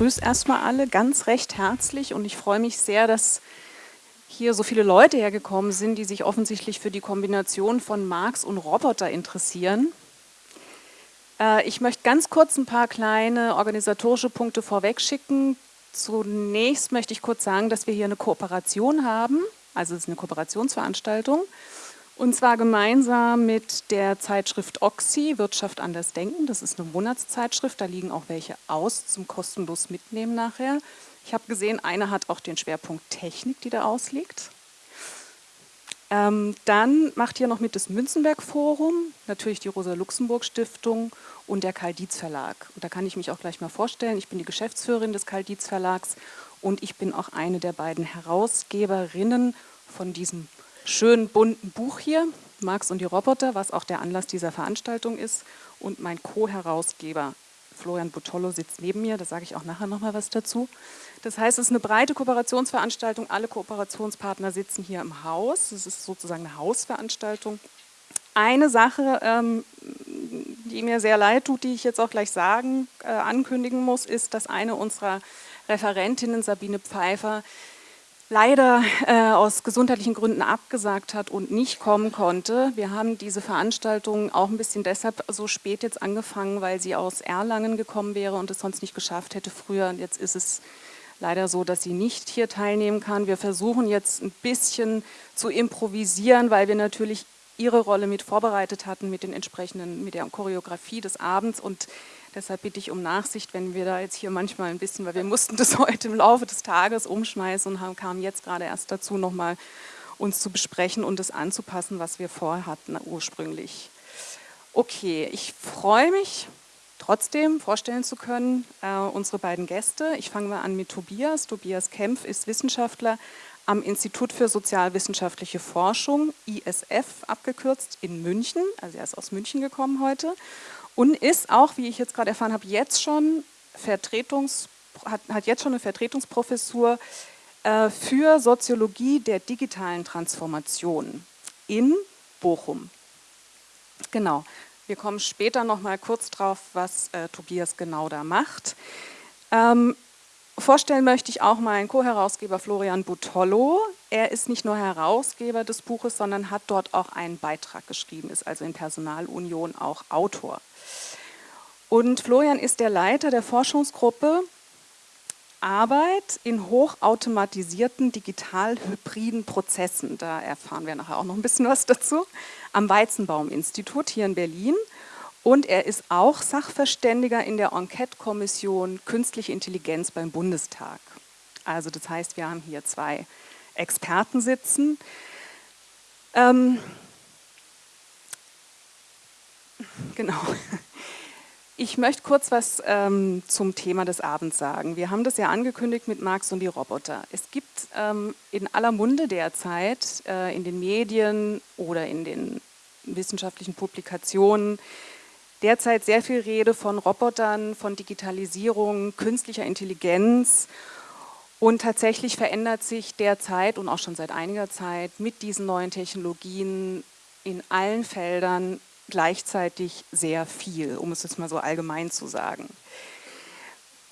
begrüße erstmal alle ganz recht herzlich und ich freue mich sehr, dass hier so viele Leute hergekommen sind, die sich offensichtlich für die Kombination von Marx und Roboter interessieren. Äh, ich möchte ganz kurz ein paar kleine organisatorische Punkte vorwegschicken. Zunächst möchte ich kurz sagen, dass wir hier eine Kooperation haben, also es ist eine Kooperationsveranstaltung. Und zwar gemeinsam mit der Zeitschrift Oxy, Wirtschaft anders denken. Das ist eine Monatszeitschrift, da liegen auch welche aus zum kostenlos mitnehmen nachher. Ich habe gesehen, eine hat auch den Schwerpunkt Technik, die da ausliegt. Ähm, dann macht hier noch mit das Münzenberg Forum, natürlich die Rosa-Luxemburg-Stiftung und der Karl-Dietz Verlag. Und da kann ich mich auch gleich mal vorstellen, ich bin die Geschäftsführerin des Karl-Dietz Verlags und ich bin auch eine der beiden Herausgeberinnen von diesem schönen bunten Buch hier, Marx und die Roboter, was auch der Anlass dieser Veranstaltung ist. Und mein Co-Herausgeber Florian Butollo sitzt neben mir, da sage ich auch nachher nochmal was dazu. Das heißt, es ist eine breite Kooperationsveranstaltung, alle Kooperationspartner sitzen hier im Haus, es ist sozusagen eine Hausveranstaltung. Eine Sache, ähm, die mir sehr leid tut, die ich jetzt auch gleich sagen, äh, ankündigen muss, ist, dass eine unserer Referentinnen, Sabine Pfeiffer, leider äh, aus gesundheitlichen Gründen abgesagt hat und nicht kommen konnte. Wir haben diese Veranstaltung auch ein bisschen deshalb so spät jetzt angefangen, weil sie aus Erlangen gekommen wäre und es sonst nicht geschafft hätte früher. Jetzt ist es leider so, dass sie nicht hier teilnehmen kann. Wir versuchen jetzt ein bisschen zu improvisieren, weil wir natürlich ihre Rolle mit vorbereitet hatten mit den entsprechenden, mit der Choreografie des Abends und Deshalb bitte ich um Nachsicht, wenn wir da jetzt hier manchmal ein bisschen, weil wir mussten das heute im Laufe des Tages umschmeißen und haben, kamen jetzt gerade erst dazu, nochmal uns zu besprechen und das anzupassen, was wir vorhatten ursprünglich. Okay, ich freue mich trotzdem vorstellen zu können, äh, unsere beiden Gäste. Ich fange mal an mit Tobias. Tobias Kempf ist Wissenschaftler am Institut für sozialwissenschaftliche Forschung, ISF abgekürzt, in München. Also er ist aus München gekommen heute und ist auch, wie ich jetzt gerade erfahren habe, jetzt schon Vertretungs, hat, hat jetzt schon eine Vertretungsprofessur äh, für Soziologie der digitalen Transformation in Bochum. Genau, wir kommen später noch mal kurz drauf, was äh, Tobias genau da macht. Ähm, vorstellen möchte ich auch meinen Co-Herausgeber Florian Butollo. Er ist nicht nur Herausgeber des Buches, sondern hat dort auch einen Beitrag geschrieben, ist also in Personalunion auch Autor. Und Florian ist der Leiter der Forschungsgruppe Arbeit in hochautomatisierten digital-hybriden Prozessen. Da erfahren wir nachher auch noch ein bisschen was dazu. Am Weizenbaum-Institut hier in Berlin. Und er ist auch Sachverständiger in der Enquete-Kommission Künstliche Intelligenz beim Bundestag. Also das heißt, wir haben hier zwei Experten sitzen. Ähm, genau. Ich möchte kurz was ähm, zum Thema des Abends sagen. Wir haben das ja angekündigt mit Marx und die Roboter. Es gibt ähm, in aller Munde derzeit äh, in den Medien oder in den wissenschaftlichen Publikationen derzeit sehr viel Rede von Robotern, von Digitalisierung, künstlicher Intelligenz und tatsächlich verändert sich derzeit und auch schon seit einiger Zeit mit diesen neuen Technologien in allen Feldern gleichzeitig sehr viel, um es jetzt mal so allgemein zu sagen.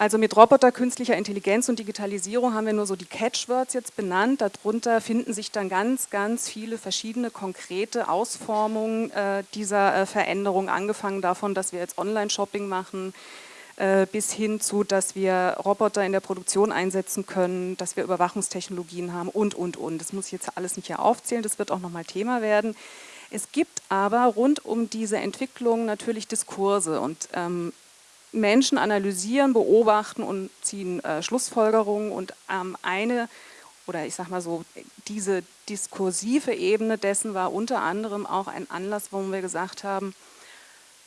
Also mit Roboter, künstlicher Intelligenz und Digitalisierung haben wir nur so die Catchwords jetzt benannt. Darunter finden sich dann ganz, ganz viele verschiedene konkrete Ausformungen äh, dieser äh, Veränderung, angefangen davon, dass wir jetzt Online-Shopping machen, äh, bis hin zu, dass wir Roboter in der Produktion einsetzen können, dass wir Überwachungstechnologien haben und, und, und. Das muss ich jetzt alles nicht hier aufzählen, das wird auch nochmal Thema werden. Es gibt aber rund um diese Entwicklung natürlich Diskurse und ähm, Menschen analysieren, beobachten und ziehen äh, Schlussfolgerungen und ähm, eine oder ich sag mal so, diese diskursive Ebene dessen war unter anderem auch ein Anlass, wo wir gesagt haben,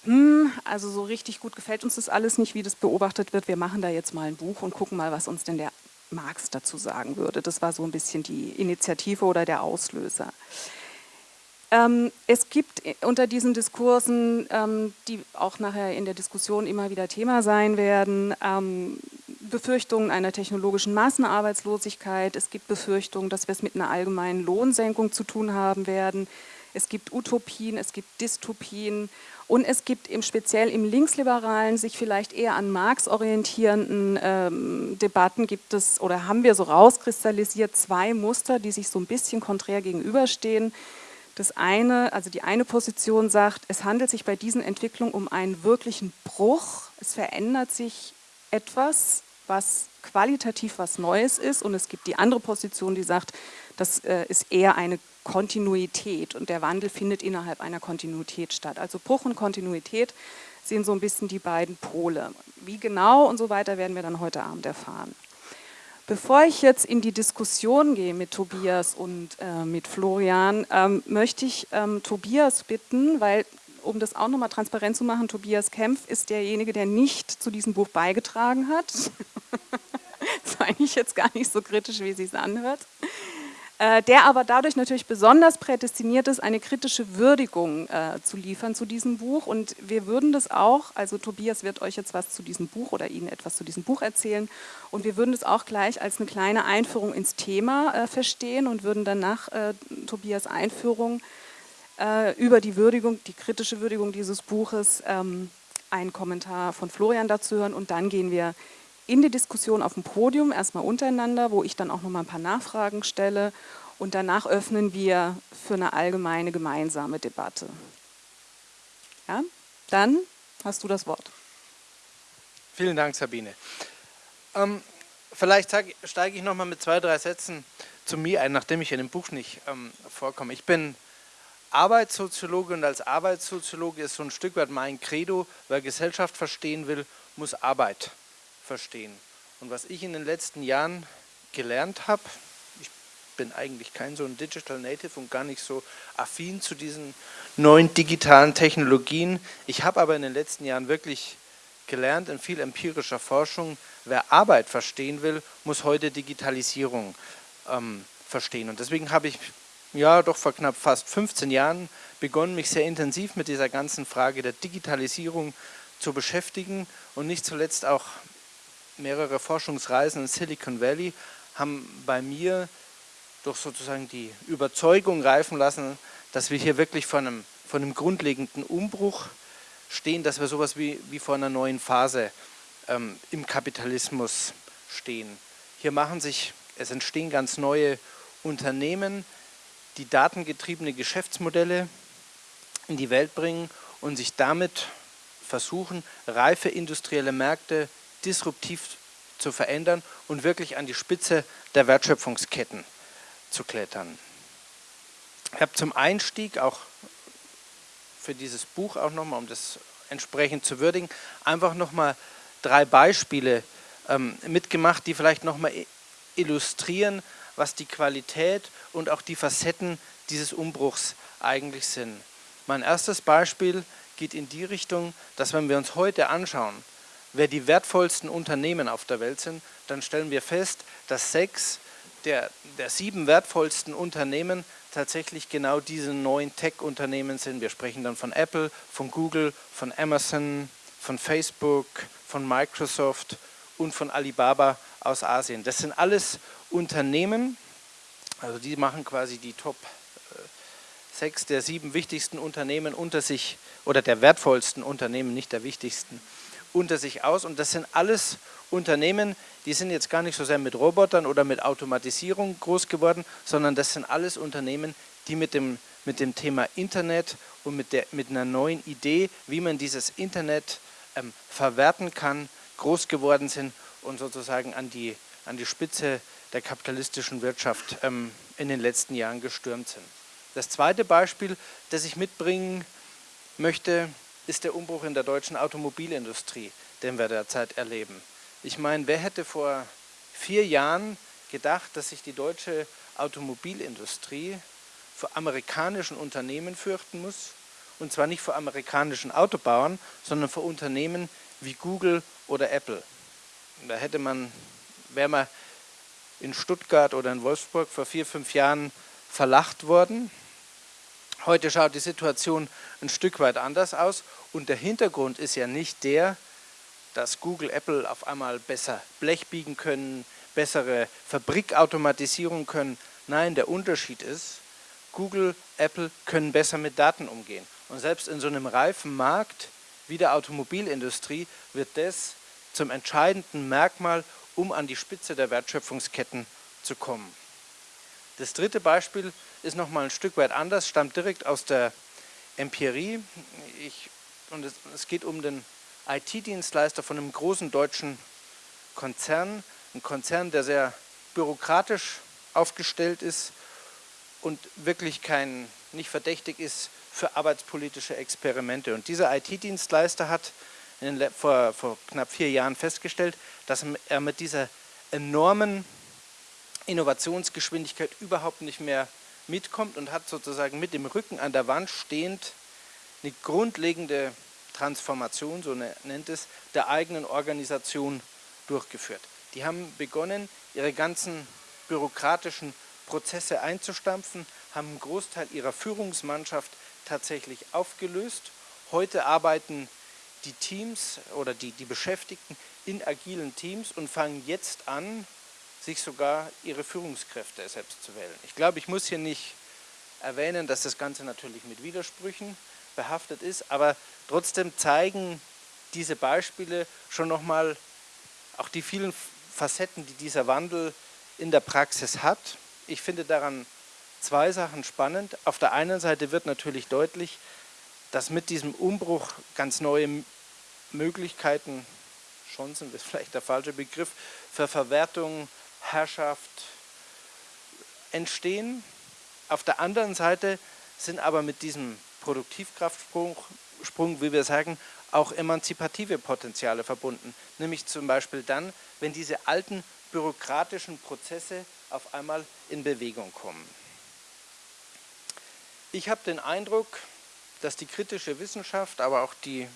hm, also so richtig gut gefällt uns das alles nicht, wie das beobachtet wird, wir machen da jetzt mal ein Buch und gucken mal, was uns denn der Marx dazu sagen würde. Das war so ein bisschen die Initiative oder der Auslöser. Ähm, es gibt unter diesen Diskursen, ähm, die auch nachher in der Diskussion immer wieder Thema sein werden, ähm, Befürchtungen einer technologischen Massenarbeitslosigkeit. Es gibt Befürchtungen, dass wir es mit einer allgemeinen Lohnsenkung zu tun haben werden. es gibt Utopien, es gibt Dystopien und es gibt im speziell im linksliberalen, sich vielleicht eher an Marx orientierenden ähm, Debatten gibt es oder haben wir so rauskristallisiert zwei Muster, die sich so ein bisschen konträr gegenüberstehen. Das eine, also die eine Position sagt, es handelt sich bei diesen Entwicklungen um einen wirklichen Bruch. Es verändert sich etwas, was qualitativ was Neues ist und es gibt die andere Position, die sagt, das äh, ist eher eine Kontinuität und der Wandel findet innerhalb einer Kontinuität statt. Also Bruch und Kontinuität sind so ein bisschen die beiden Pole. Wie genau und so weiter werden wir dann heute Abend erfahren. Bevor ich jetzt in die Diskussion gehe mit Tobias und äh, mit Florian, ähm, möchte ich ähm, Tobias bitten, weil um das auch nochmal transparent zu machen, Tobias Kempf ist derjenige, der nicht zu diesem Buch beigetragen hat. das ist eigentlich jetzt gar nicht so kritisch, wie es sich anhört. Äh, der aber dadurch natürlich besonders prädestiniert ist, eine kritische Würdigung äh, zu liefern zu diesem Buch. Und wir würden das auch, also Tobias wird euch jetzt was zu diesem Buch oder Ihnen etwas zu diesem Buch erzählen und wir würden das auch gleich als eine kleine Einführung ins Thema äh, verstehen und würden dann nach äh, Tobias Einführung äh, über die Würdigung, die kritische Würdigung dieses Buches ähm, einen Kommentar von Florian dazu hören und dann gehen wir in die Diskussion auf dem Podium, erstmal untereinander, wo ich dann auch noch mal ein paar Nachfragen stelle und danach öffnen wir für eine allgemeine gemeinsame Debatte. Ja, dann hast du das Wort. Vielen Dank, Sabine. Ähm, vielleicht steige ich noch mal mit zwei, drei Sätzen zu mir ein, nachdem ich in dem Buch nicht ähm, vorkomme. Ich bin Arbeitssoziologe und als Arbeitssoziologe ist so ein Stück weit mein Credo, wer Gesellschaft verstehen will, muss Arbeit verstehen. Und was ich in den letzten Jahren gelernt habe, ich bin eigentlich kein so ein Digital Native und gar nicht so affin zu diesen neuen digitalen Technologien. Ich habe aber in den letzten Jahren wirklich gelernt in viel empirischer Forschung, wer Arbeit verstehen will, muss heute Digitalisierung ähm, verstehen. Und deswegen habe ich ja doch vor knapp fast 15 Jahren begonnen, mich sehr intensiv mit dieser ganzen Frage der Digitalisierung zu beschäftigen und nicht zuletzt auch mehrere Forschungsreisen in Silicon Valley haben bei mir doch sozusagen die Überzeugung reifen lassen, dass wir hier wirklich vor einem, vor einem grundlegenden Umbruch stehen, dass wir sowas wie, wie vor einer neuen Phase ähm, im Kapitalismus stehen. Hier machen sich, es entstehen ganz neue Unternehmen, die datengetriebene Geschäftsmodelle in die Welt bringen und sich damit versuchen, reife industrielle Märkte disruptiv zu verändern und wirklich an die Spitze der Wertschöpfungsketten zu klettern. Ich habe zum Einstieg auch für dieses Buch auch nochmal, um das entsprechend zu würdigen, einfach nochmal drei Beispiele ähm, mitgemacht, die vielleicht nochmal illustrieren, was die Qualität und auch die Facetten dieses Umbruchs eigentlich sind. Mein erstes Beispiel geht in die Richtung, dass wenn wir uns heute anschauen, wer die wertvollsten Unternehmen auf der Welt sind, dann stellen wir fest, dass sechs der, der sieben wertvollsten Unternehmen tatsächlich genau diese neuen Tech-Unternehmen sind. Wir sprechen dann von Apple, von Google, von Amazon, von Facebook, von Microsoft und von Alibaba aus Asien. Das sind alles Unternehmen, also die machen quasi die Top äh, sechs der sieben wichtigsten Unternehmen unter sich, oder der wertvollsten Unternehmen, nicht der wichtigsten, unter sich aus und das sind alles Unternehmen, die sind jetzt gar nicht so sehr mit Robotern oder mit Automatisierung groß geworden, sondern das sind alles Unternehmen, die mit dem, mit dem Thema Internet und mit, der, mit einer neuen Idee, wie man dieses Internet ähm, verwerten kann, groß geworden sind und sozusagen an die, an die Spitze der kapitalistischen Wirtschaft ähm, in den letzten Jahren gestürmt sind. Das zweite Beispiel, das ich mitbringen möchte, ist der Umbruch in der deutschen Automobilindustrie, den wir derzeit erleben. Ich meine, wer hätte vor vier Jahren gedacht, dass sich die deutsche Automobilindustrie vor amerikanischen Unternehmen fürchten muss? Und zwar nicht vor amerikanischen Autobauern, sondern vor Unternehmen wie Google oder Apple. Da hätte man, wäre man in Stuttgart oder in Wolfsburg vor vier, fünf Jahren verlacht worden. Heute schaut die Situation ein Stück weit anders aus und der Hintergrund ist ja nicht der, dass Google, Apple auf einmal besser Blech biegen können, bessere Fabrikautomatisierung können. Nein, der Unterschied ist, Google, Apple können besser mit Daten umgehen. Und selbst in so einem reifen Markt wie der Automobilindustrie wird das zum entscheidenden Merkmal, um an die Spitze der Wertschöpfungsketten zu kommen. Das dritte Beispiel ist nochmal ein Stück weit anders, stammt direkt aus der Empirie. Ich, und es, es geht um den IT-Dienstleister von einem großen deutschen Konzern, ein Konzern, der sehr bürokratisch aufgestellt ist und wirklich kein, nicht verdächtig ist für arbeitspolitische Experimente. Und dieser IT-Dienstleister hat den, vor, vor knapp vier Jahren festgestellt, dass er mit dieser enormen Innovationsgeschwindigkeit überhaupt nicht mehr mitkommt und hat sozusagen mit dem Rücken an der Wand stehend eine grundlegende Transformation, so ne, nennt es, der eigenen Organisation durchgeführt. Die haben begonnen, ihre ganzen bürokratischen Prozesse einzustampfen, haben einen Großteil ihrer Führungsmannschaft tatsächlich aufgelöst. Heute arbeiten die Teams oder die, die Beschäftigten in agilen Teams und fangen jetzt an, sich sogar ihre Führungskräfte selbst zu wählen. Ich glaube, ich muss hier nicht erwähnen, dass das Ganze natürlich mit Widersprüchen behaftet ist, aber trotzdem zeigen diese Beispiele schon nochmal auch die vielen Facetten, die dieser Wandel in der Praxis hat. Ich finde daran zwei Sachen spannend. Auf der einen Seite wird natürlich deutlich, dass mit diesem Umbruch ganz neue Möglichkeiten, Chancen ist vielleicht der falsche Begriff, für Verwertung, Herrschaft entstehen. Auf der anderen Seite sind aber mit diesem Produktivkraftsprung, Sprung, wie wir sagen, auch emanzipative Potenziale verbunden. Nämlich zum Beispiel dann, wenn diese alten bürokratischen Prozesse auf einmal in Bewegung kommen. Ich habe den Eindruck, dass die kritische Wissenschaft, aber auch die,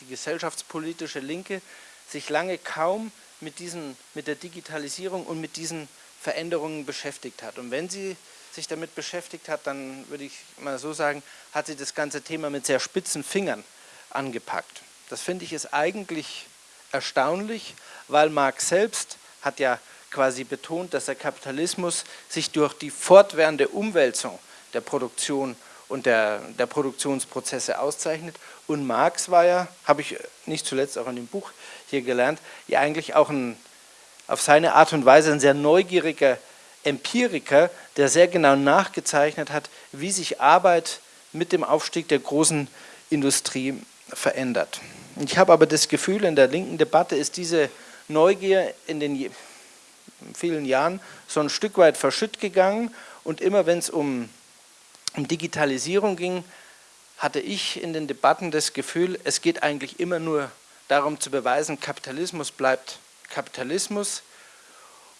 die gesellschaftspolitische Linke sich lange kaum mit, diesen, mit der Digitalisierung und mit diesen Veränderungen beschäftigt hat. Und wenn sie sich damit beschäftigt hat, dann würde ich mal so sagen, hat sie das ganze Thema mit sehr spitzen Fingern angepackt. Das finde ich ist eigentlich erstaunlich, weil Marx selbst hat ja quasi betont, dass der Kapitalismus sich durch die fortwährende Umwälzung der Produktion und der, der Produktionsprozesse auszeichnet. Und Marx war ja, habe ich nicht zuletzt auch in dem Buch hier gelernt, ja eigentlich auch ein, auf seine Art und Weise ein sehr neugieriger Empiriker, der sehr genau nachgezeichnet hat, wie sich Arbeit mit dem Aufstieg der großen Industrie verändert. Ich habe aber das Gefühl, in der linken Debatte ist diese Neugier in den vielen Jahren so ein Stück weit verschütt gegangen und immer wenn es um, um Digitalisierung ging, hatte ich in den Debatten das Gefühl, es geht eigentlich immer nur darum zu beweisen, Kapitalismus bleibt Kapitalismus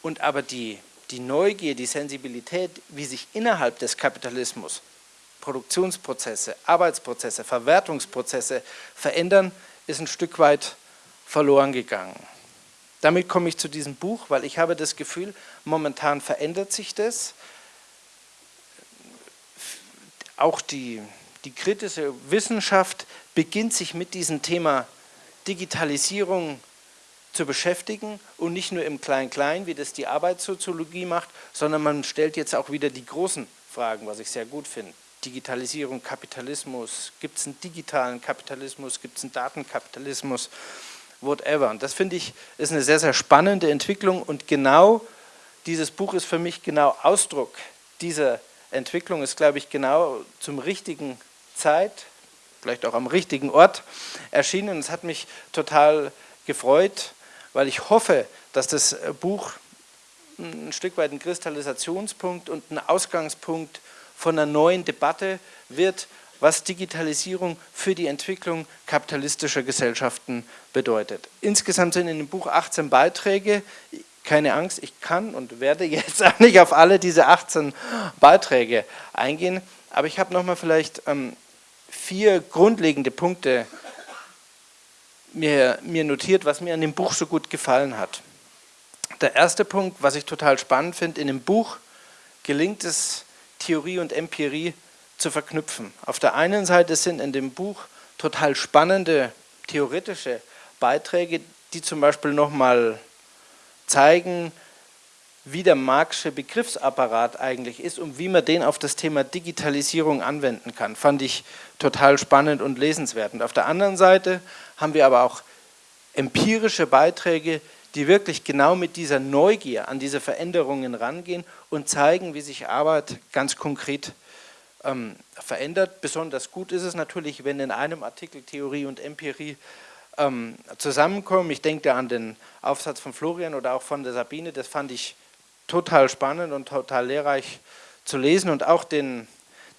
und aber die, die Neugier, die Sensibilität, wie sich innerhalb des Kapitalismus Produktionsprozesse, Arbeitsprozesse, Verwertungsprozesse verändern, ist ein Stück weit verloren gegangen. Damit komme ich zu diesem Buch, weil ich habe das Gefühl, momentan verändert sich das. Auch die, die kritische Wissenschaft beginnt sich mit diesem Thema Digitalisierung zu beschäftigen und nicht nur im Klein-Klein, wie das die Arbeitssoziologie macht, sondern man stellt jetzt auch wieder die großen Fragen, was ich sehr gut finde. Digitalisierung, Kapitalismus, gibt es einen digitalen Kapitalismus, gibt es einen Datenkapitalismus, whatever. Und das finde ich ist eine sehr, sehr spannende Entwicklung und genau dieses Buch ist für mich genau Ausdruck dieser Entwicklung, ist glaube ich genau zum richtigen Zeit, vielleicht auch am richtigen Ort erschienen. Es hat mich total gefreut, weil ich hoffe, dass das Buch ein Stück weit ein Kristallisationspunkt und ein Ausgangspunkt von einer neuen Debatte wird, was Digitalisierung für die Entwicklung kapitalistischer Gesellschaften bedeutet. Insgesamt sind in dem Buch 18 Beiträge. Keine Angst, ich kann und werde jetzt auch nicht auf alle diese 18 Beiträge eingehen, aber ich habe nochmal vielleicht ähm, vier grundlegende Punkte mir, mir notiert, was mir an dem Buch so gut gefallen hat. Der erste Punkt, was ich total spannend finde, in dem Buch gelingt es, Theorie und Empirie zu verknüpfen. Auf der einen Seite sind in dem Buch total spannende theoretische Beiträge, die zum Beispiel nochmal zeigen, wie der Marxische Begriffsapparat eigentlich ist und wie man den auf das Thema Digitalisierung anwenden kann. Fand ich total spannend und lesenswert. Und auf der anderen Seite haben wir aber auch empirische Beiträge, die wirklich genau mit dieser Neugier an diese Veränderungen rangehen und zeigen, wie sich Arbeit ganz konkret ähm, verändert. Besonders gut ist es natürlich, wenn in einem Artikel Theorie und Empirie ähm, zusammenkommen. Ich denke da an den Aufsatz von Florian oder auch von der Sabine, das fand ich total spannend und total lehrreich zu lesen und auch den,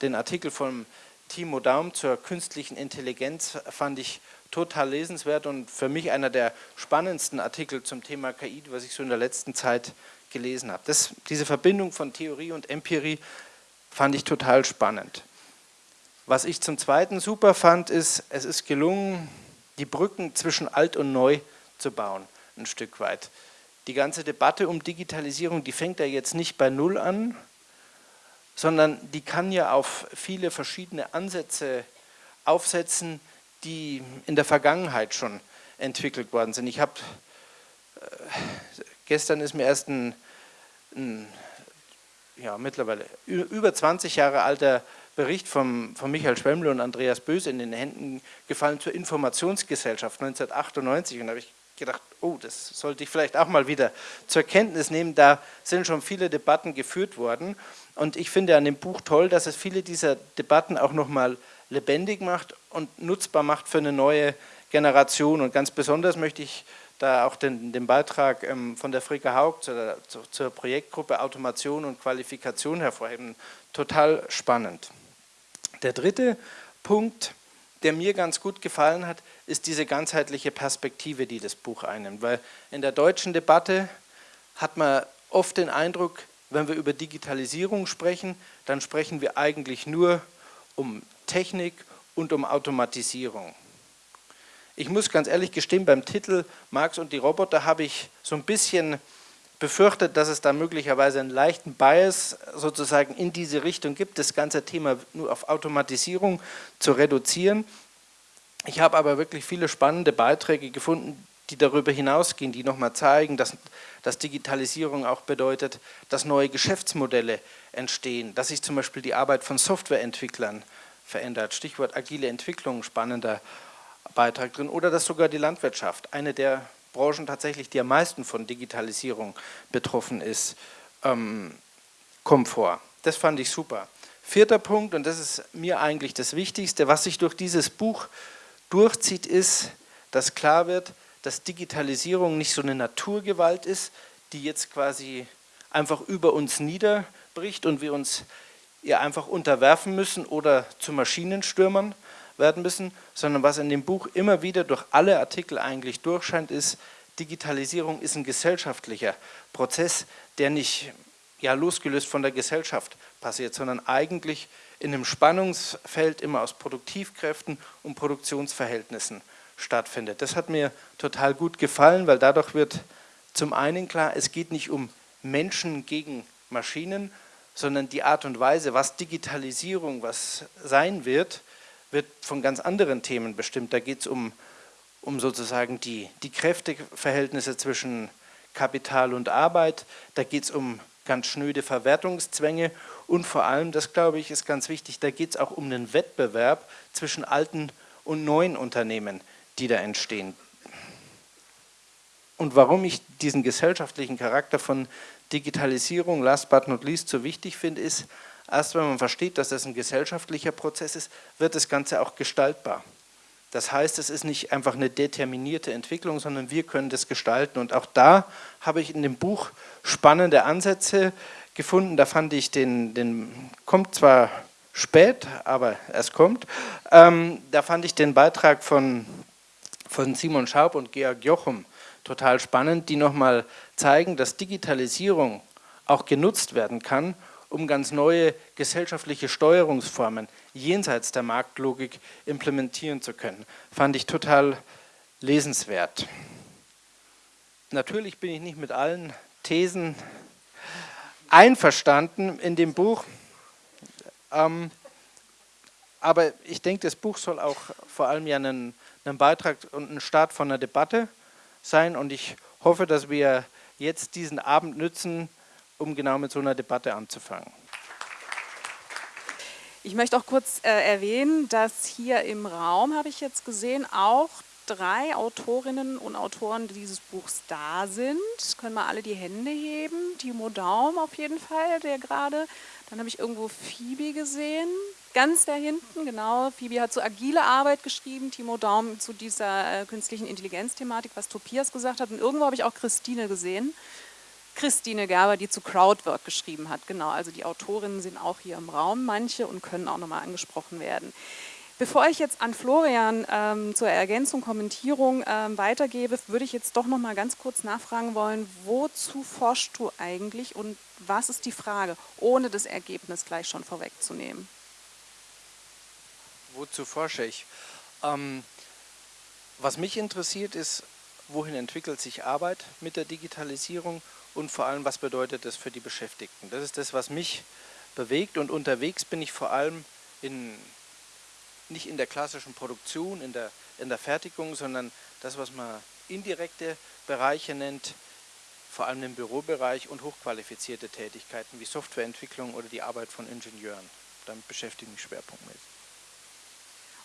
den Artikel von Timo Daum zur künstlichen Intelligenz fand ich total lesenswert und für mich einer der spannendsten Artikel zum Thema KI, was ich so in der letzten Zeit gelesen habe. Das, diese Verbindung von Theorie und Empirie fand ich total spannend. Was ich zum Zweiten super fand, ist, es ist gelungen, die Brücken zwischen alt und neu zu bauen, ein Stück weit. Die ganze Debatte um Digitalisierung, die fängt ja jetzt nicht bei Null an, sondern die kann ja auf viele verschiedene Ansätze aufsetzen, die in der Vergangenheit schon entwickelt worden sind. Ich habe, äh, gestern ist mir erst ein, ein ja, mittlerweile über 20 Jahre alter Bericht von, von Michael Schwemmle und Andreas Böse in den Händen gefallen zur Informationsgesellschaft 1998 und da habe ich gedacht, oh, das sollte ich vielleicht auch mal wieder zur Kenntnis nehmen. Da sind schon viele Debatten geführt worden und ich finde an dem Buch toll, dass es viele dieser Debatten auch nochmal lebendig macht und nutzbar macht für eine neue Generation und ganz besonders möchte ich da auch den, den Beitrag ähm, von der Fricke Haug zur, zur Projektgruppe Automation und Qualifikation hervorheben. Total spannend. Der dritte Punkt, der mir ganz gut gefallen hat, ist diese ganzheitliche Perspektive, die das Buch einnimmt. Weil in der deutschen Debatte hat man oft den Eindruck, wenn wir über Digitalisierung sprechen, dann sprechen wir eigentlich nur um Technik und um Automatisierung. Ich muss ganz ehrlich gestehen, beim Titel Marx und die Roboter habe ich so ein bisschen befürchtet, dass es da möglicherweise einen leichten Bias sozusagen in diese Richtung gibt, das ganze Thema nur auf Automatisierung zu reduzieren. Ich habe aber wirklich viele spannende Beiträge gefunden, die darüber hinausgehen, die nochmal zeigen, dass, dass Digitalisierung auch bedeutet, dass neue Geschäftsmodelle entstehen, dass sich zum Beispiel die Arbeit von Softwareentwicklern verändert. Stichwort agile Entwicklung, spannender Beitrag drin. Oder dass sogar die Landwirtschaft, eine der Branchen tatsächlich, die am meisten von Digitalisierung betroffen ist, ähm, kommt vor. Das fand ich super. Vierter Punkt, und das ist mir eigentlich das Wichtigste, was sich durch dieses Buch durchzieht, ist, dass klar wird, dass Digitalisierung nicht so eine Naturgewalt ist, die jetzt quasi einfach über uns niederbricht und wir uns ihr einfach unterwerfen müssen oder zu Maschinenstürmern werden müssen, sondern was in dem Buch immer wieder durch alle Artikel eigentlich durchscheint, ist, Digitalisierung ist ein gesellschaftlicher Prozess, der nicht ja, losgelöst von der Gesellschaft passiert, sondern eigentlich in einem Spannungsfeld immer aus Produktivkräften und Produktionsverhältnissen stattfindet. Das hat mir total gut gefallen, weil dadurch wird zum einen klar, es geht nicht um Menschen gegen Maschinen, sondern die Art und Weise, was Digitalisierung was sein wird, wird von ganz anderen Themen bestimmt. Da geht es um, um sozusagen die, die Kräfteverhältnisse zwischen Kapital und Arbeit, da geht es um ganz schnöde Verwertungszwänge und vor allem, das glaube ich ist ganz wichtig, da geht es auch um den Wettbewerb zwischen alten und neuen Unternehmen, die da entstehen. Und warum ich diesen gesellschaftlichen Charakter von Digitalisierung, last but not least, so wichtig finde, ist, erst wenn man versteht, dass das ein gesellschaftlicher Prozess ist, wird das Ganze auch gestaltbar. Das heißt, es ist nicht einfach eine determinierte Entwicklung, sondern wir können das gestalten. Und auch da habe ich in dem Buch spannende Ansätze gefunden. Da fand ich den, den kommt zwar spät, aber es kommt. Ähm, da fand ich den Beitrag von, von Simon Schaub und Georg Jochum total spannend, die nochmal zeigen, dass Digitalisierung auch genutzt werden kann, um ganz neue gesellschaftliche Steuerungsformen jenseits der Marktlogik implementieren zu können. Fand ich total lesenswert. Natürlich bin ich nicht mit allen Thesen einverstanden in dem Buch, ähm, aber ich denke, das Buch soll auch vor allem ja einen, einen Beitrag und ein Start von einer Debatte sein und ich hoffe, dass wir jetzt diesen Abend nützen, um genau mit so einer Debatte anzufangen. Ich möchte auch kurz äh, erwähnen, dass hier im Raum, habe ich jetzt gesehen, auch drei Autorinnen und Autoren dieses Buchs da sind. Können wir alle die Hände heben. Timo Daum auf jeden Fall, der gerade. Dann habe ich irgendwo Phoebe gesehen. Ganz da hinten, genau. Phoebe hat zu agile Arbeit geschrieben, Timo Daum zu dieser äh, künstlichen Intelligenz-Thematik, was Tobias gesagt hat. Und irgendwo habe ich auch Christine gesehen. Christine Gerber, die zu Crowdwork geschrieben hat. Genau, also die Autorinnen sind auch hier im Raum, manche, und können auch nochmal angesprochen werden. Bevor ich jetzt an Florian ähm, zur Ergänzung, Kommentierung ähm, weitergebe, würde ich jetzt doch noch mal ganz kurz nachfragen wollen, wozu forschst du eigentlich und was ist die Frage, ohne das Ergebnis gleich schon vorwegzunehmen? Wozu forsche ich? Ähm, was mich interessiert ist, wohin entwickelt sich Arbeit mit der Digitalisierung und vor allem, was bedeutet das für die Beschäftigten? Das ist das, was mich bewegt und unterwegs bin ich vor allem in nicht in der klassischen Produktion, in der, in der Fertigung, sondern das, was man indirekte Bereiche nennt, vor allem im Bürobereich und hochqualifizierte Tätigkeiten wie Softwareentwicklung oder die Arbeit von Ingenieuren. Damit beschäftige ich mich schwerpunktmäßig.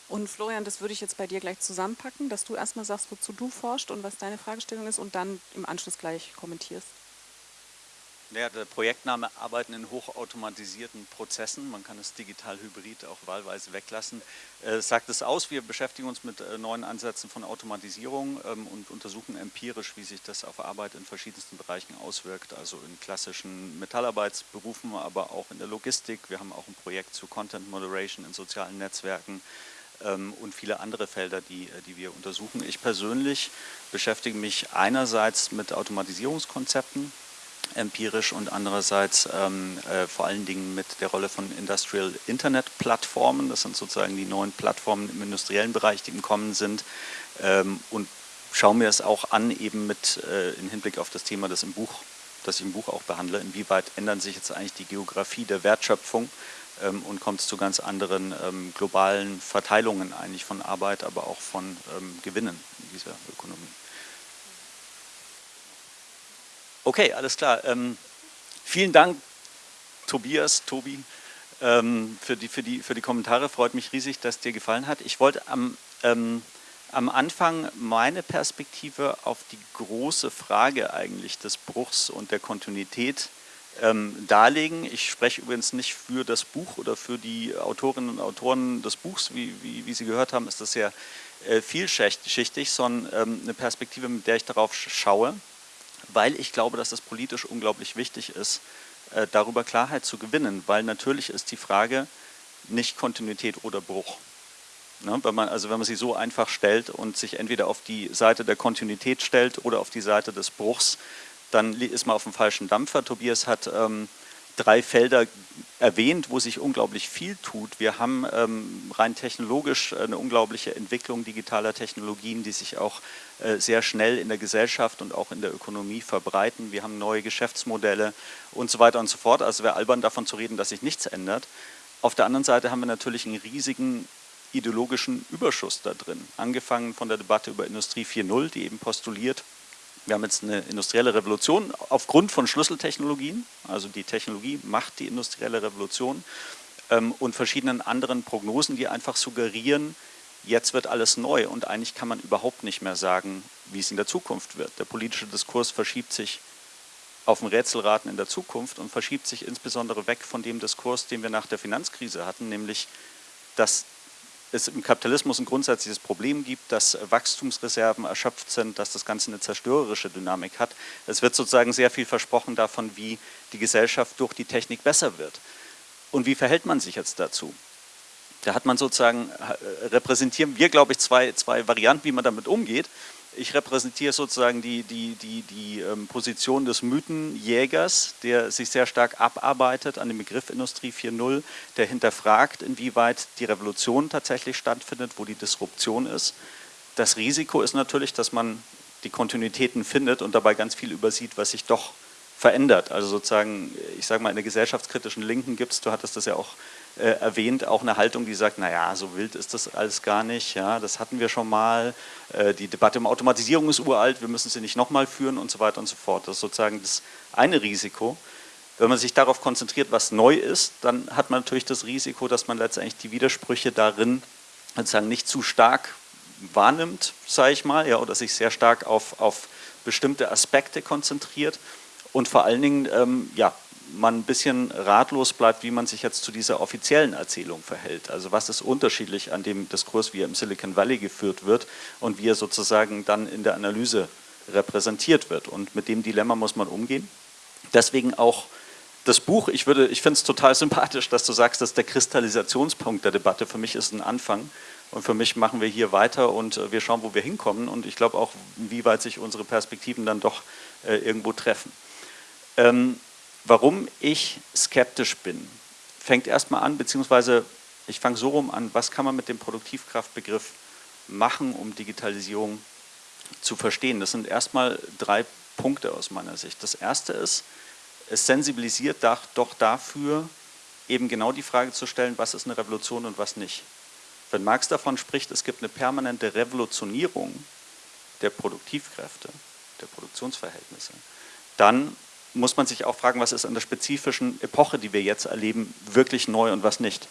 Und Florian, das würde ich jetzt bei dir gleich zusammenpacken, dass du erstmal sagst, wozu du forschst und was deine Fragestellung ist und dann im Anschluss gleich kommentierst. Ja, der Projektname Arbeiten in hochautomatisierten Prozessen, man kann es digital hybrid auch wahlweise weglassen, äh, sagt es aus, wir beschäftigen uns mit äh, neuen Ansätzen von Automatisierung ähm, und untersuchen empirisch, wie sich das auf Arbeit in verschiedensten Bereichen auswirkt, also in klassischen Metallarbeitsberufen, aber auch in der Logistik. Wir haben auch ein Projekt zu Content Moderation in sozialen Netzwerken ähm, und viele andere Felder, die, äh, die wir untersuchen. Ich persönlich beschäftige mich einerseits mit Automatisierungskonzepten, empirisch und andererseits ähm, äh, vor allen Dingen mit der Rolle von Industrial Internet Plattformen. Das sind sozusagen die neuen Plattformen im industriellen Bereich, die im Kommen sind. Ähm, und schaue mir es auch an, eben mit äh, im Hinblick auf das Thema, das im Buch, das ich im Buch auch behandle, inwieweit ändern sich jetzt eigentlich die Geografie der Wertschöpfung ähm, und kommt es zu ganz anderen ähm, globalen Verteilungen eigentlich von Arbeit, aber auch von ähm, Gewinnen in dieser Ökonomie. Okay, alles klar. Ähm, vielen Dank, Tobias, Tobi, ähm, für, die, für, die, für die Kommentare. Freut mich riesig, dass dir gefallen hat. Ich wollte am, ähm, am Anfang meine Perspektive auf die große Frage eigentlich des Bruchs und der Kontinuität ähm, darlegen. Ich spreche übrigens nicht für das Buch oder für die Autorinnen und Autoren des Buchs, wie, wie, wie Sie gehört haben, ist das sehr äh, vielschichtig, sondern ähm, eine Perspektive, mit der ich darauf schaue weil ich glaube, dass es politisch unglaublich wichtig ist, äh, darüber Klarheit zu gewinnen, weil natürlich ist die Frage nicht Kontinuität oder Bruch. Ne, wenn man, also wenn man sie so einfach stellt und sich entweder auf die Seite der Kontinuität stellt oder auf die Seite des Bruchs, dann ist man auf dem falschen Dampfer. Tobias hat ähm, drei Felder erwähnt, wo sich unglaublich viel tut. Wir haben ähm, rein technologisch eine unglaubliche Entwicklung digitaler Technologien, die sich auch äh, sehr schnell in der Gesellschaft und auch in der Ökonomie verbreiten. Wir haben neue Geschäftsmodelle und so weiter und so fort. Also wäre albern davon zu reden, dass sich nichts ändert. Auf der anderen Seite haben wir natürlich einen riesigen ideologischen Überschuss da drin. Angefangen von der Debatte über Industrie 4.0, die eben postuliert, wir haben jetzt eine industrielle Revolution aufgrund von Schlüsseltechnologien, also die Technologie macht die industrielle Revolution. Ähm, und verschiedenen anderen Prognosen, die einfach suggerieren, jetzt wird alles neu. Und eigentlich kann man überhaupt nicht mehr sagen, wie es in der Zukunft wird. Der politische Diskurs verschiebt sich auf dem Rätselraten in der Zukunft und verschiebt sich insbesondere weg von dem Diskurs, den wir nach der Finanzkrise hatten, nämlich dass es im Kapitalismus ein grundsätzliches Problem gibt, dass Wachstumsreserven erschöpft sind, dass das Ganze eine zerstörerische Dynamik hat. Es wird sozusagen sehr viel versprochen davon, wie die Gesellschaft durch die Technik besser wird. Und wie verhält man sich jetzt dazu? Da hat man sozusagen, äh, repräsentieren wir, glaube ich, zwei, zwei Varianten, wie man damit umgeht ich repräsentiere sozusagen die, die, die, die ähm, Position des Mythenjägers, der sich sehr stark abarbeitet an dem Begriff Industrie 4.0, der hinterfragt, inwieweit die Revolution tatsächlich stattfindet, wo die Disruption ist. Das Risiko ist natürlich, dass man die Kontinuitäten findet und dabei ganz viel übersieht, was sich doch verändert. Also sozusagen, ich sage mal, in der gesellschaftskritischen Linken gibt es, du hattest das ja auch äh, erwähnt, auch eine Haltung, die sagt, naja, so wild ist das alles gar nicht, ja, das hatten wir schon mal, äh, die Debatte um Automatisierung ist uralt, wir müssen sie nicht nochmal führen und so weiter und so fort. Das ist sozusagen das eine Risiko. Wenn man sich darauf konzentriert, was neu ist, dann hat man natürlich das Risiko, dass man letztendlich die Widersprüche darin sozusagen nicht zu stark wahrnimmt, sage ich mal, ja, oder sich sehr stark auf, auf bestimmte Aspekte konzentriert und vor allen Dingen ähm, ja, man ein bisschen ratlos bleibt, wie man sich jetzt zu dieser offiziellen Erzählung verhält. Also was ist unterschiedlich an dem Diskurs, wie er im Silicon Valley geführt wird und wie er sozusagen dann in der Analyse repräsentiert wird. Und mit dem Dilemma muss man umgehen. Deswegen auch das Buch, ich, ich finde es total sympathisch, dass du sagst, dass der Kristallisationspunkt der Debatte für mich ist ein Anfang. Und für mich machen wir hier weiter und äh, wir schauen, wo wir hinkommen. Und ich glaube auch, wie weit sich unsere Perspektiven dann doch äh, irgendwo treffen. Ähm, warum ich skeptisch bin, fängt erstmal an, beziehungsweise ich fange so rum an, was kann man mit dem Produktivkraftbegriff machen, um Digitalisierung zu verstehen. Das sind erstmal drei Punkte aus meiner Sicht. Das erste ist, es sensibilisiert doch dafür, eben genau die Frage zu stellen, was ist eine Revolution und was nicht. Wenn Marx davon spricht, es gibt eine permanente Revolutionierung der Produktivkräfte, der Produktionsverhältnisse, dann muss man sich auch fragen, was ist an der spezifischen Epoche, die wir jetzt erleben, wirklich neu und was nicht.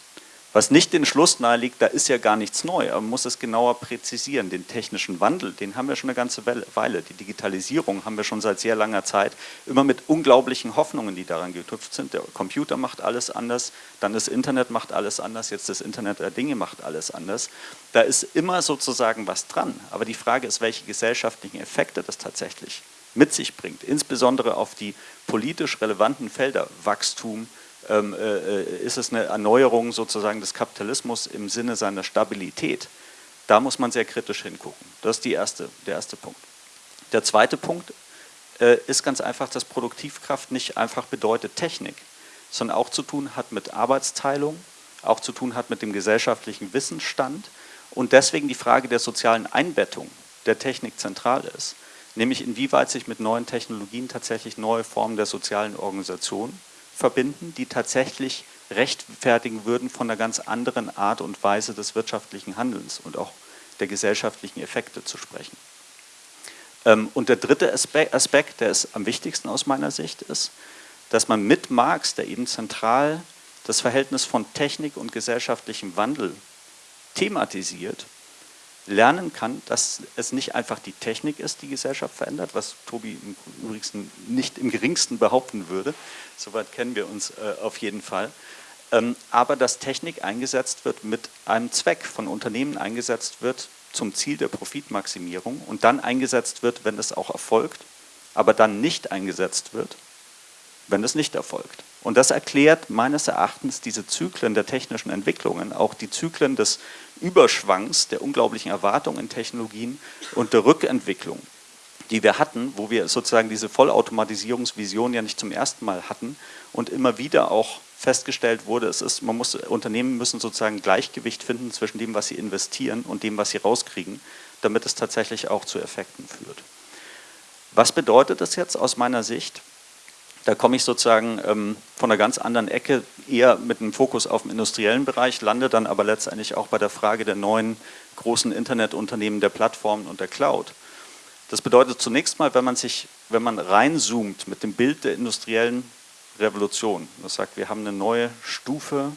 Was nicht den Schluss naheliegt, da ist ja gar nichts neu, aber man muss es genauer präzisieren. Den technischen Wandel, den haben wir schon eine ganze Weile. Die Digitalisierung haben wir schon seit sehr langer Zeit, immer mit unglaublichen Hoffnungen, die daran geknüpft sind. Der Computer macht alles anders, dann das Internet macht alles anders, jetzt das Internet der Dinge macht alles anders. Da ist immer sozusagen was dran, aber die Frage ist, welche gesellschaftlichen Effekte das tatsächlich mit sich bringt, insbesondere auf die politisch relevanten Felder Wachstum, ähm, äh, ist es eine Erneuerung sozusagen des Kapitalismus im Sinne seiner Stabilität. Da muss man sehr kritisch hingucken. Das ist erste, der erste Punkt. Der zweite Punkt äh, ist ganz einfach, dass Produktivkraft nicht einfach bedeutet Technik, sondern auch zu tun hat mit Arbeitsteilung, auch zu tun hat mit dem gesellschaftlichen Wissensstand und deswegen die Frage der sozialen Einbettung der Technik zentral ist, nämlich inwieweit sich mit neuen Technologien tatsächlich neue Formen der sozialen Organisation verbinden, die tatsächlich rechtfertigen würden von einer ganz anderen Art und Weise des wirtschaftlichen Handelns und auch der gesellschaftlichen Effekte zu sprechen. Ähm, und der dritte Aspekt, der ist am wichtigsten aus meiner Sicht, ist, dass man mit Marx, der eben zentral das Verhältnis von Technik und gesellschaftlichem Wandel thematisiert, lernen kann, dass es nicht einfach die Technik ist, die Gesellschaft verändert, was Tobi im übrigen nicht im geringsten behaupten würde, soweit kennen wir uns äh, auf jeden Fall, ähm, aber dass Technik eingesetzt wird mit einem Zweck, von Unternehmen eingesetzt wird zum Ziel der Profitmaximierung und dann eingesetzt wird, wenn es auch erfolgt, aber dann nicht eingesetzt wird, wenn es nicht erfolgt. Und das erklärt meines Erachtens diese Zyklen der technischen Entwicklungen, auch die Zyklen des Überschwangs, der unglaublichen Erwartungen in Technologien und der Rückentwicklung, die wir hatten, wo wir sozusagen diese Vollautomatisierungsvision ja nicht zum ersten Mal hatten und immer wieder auch festgestellt wurde, es ist, man muss, Unternehmen müssen sozusagen Gleichgewicht finden zwischen dem, was sie investieren und dem, was sie rauskriegen, damit es tatsächlich auch zu Effekten führt. Was bedeutet das jetzt aus meiner Sicht? Da komme ich sozusagen ähm, von einer ganz anderen Ecke, eher mit einem Fokus auf den industriellen Bereich, lande dann aber letztendlich auch bei der Frage der neuen großen Internetunternehmen, der Plattformen und der Cloud. Das bedeutet zunächst mal, wenn man sich, wenn man reinzoomt mit dem Bild der industriellen Revolution, das sagt, wir haben eine neue Stufe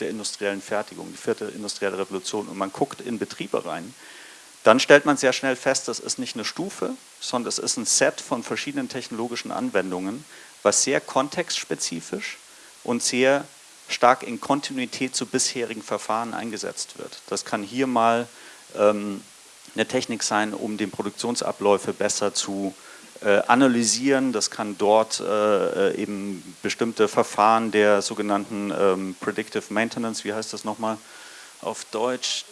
der industriellen Fertigung, die vierte industrielle Revolution und man guckt in Betriebe rein, dann stellt man sehr schnell fest, das ist nicht eine Stufe, sondern es ist ein Set von verschiedenen technologischen Anwendungen, was sehr kontextspezifisch und sehr stark in Kontinuität zu bisherigen Verfahren eingesetzt wird. Das kann hier mal ähm, eine Technik sein, um den Produktionsabläufe besser zu äh, analysieren. Das kann dort äh, eben bestimmte Verfahren der sogenannten ähm, Predictive Maintenance, wie heißt das nochmal auf Deutsch,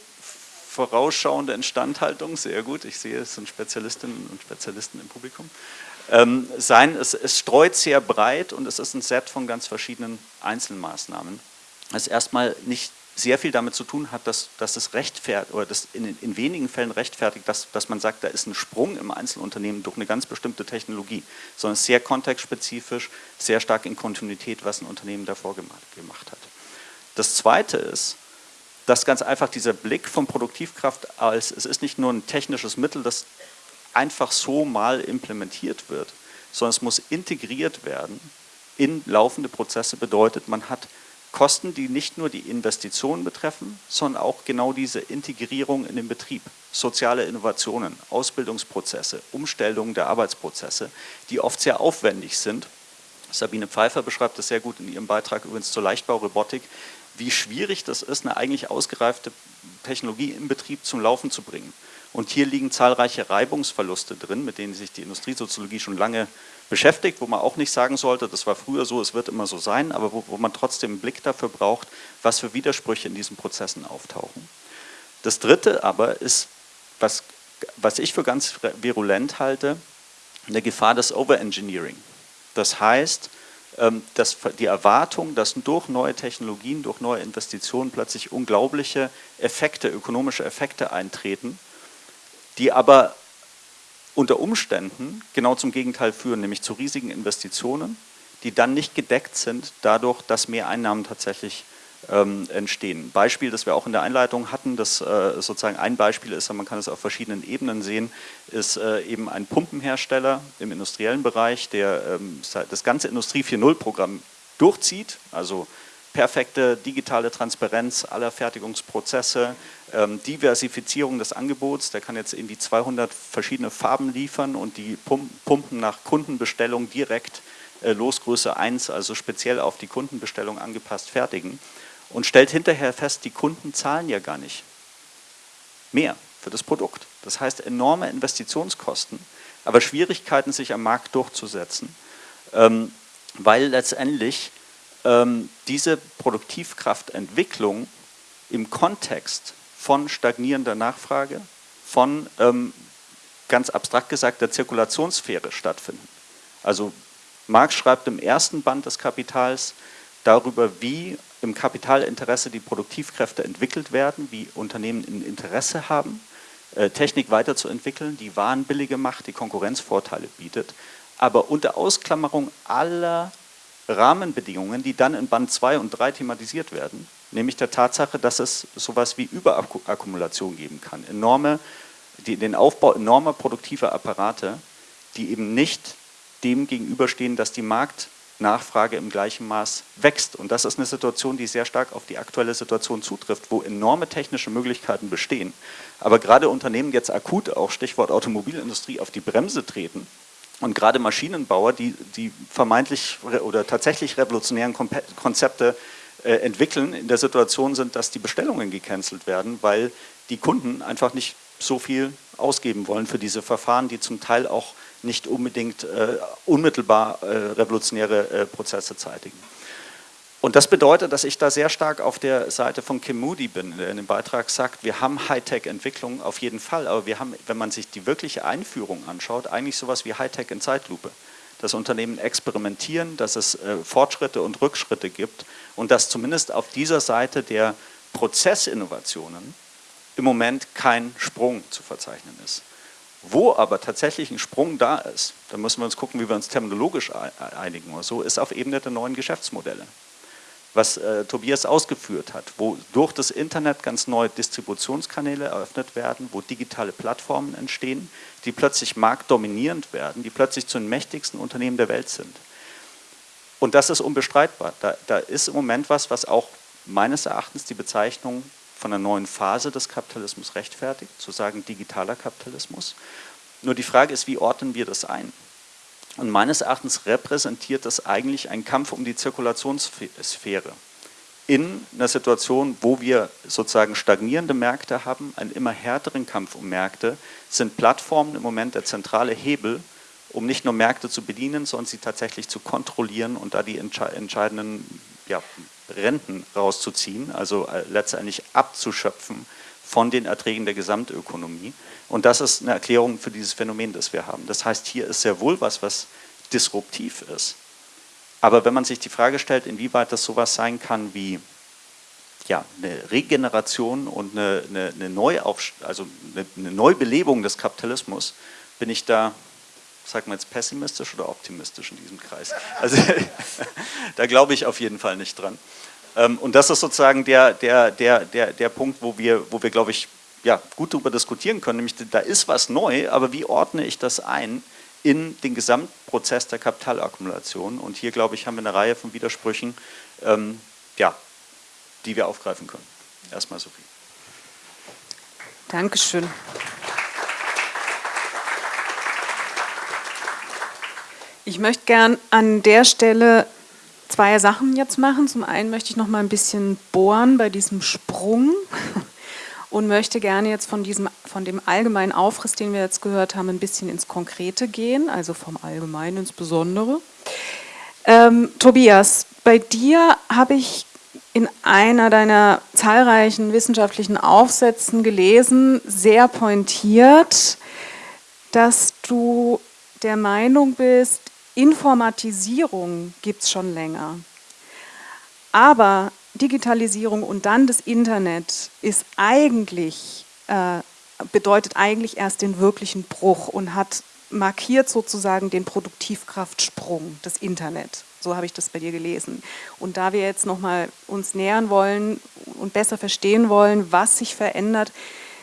vorausschauende Instandhaltung, sehr gut, ich sehe, es sind Spezialistinnen und Spezialisten im Publikum, sein. Es, es, streut sehr breit und es ist ein Set von ganz verschiedenen Einzelmaßnahmen. Das erstmal nicht sehr viel damit zu tun hat, dass, dass es rechtfertigt oder das in, in wenigen Fällen rechtfertigt, dass, dass man sagt, da ist ein Sprung im Einzelunternehmen durch eine ganz bestimmte Technologie, sondern sehr kontextspezifisch, sehr stark in Kontinuität, was ein Unternehmen davor gemacht hat. Das Zweite ist, dass ganz einfach dieser Blick von Produktivkraft als, es ist nicht nur ein technisches Mittel, das einfach so mal implementiert wird, sondern es muss integriert werden in laufende Prozesse bedeutet, man hat Kosten, die nicht nur die Investitionen betreffen, sondern auch genau diese Integrierung in den Betrieb, soziale Innovationen, Ausbildungsprozesse, Umstellungen der Arbeitsprozesse, die oft sehr aufwendig sind. Sabine Pfeiffer beschreibt das sehr gut in ihrem Beitrag übrigens zur Leichtbaurobotik, wie schwierig das ist, eine eigentlich ausgereifte Technologie im Betrieb zum Laufen zu bringen. Und hier liegen zahlreiche Reibungsverluste drin, mit denen sich die Industriesoziologie schon lange beschäftigt, wo man auch nicht sagen sollte, das war früher so, es wird immer so sein, aber wo, wo man trotzdem einen Blick dafür braucht, was für Widersprüche in diesen Prozessen auftauchen. Das Dritte aber ist, was, was ich für ganz virulent halte, eine Gefahr des Overengineering. Das heißt, dass die Erwartung, dass durch neue Technologien, durch neue Investitionen plötzlich unglaubliche Effekte, ökonomische Effekte eintreten, die aber unter Umständen genau zum Gegenteil führen, nämlich zu riesigen Investitionen, die dann nicht gedeckt sind dadurch, dass mehr Einnahmen tatsächlich ähm, entstehen. Beispiel, das wir auch in der Einleitung hatten, das äh, sozusagen ein Beispiel ist, man kann es auf verschiedenen Ebenen sehen, ist äh, eben ein Pumpenhersteller im industriellen Bereich, der ähm, das ganze Industrie 4.0 Programm durchzieht, also perfekte digitale Transparenz aller Fertigungsprozesse, ähm, Diversifizierung des Angebots, der kann jetzt irgendwie 200 verschiedene Farben liefern und die Pumpen nach Kundenbestellung direkt äh, Losgröße 1, also speziell auf die Kundenbestellung angepasst fertigen und stellt hinterher fest, die Kunden zahlen ja gar nicht mehr für das Produkt. Das heißt enorme Investitionskosten, aber Schwierigkeiten, sich am Markt durchzusetzen, ähm, weil letztendlich ähm, diese Produktivkraftentwicklung im Kontext von stagnierender Nachfrage, von, ähm, ganz abstrakt gesagt, der Zirkulationssphäre stattfinden. Also Marx schreibt im ersten Band des Kapitals darüber, wie im Kapitalinteresse die Produktivkräfte entwickelt werden, wie Unternehmen ein Interesse haben, äh, Technik weiterzuentwickeln, die Waren billiger macht, die Konkurrenzvorteile bietet, aber unter Ausklammerung aller Rahmenbedingungen, die dann in Band 2 und 3 thematisiert werden, nämlich der Tatsache, dass es sowas wie Überakkumulation geben kann, enorme, die, den Aufbau enormer produktiver Apparate, die eben nicht dem gegenüberstehen, dass die Marktnachfrage im gleichen Maß wächst. Und das ist eine Situation, die sehr stark auf die aktuelle Situation zutrifft, wo enorme technische Möglichkeiten bestehen. Aber gerade Unternehmen jetzt akut, auch Stichwort Automobilindustrie, auf die Bremse treten, und gerade Maschinenbauer, die, die vermeintlich oder tatsächlich revolutionären Konzepte äh, entwickeln, in der Situation sind, dass die Bestellungen gecancelt werden, weil die Kunden einfach nicht so viel ausgeben wollen für diese Verfahren, die zum Teil auch nicht unbedingt äh, unmittelbar äh, revolutionäre äh, Prozesse zeitigen. Und das bedeutet, dass ich da sehr stark auf der Seite von Kim Moody bin, der in dem Beitrag sagt, wir haben Hightech-Entwicklung auf jeden Fall, aber wir haben, wenn man sich die wirkliche Einführung anschaut, eigentlich sowas wie Hightech in Zeitlupe. Dass Unternehmen experimentieren, dass es äh, Fortschritte und Rückschritte gibt und dass zumindest auf dieser Seite der Prozessinnovationen im Moment kein Sprung zu verzeichnen ist. Wo aber tatsächlich ein Sprung da ist, da müssen wir uns gucken, wie wir uns terminologisch einigen oder so, ist auf Ebene der neuen Geschäftsmodelle was äh, Tobias ausgeführt hat, wo durch das Internet ganz neue Distributionskanäle eröffnet werden, wo digitale Plattformen entstehen, die plötzlich marktdominierend werden, die plötzlich zu den mächtigsten Unternehmen der Welt sind. Und das ist unbestreitbar. Da, da ist im Moment was, was auch meines Erachtens die Bezeichnung von einer neuen Phase des Kapitalismus rechtfertigt, zu sagen digitaler Kapitalismus. Nur die Frage ist, wie ordnen wir das ein? Und meines Erachtens repräsentiert das eigentlich einen Kampf um die Zirkulationssphäre. In einer Situation, wo wir sozusagen stagnierende Märkte haben, einen immer härteren Kampf um Märkte, sind Plattformen im Moment der zentrale Hebel, um nicht nur Märkte zu bedienen, sondern sie tatsächlich zu kontrollieren und da die entscheidenden ja, Renten rauszuziehen, also äh, letztendlich abzuschöpfen von den Erträgen der Gesamtökonomie. Und das ist eine Erklärung für dieses Phänomen, das wir haben. Das heißt, hier ist sehr wohl was, was disruptiv ist. Aber wenn man sich die Frage stellt, inwieweit das sowas sein kann wie ja, eine Regeneration und eine, eine, eine, also eine, eine Neubelebung des Kapitalismus, bin ich da, sagen wir jetzt pessimistisch oder optimistisch in diesem Kreis. Also da glaube ich auf jeden Fall nicht dran. Ähm, und das ist sozusagen der, der, der, der, der Punkt, wo wir, wo wir glaube ich, ja, gut darüber diskutieren können, nämlich da ist was neu, aber wie ordne ich das ein in den Gesamtprozess der Kapitalakkumulation. Und hier, glaube ich, haben wir eine Reihe von Widersprüchen, ähm, ja, die wir aufgreifen können. Erstmal Sophie. Dankeschön. Ich möchte gern an der Stelle zwei Sachen jetzt machen. Zum einen möchte ich noch mal ein bisschen bohren bei diesem Sprung und möchte gerne jetzt von, diesem, von dem allgemeinen Aufriss, den wir jetzt gehört haben, ein bisschen ins Konkrete gehen, also vom Allgemeinen ins Besondere. Ähm, Tobias, bei dir habe ich in einer deiner zahlreichen wissenschaftlichen Aufsätzen gelesen, sehr pointiert, dass du der Meinung bist, Informatisierung gibt es schon länger. Aber Digitalisierung und dann das Internet ist eigentlich, äh, bedeutet eigentlich erst den wirklichen Bruch und hat markiert sozusagen den Produktivkraftsprung des Internet. So habe ich das bei dir gelesen. Und da wir jetzt nochmal uns nähern wollen und besser verstehen wollen, was sich verändert,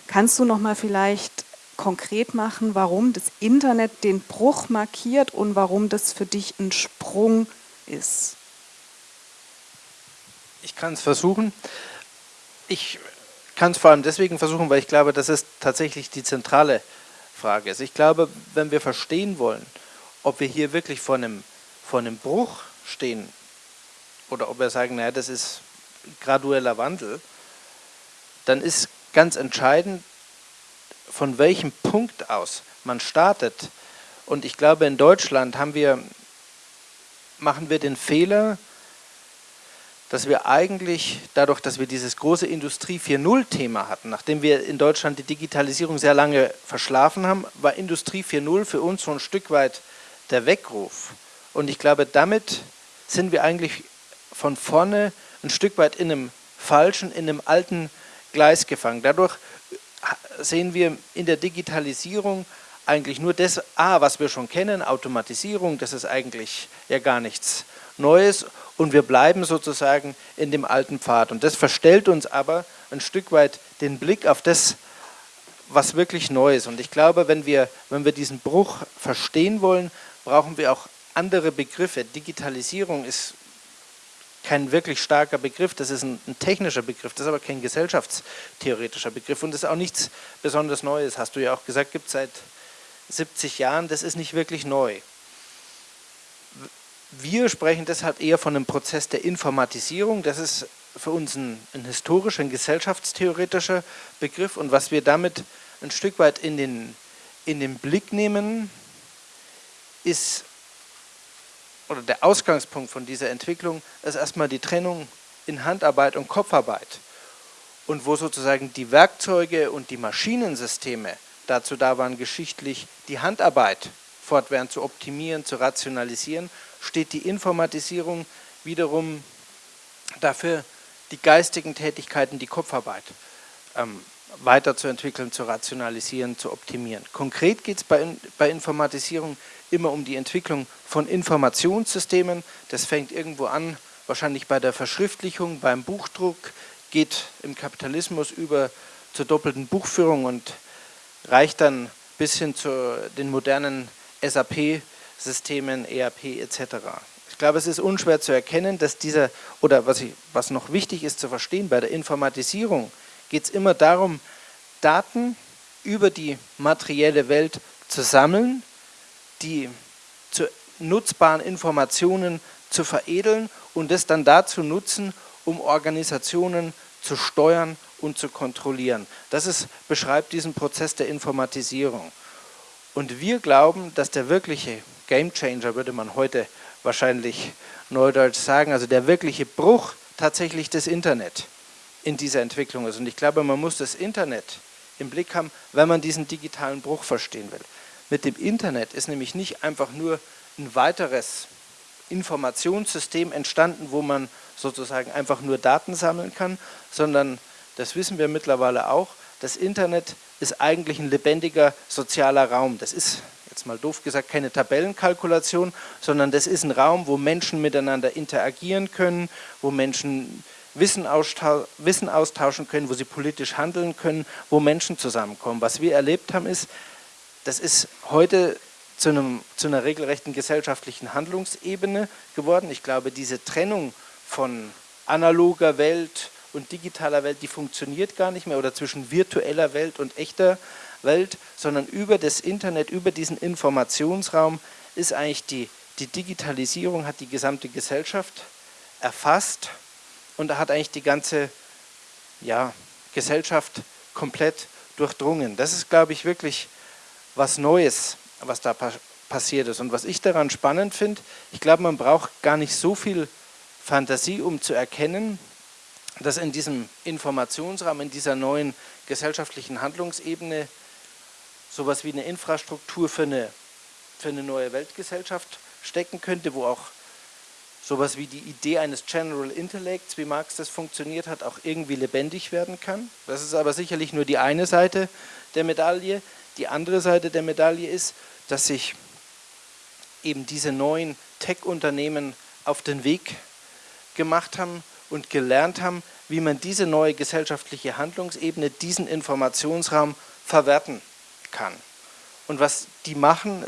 kannst du nochmal vielleicht konkret machen, warum das Internet den Bruch markiert und warum das für dich ein Sprung ist? Ich kann es versuchen. Ich kann es vor allem deswegen versuchen, weil ich glaube, dass es tatsächlich die zentrale Frage ist. Ich glaube, wenn wir verstehen wollen, ob wir hier wirklich vor einem, vor einem Bruch stehen oder ob wir sagen, naja, das ist gradueller Wandel, dann ist ganz entscheidend, von welchem Punkt aus man startet. Und ich glaube, in Deutschland haben wir, machen wir den Fehler, dass wir eigentlich dadurch, dass wir dieses große Industrie 4.0-Thema hatten, nachdem wir in Deutschland die Digitalisierung sehr lange verschlafen haben, war Industrie 4.0 für uns so ein Stück weit der Weckruf. Und ich glaube, damit sind wir eigentlich von vorne ein Stück weit in einem falschen, in einem alten Gleis gefangen. Dadurch sehen wir in der Digitalisierung eigentlich nur das, ah, was wir schon kennen, Automatisierung, das ist eigentlich ja gar nichts Neues und wir bleiben sozusagen in dem alten Pfad. Und das verstellt uns aber ein Stück weit den Blick auf das, was wirklich neu ist. Und ich glaube, wenn wir, wenn wir diesen Bruch verstehen wollen, brauchen wir auch andere Begriffe. Digitalisierung ist kein wirklich starker Begriff, das ist ein, ein, technischer Begriff, das ist aber kein gesellschaftstheoretischer Begriff und das ist auch nichts besonders Neues, hast du ja auch gesagt, gibt es seit 70 Jahren, das ist nicht wirklich neu. Wir sprechen deshalb eher von einem Prozess der Informatisierung, das ist für uns ein, ein historischer, ein gesellschaftstheoretischer Begriff und was wir damit ein Stück weit in den, in den Blick nehmen, ist oder der Ausgangspunkt von dieser Entwicklung ist erstmal die Trennung in Handarbeit und Kopfarbeit. Und wo sozusagen die Werkzeuge und die Maschinensysteme dazu da waren, geschichtlich die Handarbeit fortwährend zu optimieren, zu rationalisieren, steht die Informatisierung wiederum dafür, die geistigen Tätigkeiten, die Kopfarbeit ähm, weiterzuentwickeln, zu rationalisieren, zu optimieren. Konkret geht es bei, bei Informatisierung immer um die Entwicklung von Informationssystemen. Das fängt irgendwo an, wahrscheinlich bei der Verschriftlichung, beim Buchdruck, geht im Kapitalismus über zur doppelten Buchführung und reicht dann bis hin zu den modernen SAP-Systemen, ERP etc. Ich glaube, es ist unschwer zu erkennen, dass dieser, oder was, ich, was noch wichtig ist zu verstehen, bei der Informatisierung geht es immer darum, Daten über die materielle Welt zu sammeln die zu nutzbaren Informationen zu veredeln und das dann dazu nutzen, um Organisationen zu steuern und zu kontrollieren. Das ist, beschreibt diesen Prozess der Informatisierung. Und wir glauben, dass der wirkliche Gamechanger, würde man heute wahrscheinlich neudeutsch sagen, also der wirkliche Bruch tatsächlich des Internet in dieser Entwicklung ist. Und ich glaube, man muss das Internet im Blick haben, wenn man diesen digitalen Bruch verstehen will mit dem Internet ist nämlich nicht einfach nur ein weiteres Informationssystem entstanden, wo man sozusagen einfach nur Daten sammeln kann, sondern, das wissen wir mittlerweile auch, das Internet ist eigentlich ein lebendiger sozialer Raum. Das ist, jetzt mal doof gesagt, keine Tabellenkalkulation, sondern das ist ein Raum, wo Menschen miteinander interagieren können, wo Menschen Wissen, Wissen austauschen können, wo sie politisch handeln können, wo Menschen zusammenkommen. Was wir erlebt haben ist, das ist heute zu, einem, zu einer regelrechten gesellschaftlichen Handlungsebene geworden. Ich glaube, diese Trennung von analoger Welt und digitaler Welt, die funktioniert gar nicht mehr oder zwischen virtueller Welt und echter Welt, sondern über das Internet, über diesen Informationsraum ist eigentlich die, die Digitalisierung, hat die gesamte Gesellschaft erfasst und hat eigentlich die ganze ja, Gesellschaft komplett durchdrungen. Das ist, glaube ich, wirklich was Neues, was da pa passiert ist. Und was ich daran spannend finde, ich glaube, man braucht gar nicht so viel Fantasie, um zu erkennen, dass in diesem Informationsraum, in dieser neuen gesellschaftlichen Handlungsebene sowas wie eine Infrastruktur für eine, für eine neue Weltgesellschaft stecken könnte, wo auch sowas wie die Idee eines General Intellects, wie Marx das funktioniert hat, auch irgendwie lebendig werden kann. Das ist aber sicherlich nur die eine Seite der Medaille. Die andere Seite der Medaille ist, dass sich eben diese neuen Tech-Unternehmen auf den Weg gemacht haben und gelernt haben, wie man diese neue gesellschaftliche Handlungsebene, diesen Informationsraum verwerten kann. Und was die machen,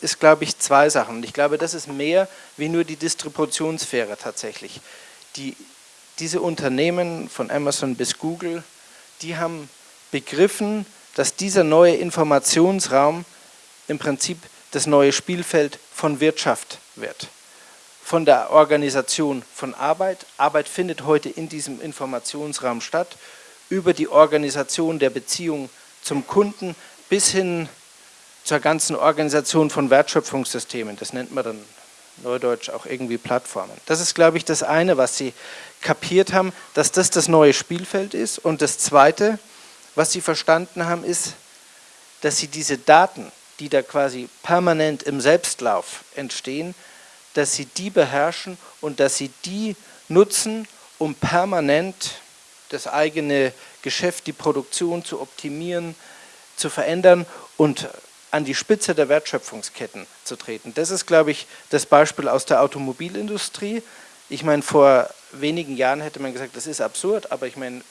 ist, glaube ich, zwei Sachen. Und ich glaube, das ist mehr wie nur die Distributionssphäre tatsächlich. Die, diese Unternehmen von Amazon bis Google, die haben begriffen, dass dieser neue Informationsraum im Prinzip das neue Spielfeld von Wirtschaft wird. Von der Organisation von Arbeit. Arbeit findet heute in diesem Informationsraum statt. Über die Organisation der Beziehung zum Kunden bis hin zur ganzen Organisation von Wertschöpfungssystemen. Das nennt man dann neudeutsch auch irgendwie Plattformen. Das ist, glaube ich, das eine, was Sie kapiert haben, dass das das neue Spielfeld ist. Und das zweite, was Sie verstanden haben, ist, dass Sie diese Daten, die da quasi permanent im Selbstlauf entstehen, dass Sie die beherrschen und dass Sie die nutzen, um permanent das eigene Geschäft, die Produktion zu optimieren, zu verändern und an die Spitze der Wertschöpfungsketten zu treten. Das ist, glaube ich, das Beispiel aus der Automobilindustrie. Ich meine, vor wenigen Jahren hätte man gesagt, das ist absurd, aber ich meine,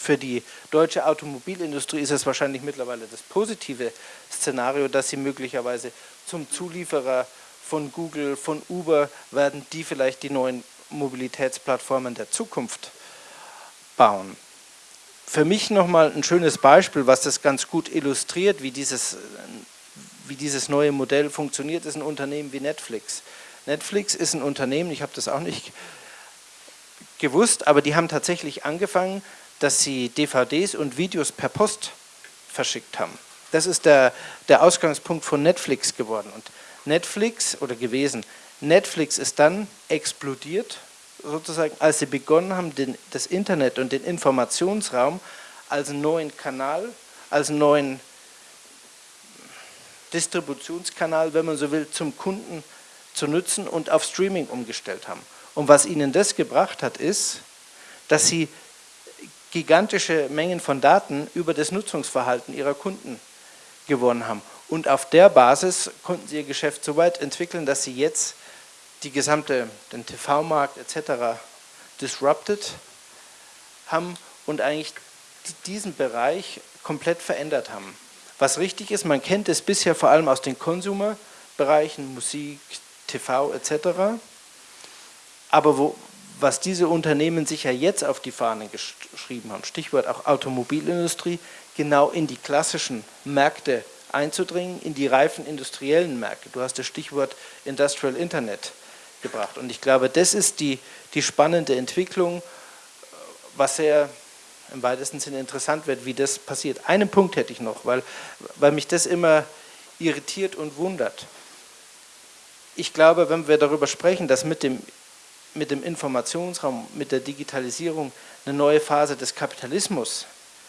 für die deutsche Automobilindustrie ist es wahrscheinlich mittlerweile das positive Szenario, dass sie möglicherweise zum Zulieferer von Google, von Uber werden, die vielleicht die neuen Mobilitätsplattformen der Zukunft bauen für mich nochmal ein schönes Beispiel, was das ganz gut illustriert, wie dieses, wie dieses neue Modell funktioniert, ist ein Unternehmen wie Netflix. Netflix ist ein Unternehmen, ich habe das auch nicht gewusst, aber die haben tatsächlich angefangen, dass sie DVDs und Videos per Post verschickt haben. Das ist der, der Ausgangspunkt von Netflix geworden. Und Netflix, oder gewesen, Netflix ist dann explodiert sozusagen, als sie begonnen haben, den, das Internet und den Informationsraum als neuen Kanal, als neuen Distributionskanal, wenn man so will, zum Kunden zu nutzen und auf Streaming umgestellt haben. Und was ihnen das gebracht hat, ist, dass sie gigantische Mengen von Daten über das Nutzungsverhalten ihrer Kunden gewonnen haben. Und auf der Basis konnten sie ihr Geschäft so weit entwickeln, dass sie jetzt die gesamte, den TV-Markt etc. disrupted haben und eigentlich diesen Bereich komplett verändert haben. Was richtig ist, man kennt es bisher vor allem aus den Consumer-Bereichen, Musik, TV etc. Aber wo, was diese Unternehmen sich ja jetzt auf die Fahnen geschrieben haben, Stichwort auch Automobilindustrie, genau in die klassischen Märkte einzudringen, in die reifen industriellen Märkte. Du hast das Stichwort Industrial Internet gebracht. Und ich glaube, das ist die, die spannende Entwicklung, was sehr im weitesten Sinne interessant wird, wie das passiert. Einen Punkt hätte ich noch, weil, weil mich das immer irritiert und wundert. Ich glaube, wenn wir darüber sprechen, dass mit dem, mit dem Informationsraum, mit der Digitalisierung eine neue Phase des Kapitalismus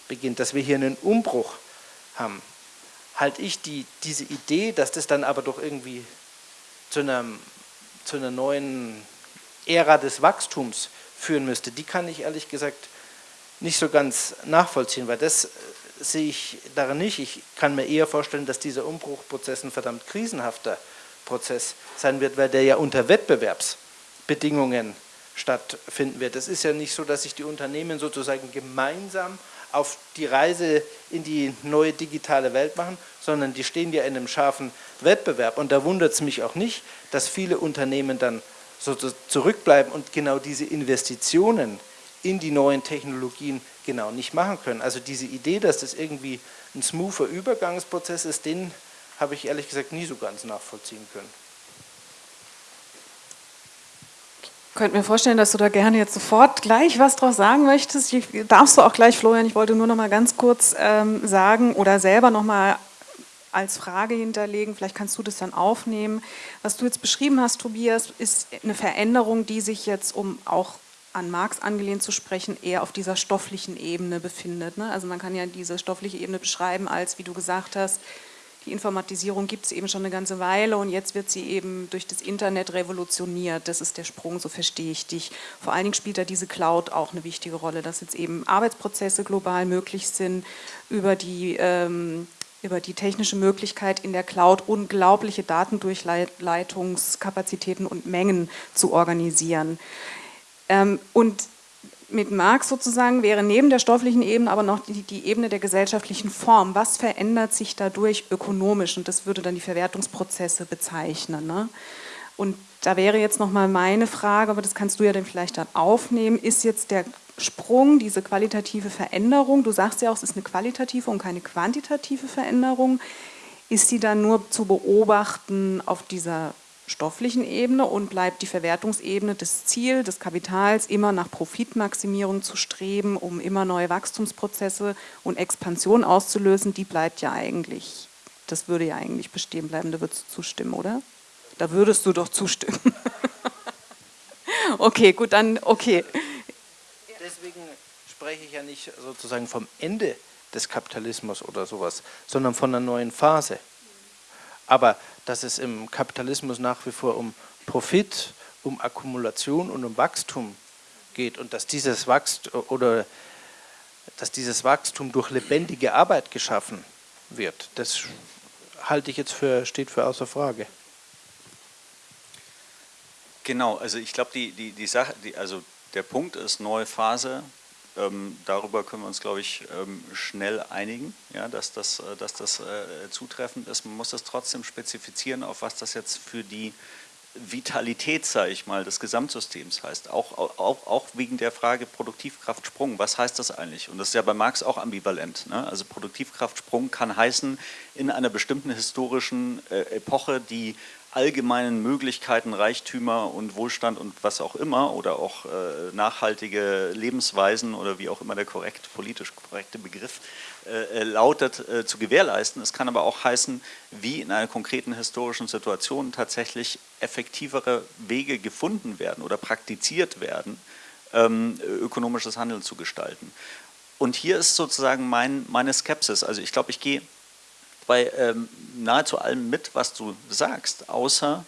beginnt, dass wir hier einen Umbruch haben, halte ich die, diese Idee, dass das dann aber doch irgendwie zu einem zu einer neuen Ära des Wachstums führen müsste, die kann ich ehrlich gesagt nicht so ganz nachvollziehen, weil das äh, sehe ich darin nicht. Ich kann mir eher vorstellen, dass dieser Umbruchprozess ein verdammt krisenhafter Prozess sein wird, weil der ja unter Wettbewerbsbedingungen stattfinden wird. Es ist ja nicht so, dass sich die Unternehmen sozusagen gemeinsam auf die Reise in die neue digitale Welt machen, sondern die stehen ja in einem scharfen Wettbewerb. Und da wundert es mich auch nicht, dass viele Unternehmen dann so zurückbleiben und genau diese Investitionen in die neuen Technologien genau nicht machen können. Also diese Idee, dass das irgendwie ein smoother Übergangsprozess ist, den habe ich ehrlich gesagt nie so ganz nachvollziehen können. Ich könnte mir vorstellen, dass du da gerne jetzt sofort gleich was draus sagen möchtest. Ich, darfst du auch gleich, Florian. Ich wollte nur noch mal ganz kurz ähm, sagen oder selber noch mal als Frage hinterlegen. Vielleicht kannst du das dann aufnehmen. Was du jetzt beschrieben hast, Tobias, ist eine Veränderung, die sich jetzt, um auch an Marx angelehnt zu sprechen, eher auf dieser stofflichen Ebene befindet. Ne? Also man kann ja diese stoffliche Ebene beschreiben als, wie du gesagt hast, die Informatisierung gibt es eben schon eine ganze Weile und jetzt wird sie eben durch das Internet revolutioniert. Das ist der Sprung, so verstehe ich dich. Vor allen Dingen spielt da diese Cloud auch eine wichtige Rolle, dass jetzt eben Arbeitsprozesse global möglich sind über die, ähm, über die technische Möglichkeit in der Cloud unglaubliche Datendurchleitungskapazitäten und Mengen zu organisieren. Ähm, und mit Marx sozusagen wäre neben der stofflichen Ebene aber noch die, die, Ebene der gesellschaftlichen Form. Was verändert sich dadurch ökonomisch? Und das würde dann die Verwertungsprozesse bezeichnen. Ne? Und da wäre jetzt nochmal meine Frage, aber das kannst du ja dann vielleicht dann aufnehmen, ist jetzt der Sprung, diese qualitative Veränderung, du sagst ja auch, es ist eine qualitative und keine quantitative Veränderung, ist sie dann nur zu beobachten auf dieser stofflichen Ebene und bleibt die Verwertungsebene das Ziel des Kapitals, immer nach Profitmaximierung zu streben, um immer neue Wachstumsprozesse und Expansion auszulösen, die bleibt ja eigentlich, das würde ja eigentlich bestehen bleiben, da würdest du zustimmen, oder? Da würdest du doch zustimmen. okay, gut, dann, okay. Deswegen spreche ich ja nicht sozusagen vom Ende des Kapitalismus oder sowas, sondern von einer neuen Phase. Aber dass es im Kapitalismus nach wie vor um Profit, um Akkumulation und um Wachstum geht und dass dieses Wachstum oder dass dieses Wachstum durch lebendige Arbeit geschaffen wird, das halte ich jetzt für, steht für außer Frage. Genau, also ich glaube, die, die, die Sache, die, also der Punkt ist neue Phase, ähm, darüber können wir uns, glaube ich, ähm, schnell einigen, ja, dass das, äh, dass das äh, zutreffend ist. Man muss das trotzdem spezifizieren, auf was das jetzt für die Vitalität, sage ich mal, des Gesamtsystems heißt. Auch, auch, auch wegen der Frage Produktivkraftsprung. Was heißt das eigentlich? Und das ist ja bei Marx auch ambivalent. Ne? Also Produktivkraftsprung kann heißen, in einer bestimmten historischen äh, Epoche die allgemeinen Möglichkeiten, Reichtümer und Wohlstand und was auch immer oder auch äh, nachhaltige Lebensweisen oder wie auch immer der korrekt, politisch korrekte Begriff äh, äh, lautet, äh, zu gewährleisten. Es kann aber auch heißen, wie in einer konkreten historischen Situation tatsächlich effektivere Wege gefunden werden oder praktiziert werden, ähm, ökonomisches Handeln zu gestalten. Und hier ist sozusagen mein, meine Skepsis. Also ich glaube, ich gehe bei ähm, nahezu allem mit, was du sagst, außer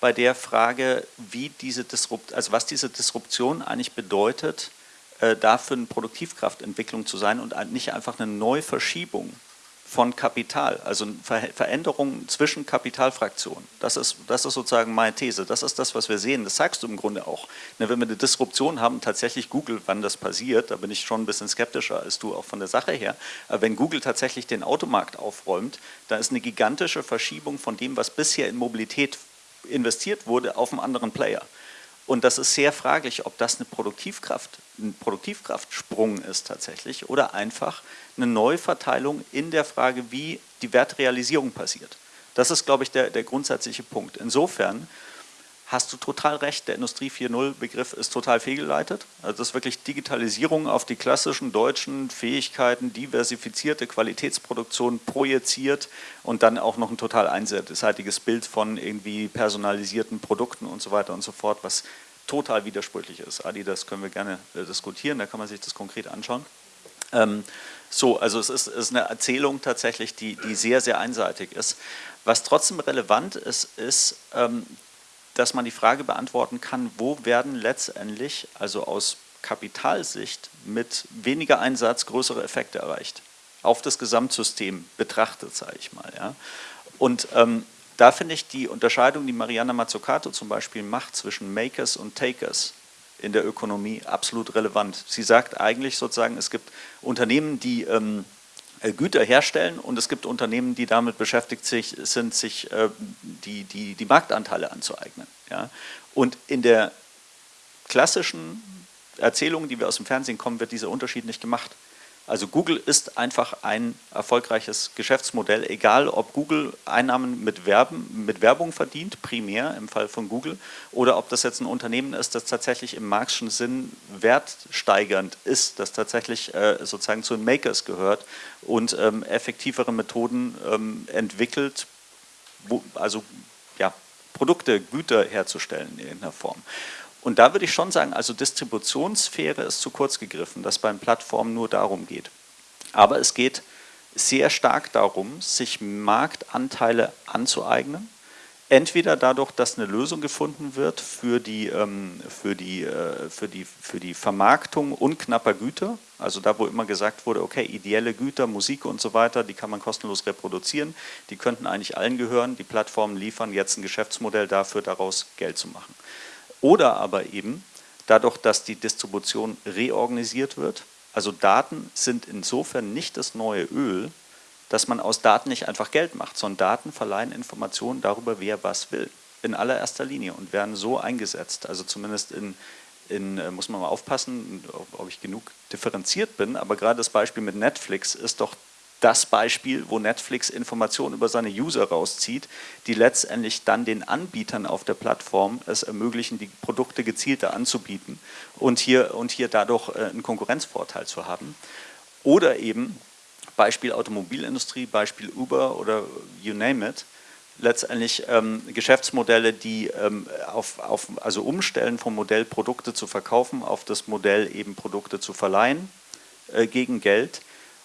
bei der Frage, wie diese Disrupt also was diese Disruption eigentlich bedeutet, äh, dafür eine Produktivkraftentwicklung zu sein und nicht einfach eine Neuverschiebung von Kapital, also Ver Veränderungen zwischen Kapitalfraktionen. Das ist, das ist sozusagen meine These. Das ist das, was wir sehen. Das sagst du im Grunde auch. Ne, wenn wir eine Disruption haben, tatsächlich Google, wann das passiert, da bin ich schon ein bisschen skeptischer als du auch von der Sache her. Aber wenn Google tatsächlich den Automarkt aufräumt, dann ist eine gigantische Verschiebung von dem, was bisher in Mobilität investiert wurde, auf einen anderen Player. Und das ist sehr fraglich, ob das eine Produktivkraft, ein Produktivkraftsprung ist tatsächlich oder einfach eine Neuverteilung in der Frage, wie die Wertrealisierung passiert. Das ist, glaube ich, der, der grundsätzliche Punkt. Insofern hast du total recht, der Industrie 4.0 Begriff ist total fehlgeleitet. Also das ist wirklich Digitalisierung auf die klassischen deutschen Fähigkeiten, diversifizierte Qualitätsproduktion projiziert und dann auch noch ein total einseitiges Bild von irgendwie personalisierten Produkten und so weiter und so fort, was total widersprüchlich ist. Adi, das können wir gerne äh, diskutieren, da kann man sich das konkret anschauen. Ähm, so, also es ist, ist, eine Erzählung tatsächlich, die, die sehr, sehr einseitig ist. Was trotzdem relevant ist, ist, ähm, dass man die Frage beantworten kann, wo werden letztendlich, also aus Kapitalsicht, mit weniger Einsatz größere Effekte erreicht. Auf das Gesamtsystem betrachtet, sage ich mal. Ja. Und ähm, da finde ich die Unterscheidung, die Mariana Mazzucato zum Beispiel macht zwischen Makers und Takers, in der Ökonomie absolut relevant. Sie sagt eigentlich sozusagen, es gibt Unternehmen, die ähm, äh, Güter herstellen und es gibt Unternehmen, die damit beschäftigt sich, sind, sich äh, die, die, die Marktanteile anzueignen. Ja? Und in der klassischen Erzählung, die wir aus dem Fernsehen kommen, wird dieser Unterschied nicht gemacht. Also Google ist einfach ein erfolgreiches Geschäftsmodell, egal ob Google Einnahmen mit, Werben, mit Werbung verdient, primär im Fall von Google, oder ob das jetzt ein Unternehmen ist, das tatsächlich im marxischen Sinn wertsteigernd ist, das tatsächlich äh, sozusagen zu den Makers gehört und ähm, effektivere Methoden ähm, entwickelt, wo, also ja, Produkte, Güter herzustellen in irgendeiner Form. Und da würde ich schon sagen, also Distributionssphäre ist zu kurz gegriffen, dass beim Plattformen nur darum geht. Aber es geht sehr stark darum, sich Marktanteile anzueignen. Entweder dadurch, dass eine Lösung gefunden wird für die, ähm, für die, äh, für die, für die Vermarktung unknapper Güter, also da, wo immer gesagt wurde, okay, ideelle Güter, Musik und so weiter, die kann man kostenlos reproduzieren, die könnten eigentlich allen gehören, die Plattformen liefern jetzt ein Geschäftsmodell dafür, daraus Geld zu machen. Oder aber eben dadurch, dass die Distribution reorganisiert wird. Also Daten sind insofern nicht das neue Öl, dass man aus Daten nicht einfach Geld macht, sondern Daten verleihen Informationen darüber, wer was will. In allererster Linie und werden so eingesetzt. Also zumindest in, in äh, muss man mal aufpassen, ob ich genug differenziert bin, aber gerade das Beispiel mit Netflix ist doch das Beispiel, wo Netflix Informationen über seine User rauszieht, die letztendlich dann den Anbietern auf der Plattform es ermöglichen, die Produkte gezielter anzubieten und hier, und hier dadurch äh, einen Konkurrenzvorteil zu haben. Oder eben Beispiel Automobilindustrie, Beispiel Uber oder you name it, letztendlich ähm, Geschäftsmodelle, die ähm, auf, auf, also umstellen vom Modell Produkte zu verkaufen auf das Modell eben Produkte zu verleihen äh, gegen Geld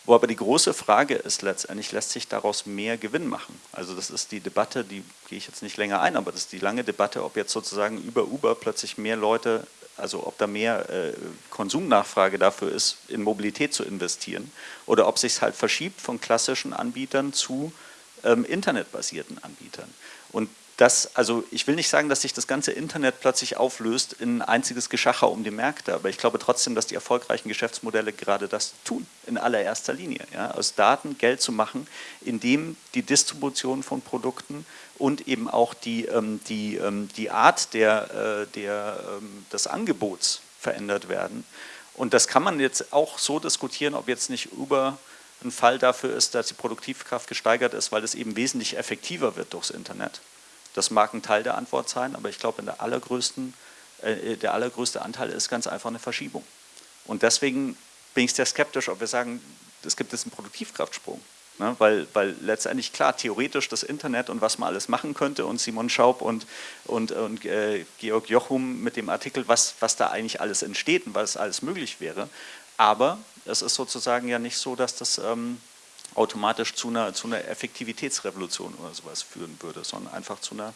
wo aber die große Frage ist letztendlich, lässt sich daraus mehr Gewinn machen? Also das ist die Debatte, die gehe ich jetzt nicht länger ein, aber das ist die lange Debatte, ob jetzt sozusagen über Uber plötzlich mehr Leute, also ob da mehr äh, Konsumnachfrage dafür ist, in Mobilität zu investieren oder ob sich es halt verschiebt von klassischen Anbietern zu ähm, internetbasierten Anbietern. Und dass, also ich will nicht sagen, dass sich das ganze Internet plötzlich auflöst in ein einziges Geschacher um die Märkte, aber ich glaube trotzdem, dass die erfolgreichen Geschäftsmodelle gerade das tun, in allererster Linie. Ja, aus Daten Geld zu machen, indem die Distribution von Produkten und eben auch die, ähm, die, ähm, die Art der, äh, der, ähm, des Angebots verändert werden. Und das kann man jetzt auch so diskutieren, ob jetzt nicht über ein Fall dafür ist, dass die Produktivkraft gesteigert ist, weil es eben wesentlich effektiver wird durchs Internet. Das mag ein Teil der Antwort sein, aber ich glaube, der, allergrößten, äh, der allergrößte Anteil ist ganz einfach eine Verschiebung. Und deswegen bin ich sehr skeptisch, ob wir sagen, es gibt jetzt einen Produktivkraftsprung. Ne? Weil, weil letztendlich, klar, theoretisch das Internet und was man alles machen könnte und Simon Schaub und, und, und äh, Georg Jochum mit dem Artikel, was, was da eigentlich alles entsteht und was alles möglich wäre. Aber es ist sozusagen ja nicht so, dass das ähm, automatisch zu einer, zu einer Effektivitätsrevolution oder sowas führen würde, sondern einfach zu einer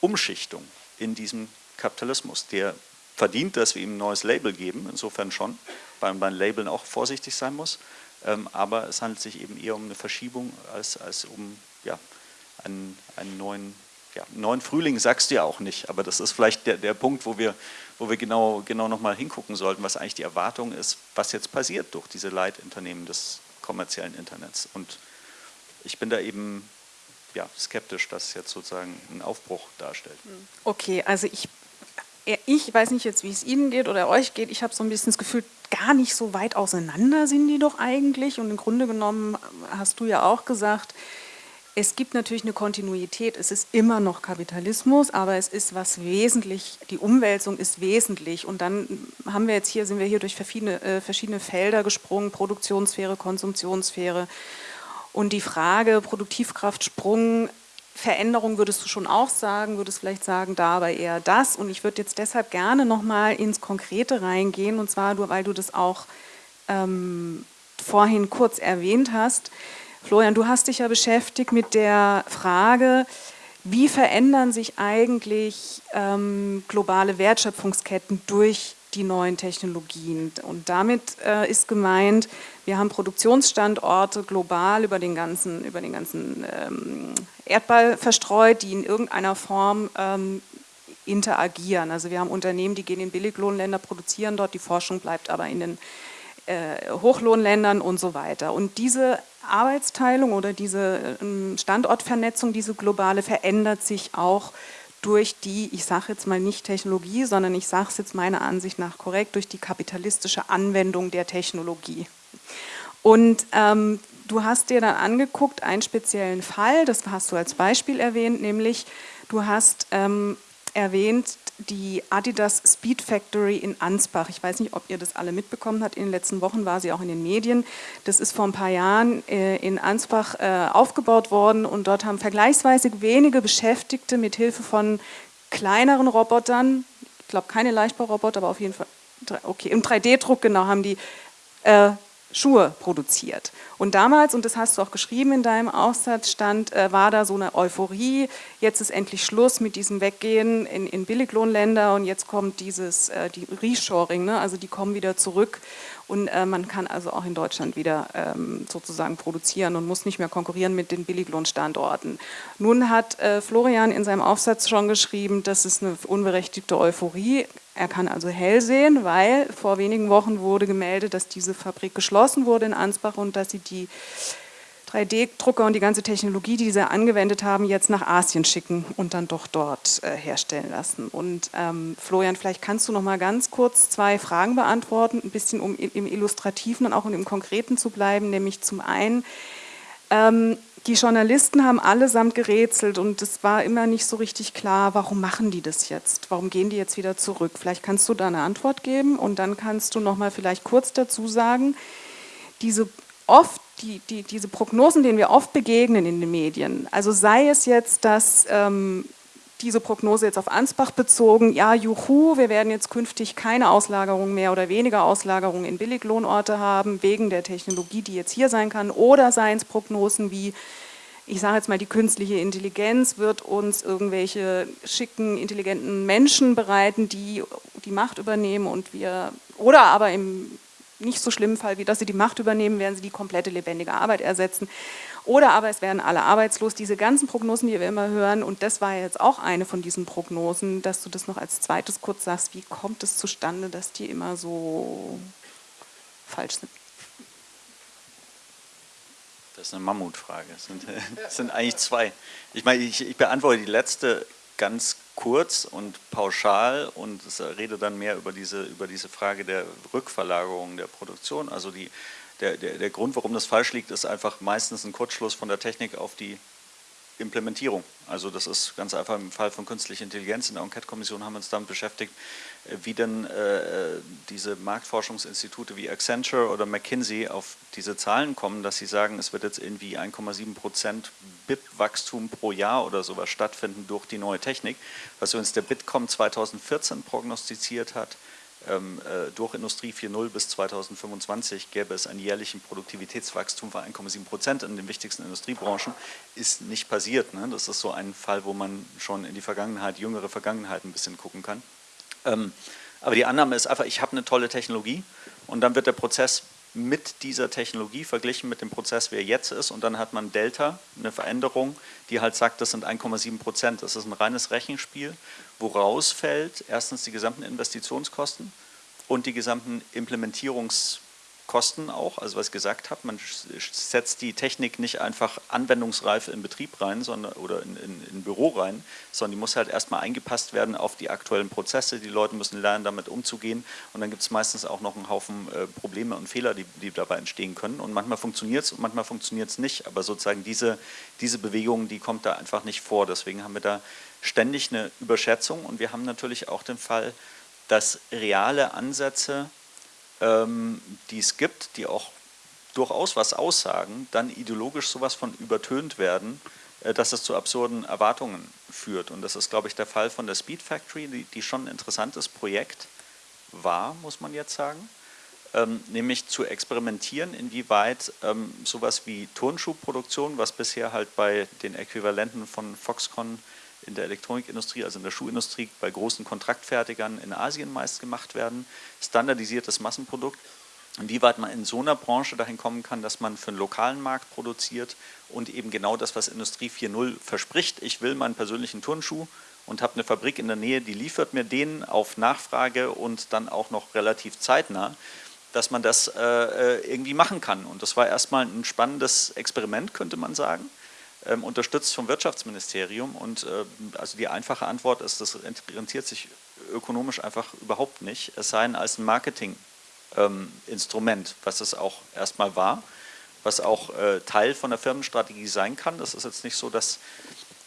Umschichtung in diesem Kapitalismus, der verdient, dass wir ihm ein neues Label geben, insofern schon, weil man beim Labeln auch vorsichtig sein muss, ähm, aber es handelt sich eben eher um eine Verschiebung als, als um ja, einen, einen neuen, ja, neuen Frühling, sagst du ja auch nicht, aber das ist vielleicht der, der Punkt, wo wir, wo wir genau, genau nochmal hingucken sollten, was eigentlich die Erwartung ist, was jetzt passiert durch diese Leitunternehmen des, kommerziellen Internets. Und ich bin da eben ja, skeptisch, dass es jetzt sozusagen einen Aufbruch darstellt. Okay, also ich, ich weiß nicht jetzt, wie es Ihnen geht oder euch geht. Ich habe so ein bisschen das Gefühl, gar nicht so weit auseinander sind die doch eigentlich. Und im Grunde genommen hast du ja auch gesagt, es gibt natürlich eine Kontinuität, es ist immer noch Kapitalismus, aber es ist was wesentlich, die Umwälzung ist wesentlich. Und dann haben wir jetzt hier, sind wir hier durch verschiedene, äh, verschiedene Felder gesprungen, Produktionssphäre, Konsumptionssphäre und die Frage Produktivkraftsprung, Veränderung würdest du schon auch sagen, würdest vielleicht sagen, da aber eher das. Und ich würde jetzt deshalb gerne nochmal ins Konkrete reingehen. Und zwar, weil du das auch ähm, vorhin kurz erwähnt hast, Florian, du hast dich ja beschäftigt mit der Frage, wie verändern sich eigentlich ähm, globale Wertschöpfungsketten durch die neuen Technologien. Und damit äh, ist gemeint, wir haben Produktionsstandorte global über den ganzen, über den ganzen ähm, Erdball verstreut, die in irgendeiner Form ähm, interagieren. Also wir haben Unternehmen, die gehen in Billiglohnländer, produzieren dort, die Forschung bleibt aber in den Hochlohnländern und so weiter. Und diese Arbeitsteilung oder diese ähm, Standortvernetzung, diese globale, verändert sich auch durch die, ich sage jetzt mal nicht Technologie, sondern ich sage es jetzt meiner Ansicht nach korrekt, durch die kapitalistische Anwendung der Technologie. Und ähm, du hast dir dann angeguckt, einen speziellen Fall, das hast du als Beispiel erwähnt, nämlich du hast ähm, erwähnt die Adidas Speed Factory in Ansbach. Ich weiß nicht, ob ihr das alle mitbekommen habt. In den letzten Wochen war sie auch in den Medien. Das ist vor ein paar Jahren äh, in Ansbach äh, aufgebaut worden und dort haben vergleichsweise wenige Beschäftigte mit Hilfe von kleineren Robotern, ich glaube keine Leichtbauroboter, aber auf jeden Fall, okay, im 3D-Druck genau, haben die äh, Schuhe produziert. Und damals, und das hast du auch geschrieben in deinem Aufsatz, stand, äh, war da so eine Euphorie, jetzt ist endlich Schluss mit diesem Weggehen in, in Billiglohnländer und jetzt kommt dieses, äh, die Reshoring, ne? also die kommen wieder zurück und äh, man kann also auch in Deutschland wieder ähm, sozusagen produzieren und muss nicht mehr konkurrieren mit den Billiglohnstandorten. Nun hat äh, Florian in seinem Aufsatz schon geschrieben, das ist eine unberechtigte Euphorie. Er kann also hell sehen, weil vor wenigen Wochen wurde gemeldet, dass diese Fabrik geschlossen wurde in Ansbach und dass sie die 3D-Drucker und die ganze Technologie, die sie angewendet haben, jetzt nach Asien schicken und dann doch dort äh, herstellen lassen. Und ähm, Florian, vielleicht kannst du noch mal ganz kurz zwei Fragen beantworten, ein bisschen um im Illustrativen und auch im Konkreten zu bleiben, nämlich zum einen, ähm, die Journalisten haben allesamt gerätselt und es war immer nicht so richtig klar, warum machen die das jetzt? Warum gehen die jetzt wieder zurück? Vielleicht kannst du da eine Antwort geben und dann kannst du noch mal vielleicht kurz dazu sagen, diese oft die, die, diese Prognosen, denen wir oft begegnen in den Medien, also sei es jetzt, dass ähm, diese Prognose jetzt auf Ansbach bezogen, ja, juhu, wir werden jetzt künftig keine Auslagerung mehr oder weniger Auslagerung in Billiglohnorte haben, wegen der Technologie, die jetzt hier sein kann, oder seien es Prognosen wie, ich sage jetzt mal, die künstliche Intelligenz wird uns irgendwelche schicken, intelligenten Menschen bereiten, die die Macht übernehmen und wir, oder aber im nicht so schlimmen Fall, wie dass sie die Macht übernehmen, werden sie die komplette lebendige Arbeit ersetzen. Oder aber es werden alle arbeitslos. Diese ganzen Prognosen, die wir immer hören, und das war jetzt auch eine von diesen Prognosen, dass du das noch als zweites kurz sagst, wie kommt es zustande, dass die immer so falsch sind? Das ist eine Mammutfrage. Das sind, sind eigentlich zwei. Ich meine, ich, ich beantworte die letzte ganz kurz und pauschal und rede dann mehr über diese, über diese Frage der Rückverlagerung der Produktion. Also die, der, der, der Grund, warum das falsch liegt, ist einfach meistens ein Kurzschluss von der Technik auf die Implementierung. Also das ist ganz einfach im Fall von künstlicher Intelligenz. In der Enquete-Kommission haben wir uns damit beschäftigt, äh, wie denn äh, diese Marktforschungsinstitute wie Accenture oder McKinsey auf diese Zahlen kommen, dass sie sagen, es wird jetzt irgendwie 1,7 Prozent BIP-Wachstum pro Jahr oder sowas stattfinden durch die neue Technik. Was uns der Bitkom 2014 prognostiziert hat, durch Industrie 4.0 bis 2025 gäbe es einen jährlichen Produktivitätswachstum von 1,7 Prozent in den wichtigsten Industriebranchen, ist nicht passiert. Ne? Das ist so ein Fall, wo man schon in die Vergangenheit, jüngere Vergangenheit ein bisschen gucken kann. Ähm, aber die Annahme ist einfach, ich habe eine tolle Technologie und dann wird der Prozess mit dieser Technologie verglichen mit dem Prozess, wie er jetzt ist und dann hat man Delta, eine Veränderung, die halt sagt, das sind 1,7 Prozent. Das ist ein reines Rechenspiel, woraus fällt erstens die gesamten Investitionskosten und die gesamten Implementierungskosten Kosten auch, also was ich gesagt habe, man setzt die Technik nicht einfach anwendungsreif in Betrieb rein sondern, oder in, in, in Büro rein, sondern die muss halt erstmal eingepasst werden auf die aktuellen Prozesse, die Leute müssen lernen, damit umzugehen. Und dann gibt es meistens auch noch einen Haufen äh, Probleme und Fehler, die, die dabei entstehen können. Und manchmal funktioniert es und manchmal funktioniert es nicht, aber sozusagen diese, diese Bewegung, die kommt da einfach nicht vor, deswegen haben wir da ständig eine Überschätzung und wir haben natürlich auch den Fall, dass reale Ansätze ähm, die es gibt, die auch durchaus was aussagen, dann ideologisch sowas von übertönt werden, äh, dass es zu absurden Erwartungen führt. Und das ist, glaube ich, der Fall von der Speed Factory, die, die schon ein interessantes Projekt war, muss man jetzt sagen. Ähm, nämlich zu experimentieren, inwieweit ähm, sowas wie Turnschuhproduktion, was bisher halt bei den Äquivalenten von Foxconn in der Elektronikindustrie, also in der Schuhindustrie, bei großen Kontraktfertigern in Asien meist gemacht werden, standardisiertes Massenprodukt. Inwieweit man in so einer Branche dahin kommen kann, dass man für einen lokalen Markt produziert und eben genau das, was Industrie 4.0 verspricht. Ich will meinen persönlichen Turnschuh und habe eine Fabrik in der Nähe, die liefert mir den auf Nachfrage und dann auch noch relativ zeitnah, dass man das äh, äh, irgendwie machen kann. Und das war erstmal ein spannendes Experiment, könnte man sagen, unterstützt vom Wirtschaftsministerium. Und äh, also die einfache Antwort ist, das rentiert sich ökonomisch einfach überhaupt nicht, es sei denn als ein Marketinginstrument, ähm, was es auch erstmal war, was auch äh, Teil von der Firmenstrategie sein kann. Das ist jetzt nicht so, dass,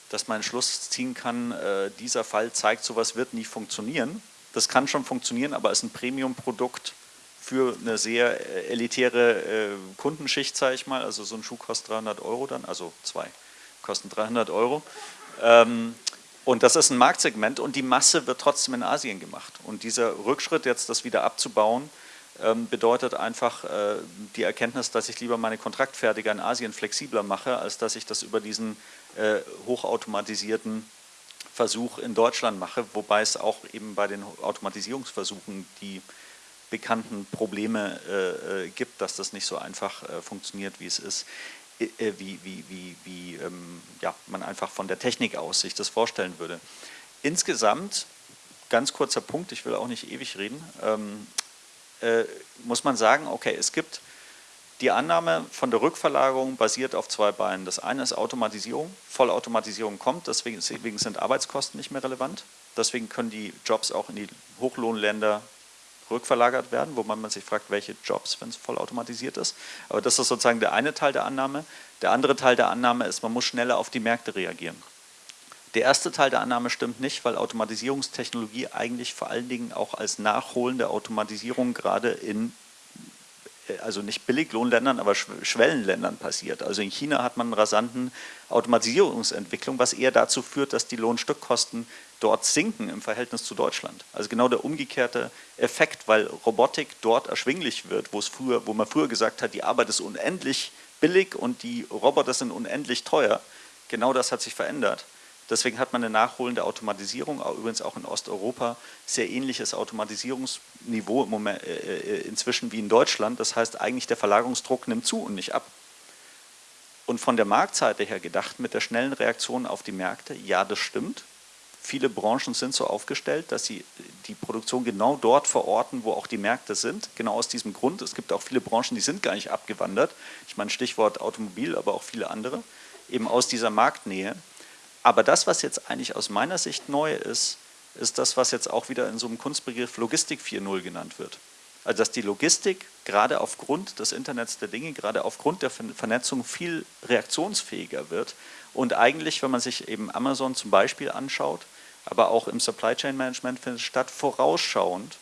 dass man einen Schluss ziehen kann, äh, dieser Fall zeigt, sowas wird nie funktionieren. Das kann schon funktionieren, aber als ein Premium-Produkt für eine sehr elitäre Kundenschicht, sage ich mal, also so ein Schuh kostet 300 Euro dann, also zwei kosten 300 Euro. Ähm, und das ist ein Marktsegment und die Masse wird trotzdem in Asien gemacht. Und dieser Rückschritt, jetzt das wieder abzubauen, ähm, bedeutet einfach äh, die Erkenntnis, dass ich lieber meine Kontraktfertiger in Asien flexibler mache, als dass ich das über diesen äh, hochautomatisierten Versuch in Deutschland mache, wobei es auch eben bei den Automatisierungsversuchen die bekannten Probleme äh, äh, gibt, dass das nicht so einfach äh, funktioniert, wie es ist, wie, wie, wie, wie ähm, ja, man einfach von der Technik aus sich das vorstellen würde. Insgesamt, ganz kurzer Punkt, ich will auch nicht ewig reden, ähm, äh, muss man sagen, okay, es gibt die Annahme von der Rückverlagerung basiert auf zwei Beinen. Das eine ist Automatisierung. Vollautomatisierung kommt, deswegen, deswegen sind Arbeitskosten nicht mehr relevant. Deswegen können die Jobs auch in die Hochlohnländer rückverlagert werden, wo man sich fragt, welche Jobs, wenn es vollautomatisiert ist. Aber das ist sozusagen der eine Teil der Annahme. Der andere Teil der Annahme ist, man muss schneller auf die Märkte reagieren. Der erste Teil der Annahme stimmt nicht, weil Automatisierungstechnologie eigentlich vor allen Dingen auch als nachholende Automatisierung gerade in also nicht Billiglohnländern, aber Schwellenländern passiert. Also in China hat man einen rasanten Automatisierungsentwicklung, was eher dazu führt, dass die Lohnstückkosten dort sinken im Verhältnis zu Deutschland. Also genau der umgekehrte Effekt, weil Robotik dort erschwinglich wird, wo, es früher, wo man früher gesagt hat, die Arbeit ist unendlich billig und die Roboter sind unendlich teuer. Genau das hat sich verändert. Deswegen hat man eine nachholende Automatisierung, übrigens auch in Osteuropa, sehr ähnliches Automatisierungsniveau im Moment, äh, äh, inzwischen wie in Deutschland. Das heißt, eigentlich der Verlagerungsdruck nimmt zu und nicht ab. Und von der Marktseite her gedacht, mit der schnellen Reaktion auf die Märkte, ja, das stimmt. Viele Branchen sind so aufgestellt, dass sie die Produktion genau dort verorten, wo auch die Märkte sind. Genau aus diesem Grund. Es gibt auch viele Branchen, die sind gar nicht abgewandert. Ich meine Stichwort Automobil, aber auch viele andere. Eben aus dieser Marktnähe. Aber das, was jetzt eigentlich aus meiner Sicht neu ist, ist das, was jetzt auch wieder in so einem Kunstbegriff Logistik 4.0 genannt wird. Also dass die Logistik gerade aufgrund des Internets der Dinge, gerade aufgrund der Vernetzung viel reaktionsfähiger wird und eigentlich, wenn man sich eben Amazon zum Beispiel anschaut, aber auch im Supply Chain Management findet statt, vorausschauend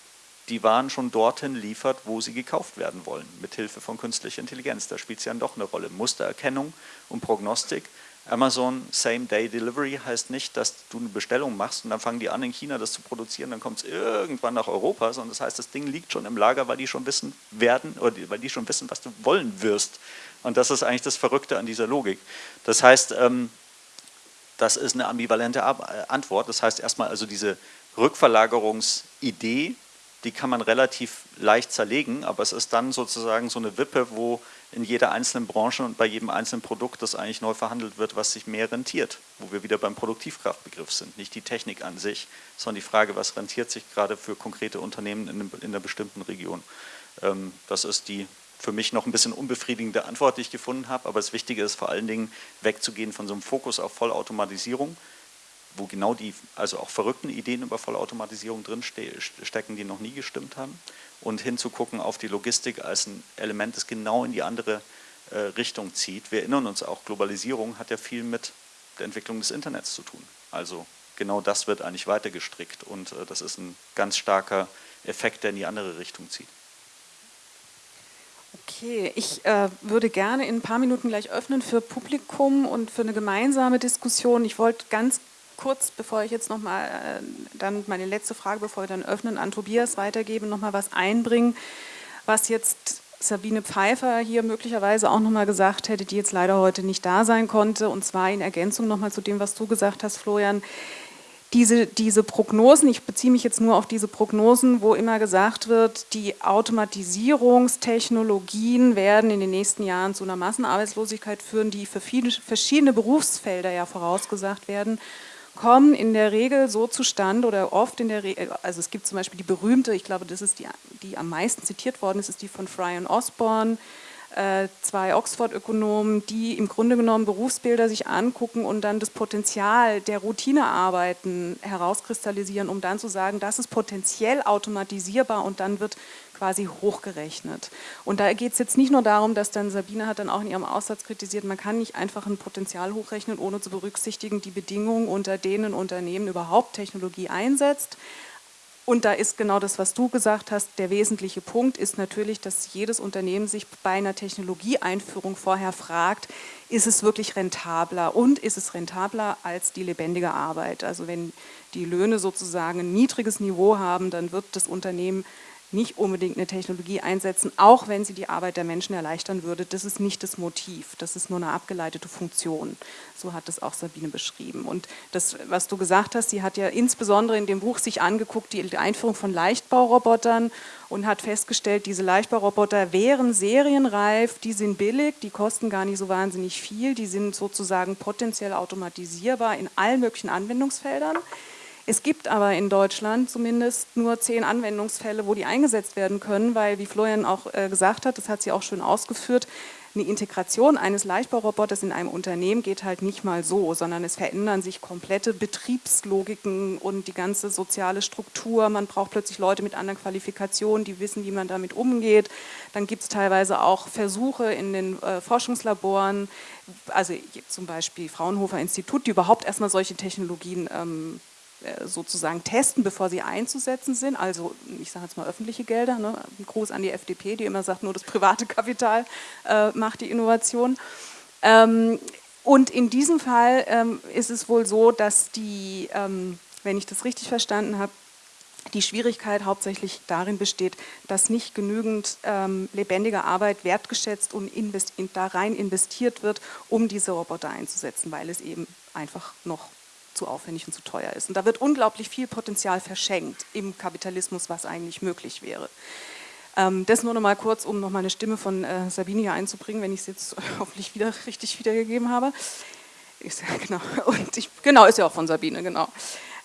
die Waren schon dorthin liefert, wo sie gekauft werden wollen, mit Hilfe von künstlicher Intelligenz. Da spielt es ja doch eine Rolle. Mustererkennung und Prognostik Amazon Same-Day-Delivery heißt nicht, dass du eine Bestellung machst und dann fangen die an in China das zu produzieren, dann kommt es irgendwann nach Europa, sondern das heißt, das Ding liegt schon im Lager, weil die schon wissen werden oder weil die schon wissen, was du wollen wirst. Und das ist eigentlich das Verrückte an dieser Logik. Das heißt, ähm, das ist eine ambivalente Antwort. Das heißt erstmal also diese Rückverlagerungsidee, die kann man relativ leicht zerlegen, aber es ist dann sozusagen so eine Wippe, wo in jeder einzelnen Branche und bei jedem einzelnen Produkt das eigentlich neu verhandelt wird, was sich mehr rentiert, wo wir wieder beim Produktivkraftbegriff sind. Nicht die Technik an sich, sondern die Frage, was rentiert sich gerade für konkrete Unternehmen in, einer bestimmten Region. Ähm, das ist die für mich noch ein bisschen unbefriedigende Antwort, die ich gefunden habe, aber das Wichtige ist vor allen Dingen wegzugehen von so einem Fokus auf Vollautomatisierung, wo genau die, also auch verrückten Ideen über Vollautomatisierung drinstecken, die noch nie gestimmt haben. Und hinzugucken auf die Logistik als ein Element, das genau in die andere äh, Richtung zieht. Wir erinnern uns auch, Globalisierung hat ja viel mit der Entwicklung des Internets zu tun. Also genau das wird eigentlich weiter gestrickt und äh, das ist ein ganz starker Effekt, der in die andere Richtung zieht. Okay, ich äh, würde gerne in ein paar Minuten gleich öffnen für Publikum und für eine gemeinsame Diskussion. Ich wollte ganz kurz, bevor ich jetzt nochmal äh, dann meine letzte Frage, bevor wir dann öffnen, an Tobias weitergeben, nochmal was einbringen, was jetzt Sabine Pfeiffer hier möglicherweise auch nochmal gesagt hätte, die jetzt leider heute nicht da sein konnte, und zwar in Ergänzung nochmal zu dem, was du gesagt hast, Florian, diese, diese Prognosen, ich beziehe mich jetzt nur auf diese Prognosen, wo immer gesagt wird, die Automatisierungstechnologien werden in den nächsten Jahren zu einer Massenarbeitslosigkeit führen, die für viele verschiedene Berufsfelder ja vorausgesagt werden kommen in der Regel so zustande oder oft in der Regel, also es gibt zum Beispiel die berühmte, ich glaube, das ist die, die am meisten zitiert worden ist, ist die von Fry und Osborne, äh, zwei Oxford-Ökonomen, die im Grunde genommen Berufsbilder sich angucken und dann das Potenzial der Routinearbeiten herauskristallisieren, um dann zu sagen, das ist potenziell automatisierbar und dann wird quasi hochgerechnet. Und da geht es jetzt nicht nur darum, dass dann Sabine hat dann auch in ihrem Aussatz kritisiert, man kann nicht einfach ein Potenzial hochrechnen, ohne zu berücksichtigen die Bedingungen, unter denen Unternehmen überhaupt Technologie einsetzt, und da ist genau das, was du gesagt hast, der wesentliche Punkt ist natürlich, dass jedes Unternehmen sich bei einer Technologieeinführung vorher fragt, ist es wirklich rentabler und ist es rentabler als die lebendige Arbeit? Also wenn die Löhne sozusagen ein niedriges Niveau haben, dann wird das Unternehmen nicht unbedingt eine Technologie einsetzen, auch wenn sie die Arbeit der Menschen erleichtern würde. Das ist nicht das Motiv, das ist nur eine abgeleitete Funktion. So hat es auch Sabine beschrieben. Und das, was du gesagt hast, sie hat ja insbesondere in dem Buch sich angeguckt, die Einführung von Leichtbaurobotern und hat festgestellt, diese Leichtbauroboter wären serienreif, die sind billig, die kosten gar nicht so wahnsinnig viel, die sind sozusagen potenziell automatisierbar in allen möglichen Anwendungsfeldern. Es gibt aber in Deutschland zumindest nur zehn Anwendungsfälle, wo die eingesetzt werden können, weil, wie Florian auch äh, gesagt hat, das hat sie auch schön ausgeführt, eine Integration eines Leichtbauroboters in einem Unternehmen geht halt nicht mal so, sondern es verändern sich komplette Betriebslogiken und die ganze soziale Struktur. Man braucht plötzlich Leute mit anderen Qualifikationen, die wissen, wie man damit umgeht. Dann gibt es teilweise auch Versuche in den äh, Forschungslaboren, also zum Beispiel Fraunhofer Institut, die überhaupt erstmal solche Technologien ähm, äh, sozusagen testen, bevor sie einzusetzen sind. Also ich sage jetzt mal öffentliche Gelder. Ne? Ein Gruß an die FDP, die immer sagt, nur das private Kapital äh, macht die Innovation. Ähm, und in diesem Fall ähm, ist es wohl so, dass die, ähm, wenn ich das richtig verstanden habe, die Schwierigkeit hauptsächlich darin besteht, dass nicht genügend ähm, lebendige Arbeit wertgeschätzt und in, da rein investiert wird, um diese Roboter einzusetzen, weil es eben einfach noch zu aufwendig und zu teuer ist. Und da wird unglaublich viel Potenzial verschenkt im Kapitalismus, was eigentlich möglich wäre. Ähm, das nur noch mal kurz, um noch mal eine Stimme von äh, Sabine hier einzubringen, wenn ich es jetzt hoffentlich wieder richtig wiedergegeben habe. Ist, genau, und ich, genau, ist ja auch von Sabine, genau.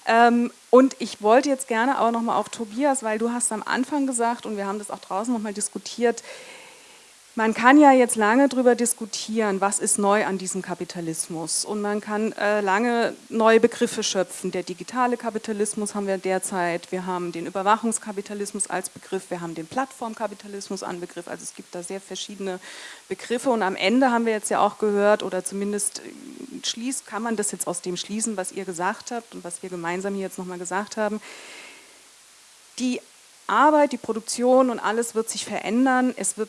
Ähm, und ich wollte jetzt gerne aber noch mal auf Tobias, weil du hast am Anfang gesagt, und wir haben das auch draußen noch mal diskutiert, man kann ja jetzt lange darüber diskutieren, was ist neu an diesem Kapitalismus. Und man kann äh, lange neue Begriffe schöpfen. Der digitale Kapitalismus haben wir derzeit, wir haben den Überwachungskapitalismus als Begriff, wir haben den Plattformkapitalismus als Begriff, also es gibt da sehr verschiedene Begriffe. Und am Ende haben wir jetzt ja auch gehört oder zumindest äh, schließt, kann man das jetzt aus dem schließen, was ihr gesagt habt und was wir gemeinsam hier jetzt nochmal gesagt haben. Die Arbeit, die Produktion und alles wird sich verändern, es wird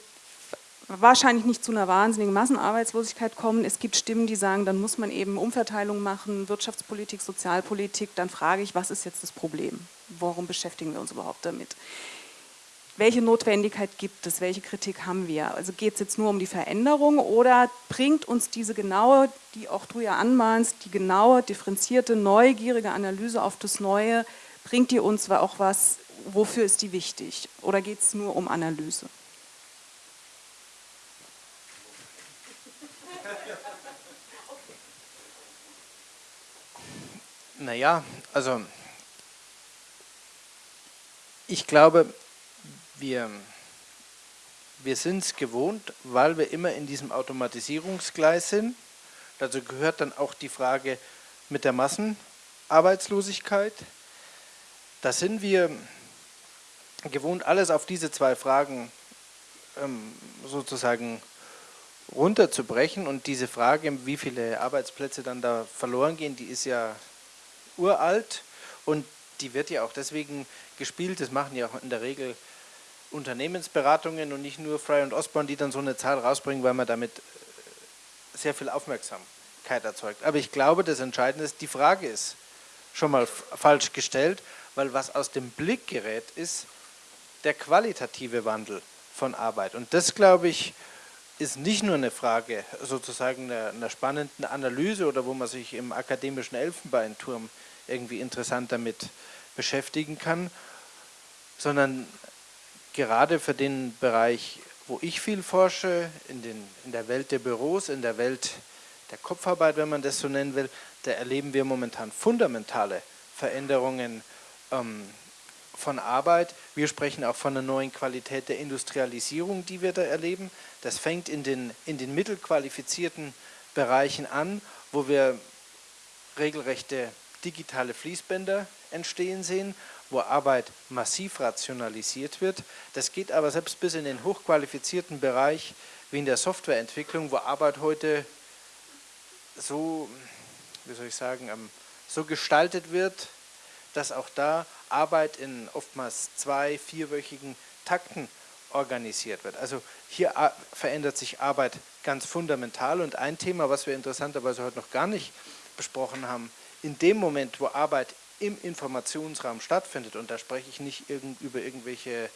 wahrscheinlich nicht zu einer wahnsinnigen Massenarbeitslosigkeit kommen. Es gibt Stimmen, die sagen, dann muss man eben Umverteilung machen, Wirtschaftspolitik, Sozialpolitik. Dann frage ich, was ist jetzt das Problem? Warum beschäftigen wir uns überhaupt damit? Welche Notwendigkeit gibt es? Welche Kritik haben wir? Also geht es jetzt nur um die Veränderung oder bringt uns diese genaue, die auch du ja anmahnst, die genaue, differenzierte, neugierige Analyse auf das Neue, bringt die uns auch was, wofür ist die wichtig? Oder geht es nur um Analyse? Naja, also ich glaube, wir, wir sind es gewohnt, weil wir immer in diesem Automatisierungsgleis sind. Dazu gehört dann auch die Frage mit der Massenarbeitslosigkeit. Da sind wir gewohnt, alles auf diese zwei Fragen ähm, sozusagen runterzubrechen. Und diese Frage, wie viele Arbeitsplätze dann da verloren gehen, die ist ja uralt und die wird ja auch deswegen gespielt, das machen ja auch in der Regel Unternehmensberatungen und nicht nur Fry und Osborne, die dann so eine Zahl rausbringen, weil man damit äh, sehr viel Aufmerksamkeit erzeugt. Aber ich glaube, das Entscheidende ist, die Frage ist schon mal falsch gestellt, weil was aus dem Blick gerät, ist der qualitative Wandel von Arbeit. Und das, glaube ich, ist nicht nur eine Frage sozusagen einer, einer spannenden Analyse oder wo man sich im akademischen Elfenbeinturm irgendwie interessant damit beschäftigen kann, sondern gerade für den Bereich, wo ich viel forsche, in, den, in der Welt der Büros, in der Welt der Kopfarbeit, wenn man das so nennen will, da erleben wir momentan fundamentale Veränderungen ähm, von Arbeit. Wir sprechen auch von einer neuen Qualität der Industrialisierung, die wir da erleben. Das fängt in den, in den mittelqualifizierten Bereichen an, wo wir regelrechte digitale Fließbänder entstehen sehen, wo Arbeit massiv rationalisiert wird. Das geht aber selbst bis in den hochqualifizierten Bereich wie in der Softwareentwicklung, wo Arbeit heute so, wie soll ich sagen, so gestaltet wird, dass auch da Arbeit in oftmals zwei-, vierwöchigen Takten organisiert wird. Also hier verändert sich Arbeit ganz fundamental und ein Thema, was wir interessanterweise heute noch gar nicht besprochen haben, in dem Moment, wo Arbeit im Informationsraum stattfindet, und da spreche ich nicht über irgendwelche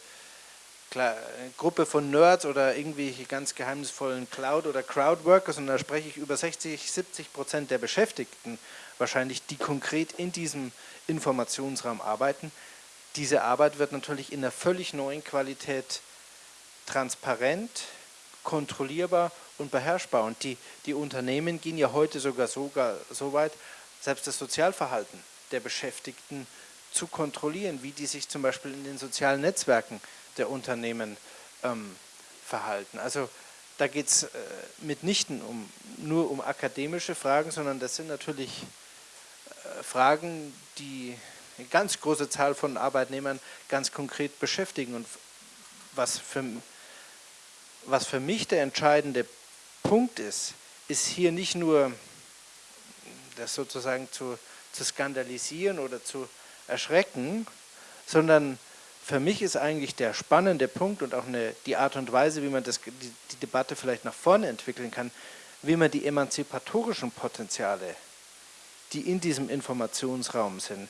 klar, Gruppe von Nerds oder irgendwelche ganz geheimnisvollen Cloud- oder Crowdworker, sondern da spreche ich über 60, 70 Prozent der Beschäftigten wahrscheinlich, die konkret in diesem Informationsraum arbeiten. Diese Arbeit wird natürlich in einer völlig neuen Qualität transparent, kontrollierbar und beherrschbar. Und die, die Unternehmen gehen ja heute sogar, sogar so weit, selbst das Sozialverhalten der Beschäftigten zu kontrollieren, wie die sich zum Beispiel in den sozialen Netzwerken der Unternehmen ähm, verhalten. Also da geht es äh, mitnichten um, nur um akademische Fragen, sondern das sind natürlich äh, Fragen, die eine ganz große Zahl von Arbeitnehmern ganz konkret beschäftigen. Und was für, was für mich der entscheidende Punkt ist, ist hier nicht nur das sozusagen zu, zu skandalisieren oder zu erschrecken, sondern für mich ist eigentlich der spannende Punkt und auch eine, die Art und Weise, wie man das, die, die Debatte vielleicht nach vorne entwickeln kann, wie man die emanzipatorischen Potenziale, die in diesem Informationsraum sind,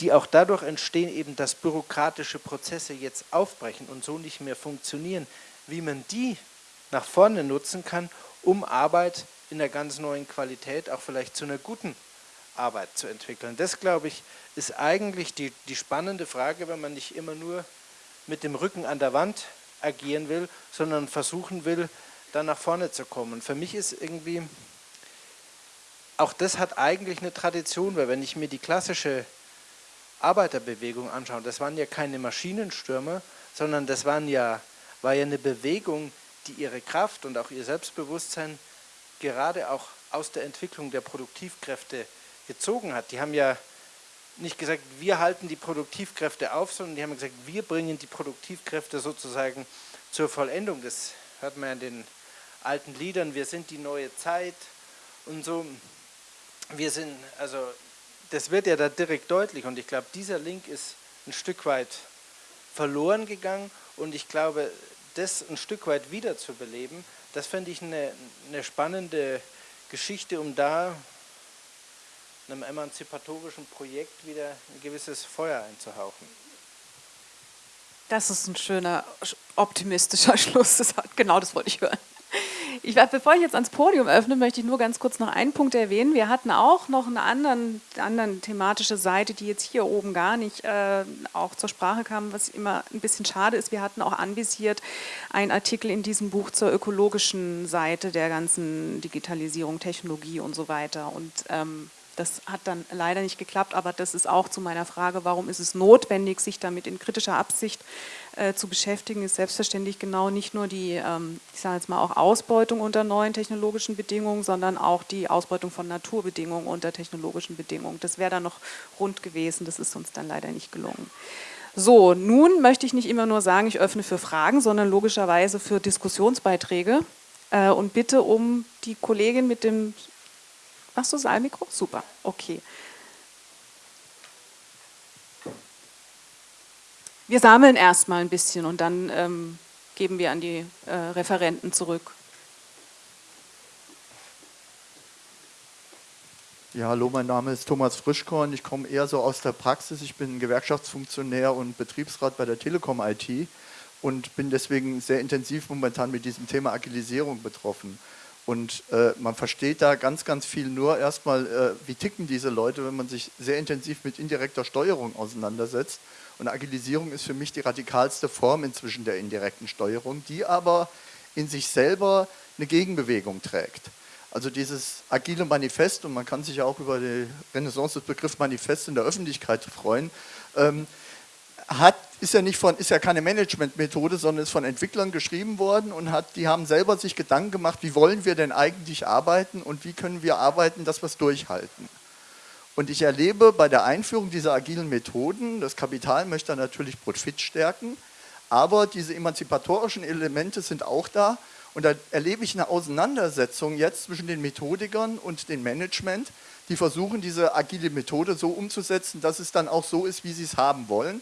die auch dadurch entstehen, eben dass bürokratische Prozesse jetzt aufbrechen und so nicht mehr funktionieren, wie man die nach vorne nutzen kann, um Arbeit in einer ganz neuen Qualität auch vielleicht zu einer guten Arbeit zu entwickeln. Das, glaube ich, ist eigentlich die, die spannende Frage, wenn man nicht immer nur mit dem Rücken an der Wand agieren will, sondern versuchen will, dann nach vorne zu kommen. Für mich ist irgendwie, auch das hat eigentlich eine Tradition, weil wenn ich mir die klassische Arbeiterbewegung anschaue, das waren ja keine Maschinenstürmer, sondern das waren ja, war ja eine Bewegung, die ihre Kraft und auch ihr Selbstbewusstsein gerade auch aus der Entwicklung der Produktivkräfte gezogen hat. Die haben ja nicht gesagt, wir halten die Produktivkräfte auf, sondern die haben gesagt, wir bringen die Produktivkräfte sozusagen zur Vollendung. Das hört man ja in den alten Liedern, wir sind die neue Zeit und so. Wir sind, also das wird ja da direkt deutlich und ich glaube, dieser Link ist ein Stück weit verloren gegangen und ich glaube, das ein Stück weit wiederzubeleben, das fände ich eine, eine spannende Geschichte, um da einem emanzipatorischen Projekt wieder ein gewisses Feuer einzuhauchen. Das ist ein schöner, optimistischer Schluss. Das hat, genau das wollte ich hören. Ich, bevor ich jetzt ans Podium öffne, möchte ich nur ganz kurz noch einen Punkt erwähnen. Wir hatten auch noch eine anderen, anderen thematische Seite, die jetzt hier oben gar nicht äh, auch zur Sprache kam, was immer ein bisschen schade ist. Wir hatten auch anvisiert einen Artikel in diesem Buch zur ökologischen Seite der ganzen Digitalisierung, Technologie und so weiter. Und ähm, das hat dann leider nicht geklappt, aber das ist auch zu meiner Frage, warum ist es notwendig, sich damit in kritischer Absicht äh, zu beschäftigen, ist selbstverständlich genau nicht nur die, ähm, ich sage jetzt mal auch Ausbeutung unter neuen technologischen Bedingungen, sondern auch die Ausbeutung von Naturbedingungen unter technologischen Bedingungen. Das wäre dann noch rund gewesen, das ist uns dann leider nicht gelungen. So, nun möchte ich nicht immer nur sagen, ich öffne für Fragen, sondern logischerweise für Diskussionsbeiträge äh, und bitte um die Kollegin mit dem Machst du Saalmikro? Super, okay. Wir sammeln erstmal ein bisschen und dann ähm, geben wir an die äh, Referenten zurück. Ja, hallo, mein Name ist Thomas Frischkorn. Ich komme eher so aus der Praxis. Ich bin Gewerkschaftsfunktionär und Betriebsrat bei der Telekom IT und bin deswegen sehr intensiv momentan mit diesem Thema Agilisierung betroffen. Und äh, man versteht da ganz, ganz viel nur erstmal, äh, wie ticken diese Leute, wenn man sich sehr intensiv mit indirekter Steuerung auseinandersetzt. Und Agilisierung ist für mich die radikalste Form inzwischen der indirekten Steuerung, die aber in sich selber eine Gegenbewegung trägt. Also dieses agile Manifest, und man kann sich ja auch über die Renaissance des Begriffs Manifest in der Öffentlichkeit freuen, ähm, hat, ist, ja nicht von, ist ja keine Managementmethode, sondern ist von Entwicklern geschrieben worden und hat, die haben selber sich Gedanken gemacht, wie wollen wir denn eigentlich arbeiten und wie können wir arbeiten, dass wir es durchhalten. Und ich erlebe bei der Einführung dieser agilen Methoden, das Kapital möchte natürlich Profit stärken, aber diese emanzipatorischen Elemente sind auch da und da erlebe ich eine Auseinandersetzung jetzt zwischen den Methodikern und dem Management, die versuchen, diese agile Methode so umzusetzen, dass es dann auch so ist, wie sie es haben wollen.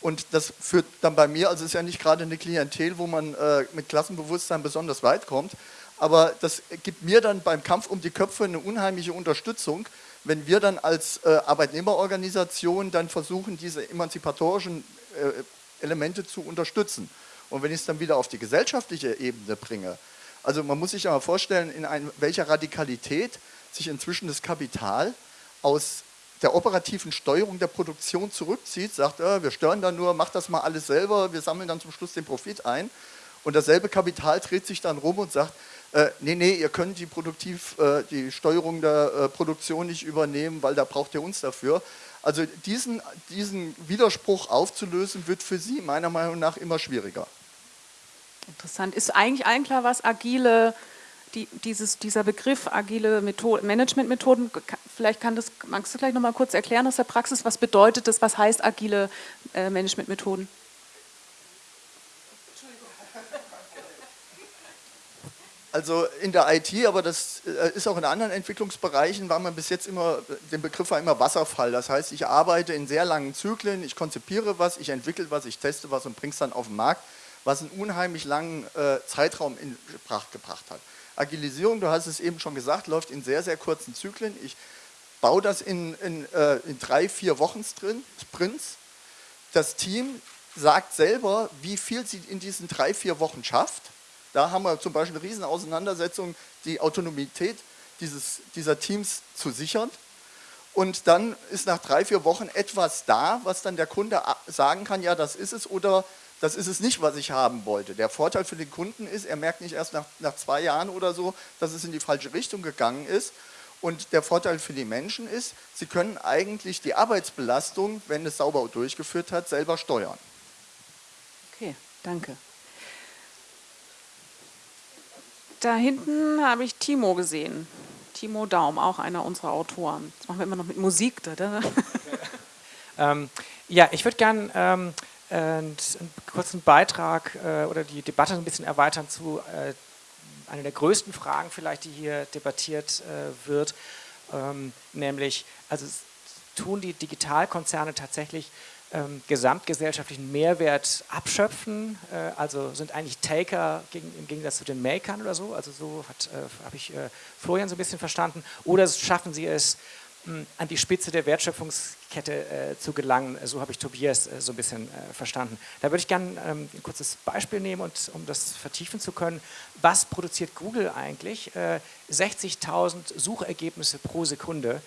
Und das führt dann bei mir, also es ist ja nicht gerade eine Klientel, wo man äh, mit Klassenbewusstsein besonders weit kommt, aber das gibt mir dann beim Kampf um die Köpfe eine unheimliche Unterstützung, wenn wir dann als äh, Arbeitnehmerorganisation dann versuchen, diese emanzipatorischen äh, Elemente zu unterstützen. Und wenn ich es dann wieder auf die gesellschaftliche Ebene bringe, also man muss sich ja mal vorstellen, in ein, welcher Radikalität sich inzwischen das Kapital aus der operativen Steuerung der Produktion zurückzieht, sagt, äh, wir steuern da nur, macht das mal alles selber, wir sammeln dann zum Schluss den Profit ein. Und dasselbe Kapital dreht sich dann rum und sagt, äh, nee, nee, ihr könnt die, Produktiv, äh, die Steuerung der äh, Produktion nicht übernehmen, weil da braucht ihr uns dafür. Also diesen, diesen Widerspruch aufzulösen, wird für Sie meiner Meinung nach immer schwieriger. Interessant. Ist eigentlich allen klar, was agile, die, dieses, dieser Begriff agile Managementmethoden, vielleicht kann das, magst du gleich nochmal kurz erklären aus der Praxis, was bedeutet das, was heißt agile äh, Managementmethoden? Also in der IT, aber das äh, ist auch in anderen Entwicklungsbereichen, war man bis jetzt immer, den Begriff war immer Wasserfall. Das heißt, ich arbeite in sehr langen Zyklen, ich konzipiere was, ich entwickle was, ich teste was und bringe es dann auf den Markt, was einen unheimlich langen äh, Zeitraum in Betracht gebracht hat. Agilisierung, du hast es eben schon gesagt, läuft in sehr, sehr kurzen Zyklen. Ich baue das in, in, äh, in drei, vier Wochen drin, Sprints. Das Team sagt selber, wie viel sie in diesen drei, vier Wochen schafft da haben wir zum Beispiel eine Riesenauseinandersetzung, die Autonomität dieses, dieser Teams zu sichern. Und dann ist nach drei, vier Wochen etwas da, was dann der Kunde sagen kann, ja, das ist es oder das ist es nicht, was ich haben wollte. Der Vorteil für den Kunden ist, er merkt nicht erst nach, nach zwei Jahren oder so, dass es in die falsche Richtung gegangen ist. Und der Vorteil für die Menschen ist, sie können eigentlich die Arbeitsbelastung, wenn es sauber durchgeführt hat, selber steuern. Okay, danke. Da hinten habe ich Timo gesehen. Timo Daum, auch einer unserer Autoren. Das machen wir immer noch mit Musik. Da, ähm, ja, ich würde gerne ähm, einen, kurzen Beitrag äh, oder die Debatte ein bisschen erweitern zu äh, einer der größten Fragen vielleicht, die hier debattiert äh, wird, ähm, nämlich, also tun die Digitalkonzerne tatsächlich ähm, gesamtgesellschaftlichen Mehrwert abschöpfen, äh, also sind eigentlich Taker gegen, im Gegensatz zu den Makern oder so, also so äh, habe ich äh, Florian so ein bisschen verstanden, oder schaffen sie es, mh, an die Spitze der Wertschöpfungskette äh, zu gelangen, so habe ich Tobias äh, so ein bisschen äh, verstanden. Da würde ich gerne ähm, ein kurzes Beispiel nehmen, und, um das vertiefen zu können. Was produziert Google eigentlich? 60.000 Suchergebnisse pro Sekunde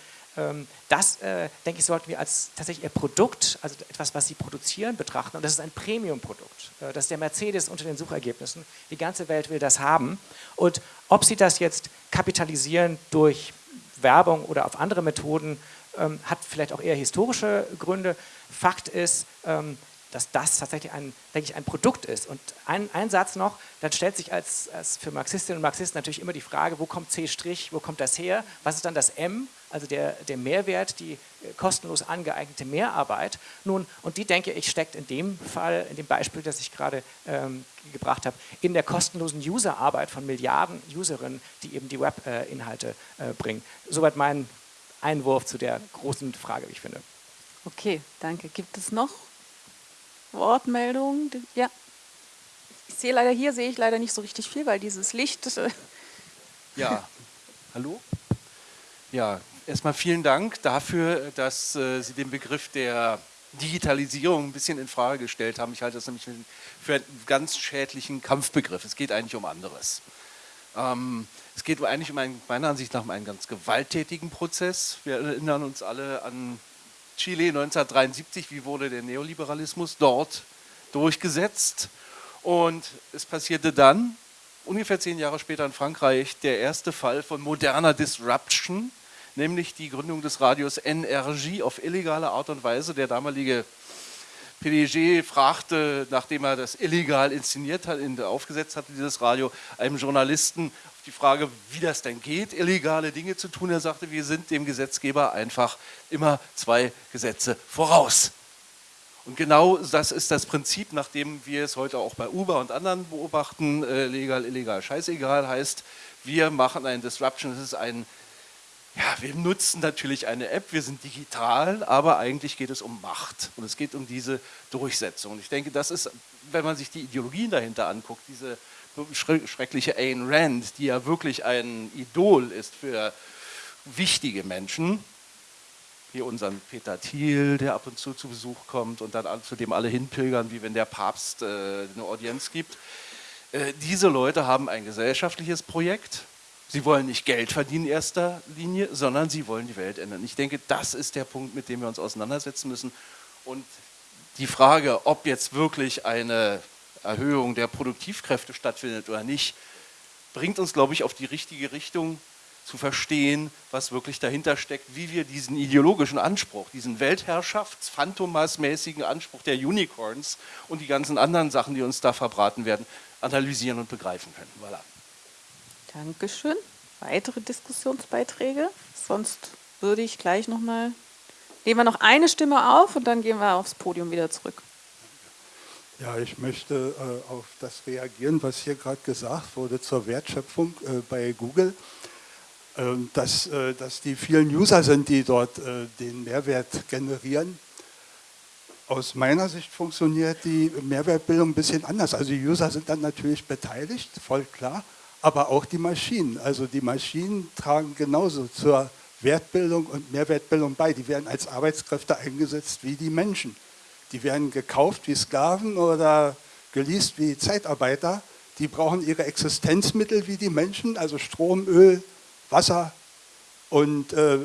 das, äh, denke ich, sollten wir als tatsächlich ihr Produkt, also etwas, was sie produzieren, betrachten. Und das ist ein Premium-Produkt. Äh, das ist der Mercedes unter den Suchergebnissen. Die ganze Welt will das haben. Und ob sie das jetzt kapitalisieren durch Werbung oder auf andere Methoden, ähm, hat vielleicht auch eher historische Gründe. Fakt ist, ähm, dass das tatsächlich ein, denke ich, ein Produkt ist. Und ein, ein Satz noch, dann stellt sich als, als für Marxistinnen und Marxisten natürlich immer die Frage, wo kommt C', wo kommt das her? Was ist dann das M? Also der, der Mehrwert, die äh, kostenlos angeeignete Mehrarbeit. Nun, und die denke ich steckt in dem Fall, in dem Beispiel, das ich gerade ähm, gebracht habe, in der kostenlosen Userarbeit von Milliarden Userinnen, die eben die Webinhalte äh, bringen. Soweit mein Einwurf zu der großen Frage, wie ich finde. Okay, danke. Gibt es noch Wortmeldung? Ja. Ich sehe leider hier, sehe ich leider nicht so richtig viel, weil dieses Licht... Äh, ja, hallo? Ja, erstmal vielen Dank dafür, dass äh, Sie den Begriff der Digitalisierung ein bisschen in Frage gestellt haben. Ich halte das nämlich für einen ganz schädlichen Kampfbegriff. Es geht eigentlich um anderes. Ähm, es geht eigentlich um einen, meiner Ansicht nach um einen ganz gewalttätigen Prozess. Wir erinnern uns alle an Chile 1973, wie wurde der Neoliberalismus dort durchgesetzt. Und es passierte dann, ungefähr zehn Jahre später in Frankreich der erste Fall von moderner Disruption, nämlich die Gründung des Radios NRJ auf illegale Art und Weise. Der damalige PDG fragte, nachdem er das illegal inszeniert hat, aufgesetzt hatte, dieses Radio, einem Journalisten auf die Frage, wie das denn geht, illegale Dinge zu tun. Er sagte, wir sind dem Gesetzgeber einfach immer zwei Gesetze voraus. Und genau das ist das Prinzip, nach dem wir es heute auch bei Uber und anderen beobachten, äh, legal, illegal, scheißegal heißt, wir machen einen Disruption, das ist ein ja, wir nutzen natürlich eine App, wir sind digital, aber eigentlich geht es um Macht und es geht um diese Durchsetzung. Und ich denke, das ist, wenn man sich die Ideologien dahinter anguckt, diese schreckliche Ayn Rand, die ja wirklich ein Idol ist für wichtige Menschen, hier unseren Peter Thiel, der ab und zu zu Besuch kommt und dann zu dem alle hinpilgern, wie wenn der Papst äh, eine Audienz gibt. Äh, diese Leute haben ein gesellschaftliches Projekt, Sie wollen nicht Geld verdienen in erster Linie, sondern sie wollen die Welt ändern. Ich denke, das ist der Punkt, mit dem wir uns auseinandersetzen müssen. Und die Frage, ob jetzt wirklich eine Erhöhung der Produktivkräfte stattfindet oder nicht, bringt uns, glaube ich, auf die richtige Richtung zu verstehen, was wirklich dahinter steckt, wie wir diesen ideologischen Anspruch, diesen Weltherrschafts-, Phantomas-mäßigen Anspruch der Unicorns und die ganzen anderen Sachen, die uns da verbraten werden, analysieren und begreifen können. Voilà. Dankeschön. Weitere Diskussionsbeiträge? Sonst würde ich gleich nochmal, nehmen wir noch eine Stimme auf und dann gehen wir aufs Podium wieder zurück. Ja, ich möchte äh, auf das reagieren, was hier gerade gesagt wurde zur Wertschöpfung äh, bei Google. Äh, dass, äh, dass die vielen User sind, die dort äh, den Mehrwert generieren. Aus meiner Sicht funktioniert die Mehrwertbildung ein bisschen anders. Also die User sind dann natürlich beteiligt, voll klar aber auch die Maschinen. Also die Maschinen tragen genauso zur Wertbildung und Mehrwertbildung bei. Die werden als Arbeitskräfte eingesetzt wie die Menschen. Die werden gekauft wie Sklaven oder geleast wie Zeitarbeiter. Die brauchen ihre Existenzmittel wie die Menschen, also Strom, Öl, Wasser und äh,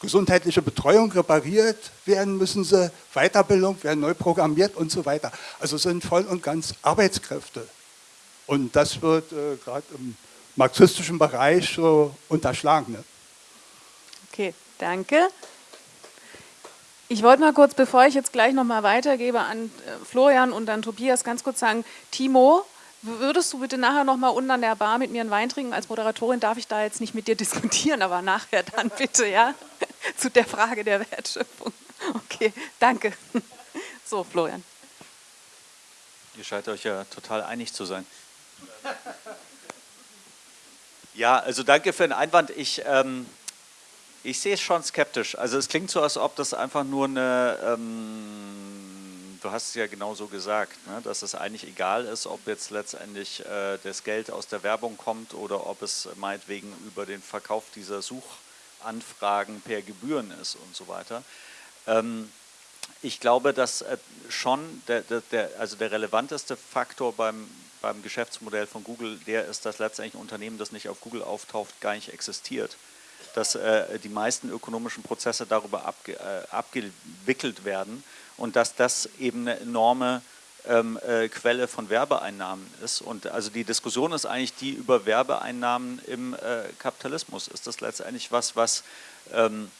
gesundheitliche Betreuung repariert werden müssen sie, Weiterbildung werden neu programmiert und so weiter. Also sind voll und ganz Arbeitskräfte. Und das wird äh, gerade im marxistischen Bereich so unterschlagen. Ne? Okay, danke. Ich wollte mal kurz, bevor ich jetzt gleich nochmal weitergebe an äh, Florian und an Tobias, ganz kurz sagen, Timo, würdest du bitte nachher nochmal unten an der Bar mit mir einen Wein trinken? Als Moderatorin darf ich da jetzt nicht mit dir diskutieren, aber nachher dann bitte, ja, zu der Frage der Wertschöpfung. Okay, danke. So, Florian. Ihr scheint euch ja total einig zu sein. Ja, also danke für den Einwand. Ich, ähm, ich sehe es schon skeptisch. Also es klingt so, als ob das einfach nur eine, ähm, du hast es ja genau so gesagt, ne, dass es eigentlich egal ist, ob jetzt letztendlich äh, das Geld aus der Werbung kommt oder ob es meinetwegen über den Verkauf dieser Suchanfragen per Gebühren ist und so weiter. Ähm, ich glaube, dass äh, schon der, der, also der relevanteste Faktor beim, beim Geschäftsmodell von Google der ist, dass letztendlich ein Unternehmen, das nicht auf Google auftaucht, gar nicht existiert. Dass äh, die meisten ökonomischen Prozesse darüber abge, äh, abgewickelt werden und dass das eben eine enorme ähm, äh, Quelle von Werbeeinnahmen ist. Und also die Diskussion ist eigentlich die über Werbeeinnahmen im äh, Kapitalismus. Ist das letztendlich was, was ähm,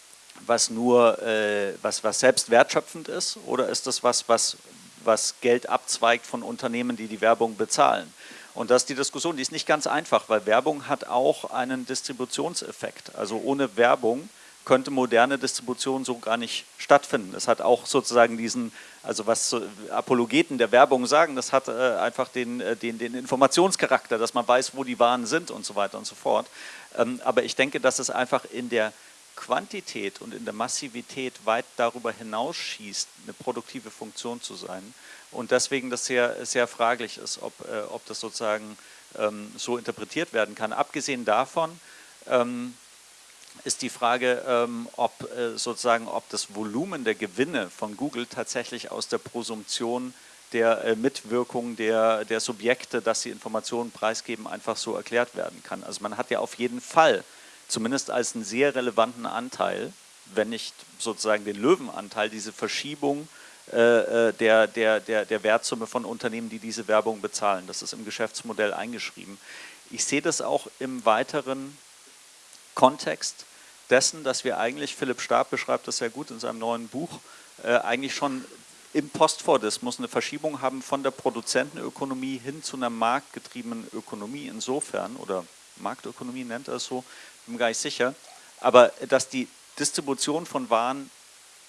was nur, äh, was, was selbst wertschöpfend ist oder ist das was, was was Geld abzweigt von Unternehmen, die die Werbung bezahlen. Und das ist die Diskussion, die ist nicht ganz einfach, weil Werbung hat auch einen Distributionseffekt. Also ohne Werbung könnte moderne Distribution so gar nicht stattfinden. Es hat auch sozusagen diesen, also was Apologeten der Werbung sagen, das hat äh, einfach den, äh, den, den Informationscharakter, dass man weiß, wo die Waren sind und so weiter und so fort. Ähm, aber ich denke, dass es einfach in der Quantität und in der Massivität weit darüber hinausschießt, eine produktive Funktion zu sein. Und deswegen das sehr, sehr fraglich ist, ob, äh, ob das sozusagen ähm, so interpretiert werden kann. Abgesehen davon ähm, ist die Frage, ähm, ob äh, sozusagen, ob das Volumen der Gewinne von Google tatsächlich aus der Prosumption der äh, Mitwirkung der, der Subjekte, dass sie Informationen preisgeben, einfach so erklärt werden kann. Also man hat ja auf jeden Fall zumindest als einen sehr relevanten Anteil, wenn nicht sozusagen den Löwenanteil, diese Verschiebung äh, der, der, der, der Wertsumme von Unternehmen, die diese Werbung bezahlen. Das ist im Geschäftsmodell eingeschrieben. Ich sehe das auch im weiteren Kontext dessen, dass wir eigentlich, Philipp Stab beschreibt das sehr gut in seinem neuen Buch, äh, eigentlich schon im Postfordismus eine Verschiebung haben von der Produzentenökonomie hin zu einer marktgetriebenen Ökonomie insofern, oder Marktökonomie nennt er es so, bin gar nicht sicher, aber dass die Distribution von Waren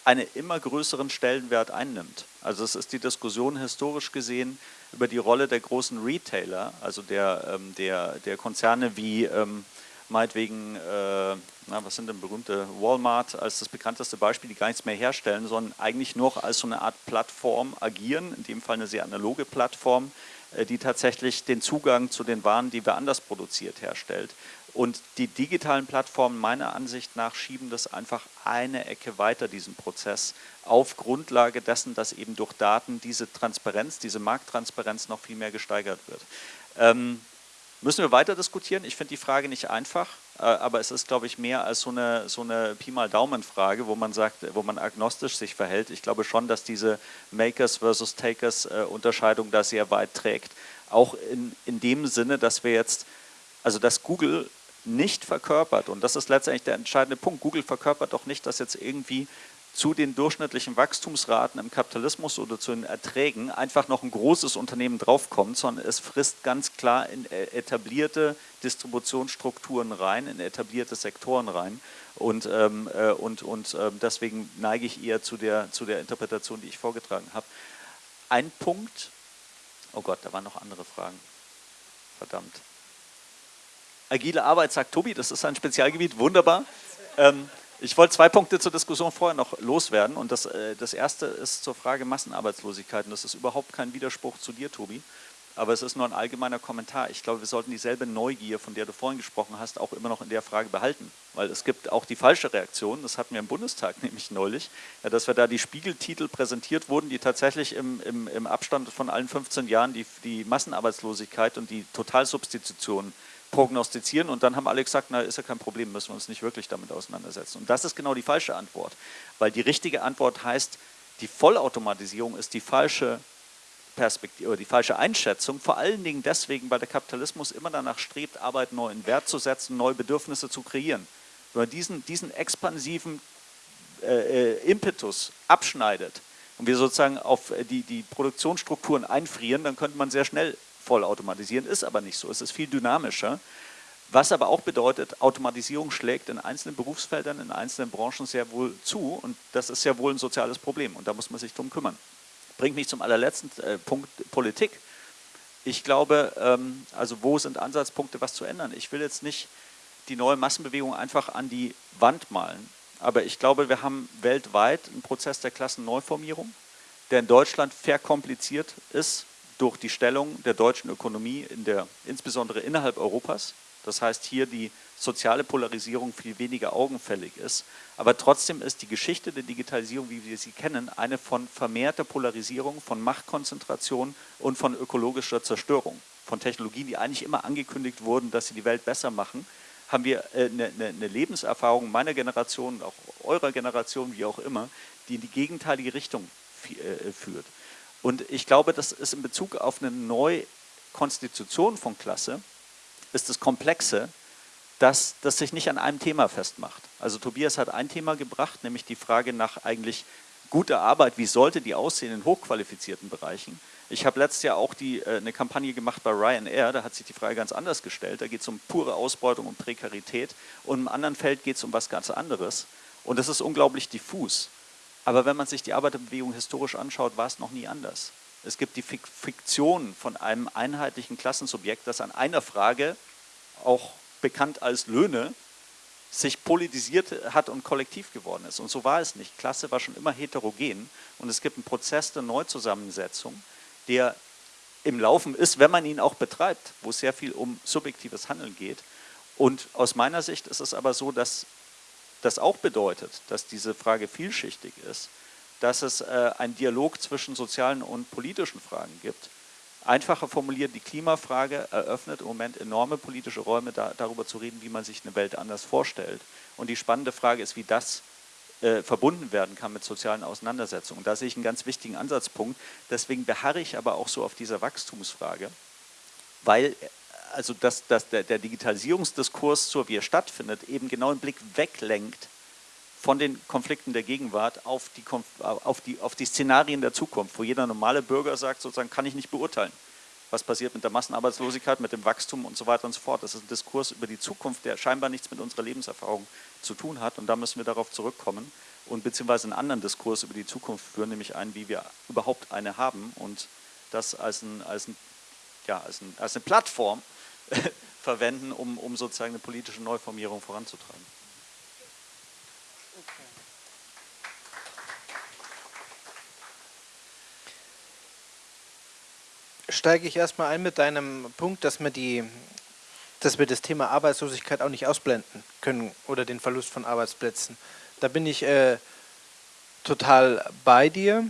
einen immer größeren Stellenwert einnimmt. Also es ist die Diskussion historisch gesehen über die Rolle der großen Retailer, also der, ähm, der, der Konzerne wie ähm, meinetwegen, äh, na, was sind denn berühmte, Walmart als das bekannteste Beispiel, die gar nichts mehr herstellen, sondern eigentlich noch als so eine Art Plattform agieren, in dem Fall eine sehr analoge Plattform, äh, die tatsächlich den Zugang zu den Waren, die wir anders produziert, herstellt. Und die digitalen Plattformen meiner Ansicht nach schieben das einfach eine Ecke weiter, diesen Prozess, auf Grundlage dessen, dass eben durch Daten diese Transparenz, diese Markttransparenz noch viel mehr gesteigert wird. Ähm, Müssen wir weiter diskutieren? Ich finde die Frage nicht einfach, äh, aber es ist, glaube ich, mehr als so eine, so eine Pi mal Daumen-Frage, wo man sagt, wo man agnostisch sich verhält. Ich glaube schon, dass diese Makers versus Takers äh, da sehr weit trägt. Auch in, in dem Sinne, dass wir jetzt, also dass Google nicht verkörpert, und das ist letztendlich der entscheidende Punkt, Google verkörpert doch nicht, dass jetzt irgendwie zu den durchschnittlichen Wachstumsraten im Kapitalismus oder zu den Erträgen einfach noch ein großes Unternehmen draufkommt, sondern es frisst ganz klar in äh, etablierte Distributionsstrukturen rein, in etablierte Sektoren rein. Und, ähm, äh, und, und äh, deswegen neige ich eher zu der, zu der Interpretation, die ich vorgetragen habe. Ein Punkt, oh Gott, da waren noch andere Fragen. Verdammt. Agile Arbeit, sagt Tobi, das ist ein Spezialgebiet, wunderbar. Ähm, ich wollte zwei Punkte zur Diskussion vorher noch loswerden und das, äh, das erste ist zur Frage Massenarbeitslosigkeit und das ist überhaupt kein Widerspruch zu dir, Tobi, aber es ist nur ein allgemeiner Kommentar. Ich glaube, wir sollten dieselbe Neugier, von der du vorhin gesprochen hast, auch immer noch in der Frage behalten, weil es gibt auch die falsche Reaktion, das hatten wir im Bundestag nämlich neulich, ja, dass wir da die Spiegeltitel präsentiert wurden, die tatsächlich im, im, im Abstand von allen 15 Jahren die, die Massenarbeitslosigkeit und die Totalsubstitution prognostizieren und dann haben alle gesagt, na ist ja kein Problem, müssen wir uns nicht wirklich damit auseinandersetzen. Und das ist genau die falsche Antwort, weil die richtige Antwort heißt, die Vollautomatisierung ist die falsche Perspektive oder die falsche Einschätzung, vor allen Dingen deswegen, weil der Kapitalismus immer danach strebt, Arbeit neu in Wert zu setzen, neue Bedürfnisse zu kreieren. Wenn man diesen, diesen expansiven äh, äh Impetus abschneidet und wir sozusagen auf die, die Produktionsstrukturen einfrieren, dann könnte man sehr schnell vollautomatisieren, ist aber nicht so. Es ist viel dynamischer. Was aber auch bedeutet, Automatisierung schlägt in einzelnen Berufsfeldern, in einzelnen Branchen sehr wohl zu und das ist sehr wohl ein soziales Problem und da muss man sich drum kümmern. Bringt mich zum allerletzten äh, Punkt Politik. Ich glaube, ähm, also wo sind Ansatzpunkte, was zu ändern? Ich will jetzt nicht die neue Massenbewegung einfach an die Wand malen, aber ich glaube, wir haben weltweit einen Prozess der Klassenneuformierung, der in Deutschland verkompliziert ist, durch die Stellung der deutschen Ökonomie, in der, insbesondere innerhalb Europas. Das heißt, hier die soziale Polarisierung viel weniger augenfällig ist. Aber trotzdem ist die Geschichte der Digitalisierung, wie wir sie kennen, eine von vermehrter Polarisierung, von Machtkonzentration und von ökologischer Zerstörung. Von Technologien, die eigentlich immer angekündigt wurden, dass sie die Welt besser machen, haben wir eine, äh, eine, eine Lebenserfahrung meiner Generation, auch eurer Generation, wie auch immer, die in die gegenteilige Richtung äh, führt. Und ich glaube, das ist in Bezug auf eine Neukonstitution von Klasse, ist das Komplexe, dass das sich nicht an einem Thema festmacht. Also Tobias hat ein Thema gebracht, nämlich die Frage nach eigentlich guter Arbeit, wie sollte die aussehen in hochqualifizierten Bereichen. Ich habe letztes Jahr auch die, äh, eine Kampagne gemacht bei Ryanair, da hat sich die Frage ganz anders gestellt. Da geht es um pure Ausbeutung, um Prekarität und im anderen Feld geht es um was ganz anderes. Und das ist unglaublich diffus. Aber wenn man sich die Arbeiterbewegung historisch anschaut, war es noch nie anders. Es gibt die Fiktion von einem einheitlichen Klassensubjekt, das an einer Frage, auch bekannt als Löhne, sich politisiert hat und kollektiv geworden ist. Und so war es nicht. Klasse war schon immer heterogen und es gibt einen Prozess der Neuzusammensetzung, der im Laufen ist, wenn man ihn auch betreibt, wo es sehr viel um subjektives Handeln geht. Und aus meiner Sicht ist es aber so, dass das auch bedeutet, dass diese Frage vielschichtig ist, dass es äh, einen Dialog zwischen sozialen und politischen Fragen gibt. Einfacher formuliert, die Klimafrage eröffnet im Moment enorme politische Räume, da, darüber zu reden, wie man sich eine Welt anders vorstellt. Und die spannende Frage ist, wie das äh, verbunden werden kann mit sozialen Auseinandersetzungen. Da sehe ich einen ganz wichtigen Ansatzpunkt. Deswegen beharre ich aber auch so auf dieser Wachstumsfrage, weil also dass, dass der, der Digitalisierungsdiskurs, so wie er stattfindet, eben genau den Blick weglenkt von den Konflikten der Gegenwart auf die, auf, die, auf die Szenarien der Zukunft, wo jeder normale Bürger sagt, sozusagen kann ich nicht beurteilen, was passiert mit der Massenarbeitslosigkeit, mit dem Wachstum und so weiter und so fort. Das ist ein Diskurs über die Zukunft, der scheinbar nichts mit unserer Lebenserfahrung zu tun hat und da müssen wir darauf zurückkommen und beziehungsweise einen anderen Diskurs über die Zukunft führen, nämlich einen, wie wir überhaupt eine haben und das als, ein, als, ein, ja, als, ein, als eine Plattform verwenden, um, um sozusagen eine politische Neuformierung voranzutreiben. Steige ich erstmal ein mit deinem Punkt, dass wir, die, dass wir das Thema Arbeitslosigkeit auch nicht ausblenden können oder den Verlust von Arbeitsplätzen. Da bin ich äh, total bei dir,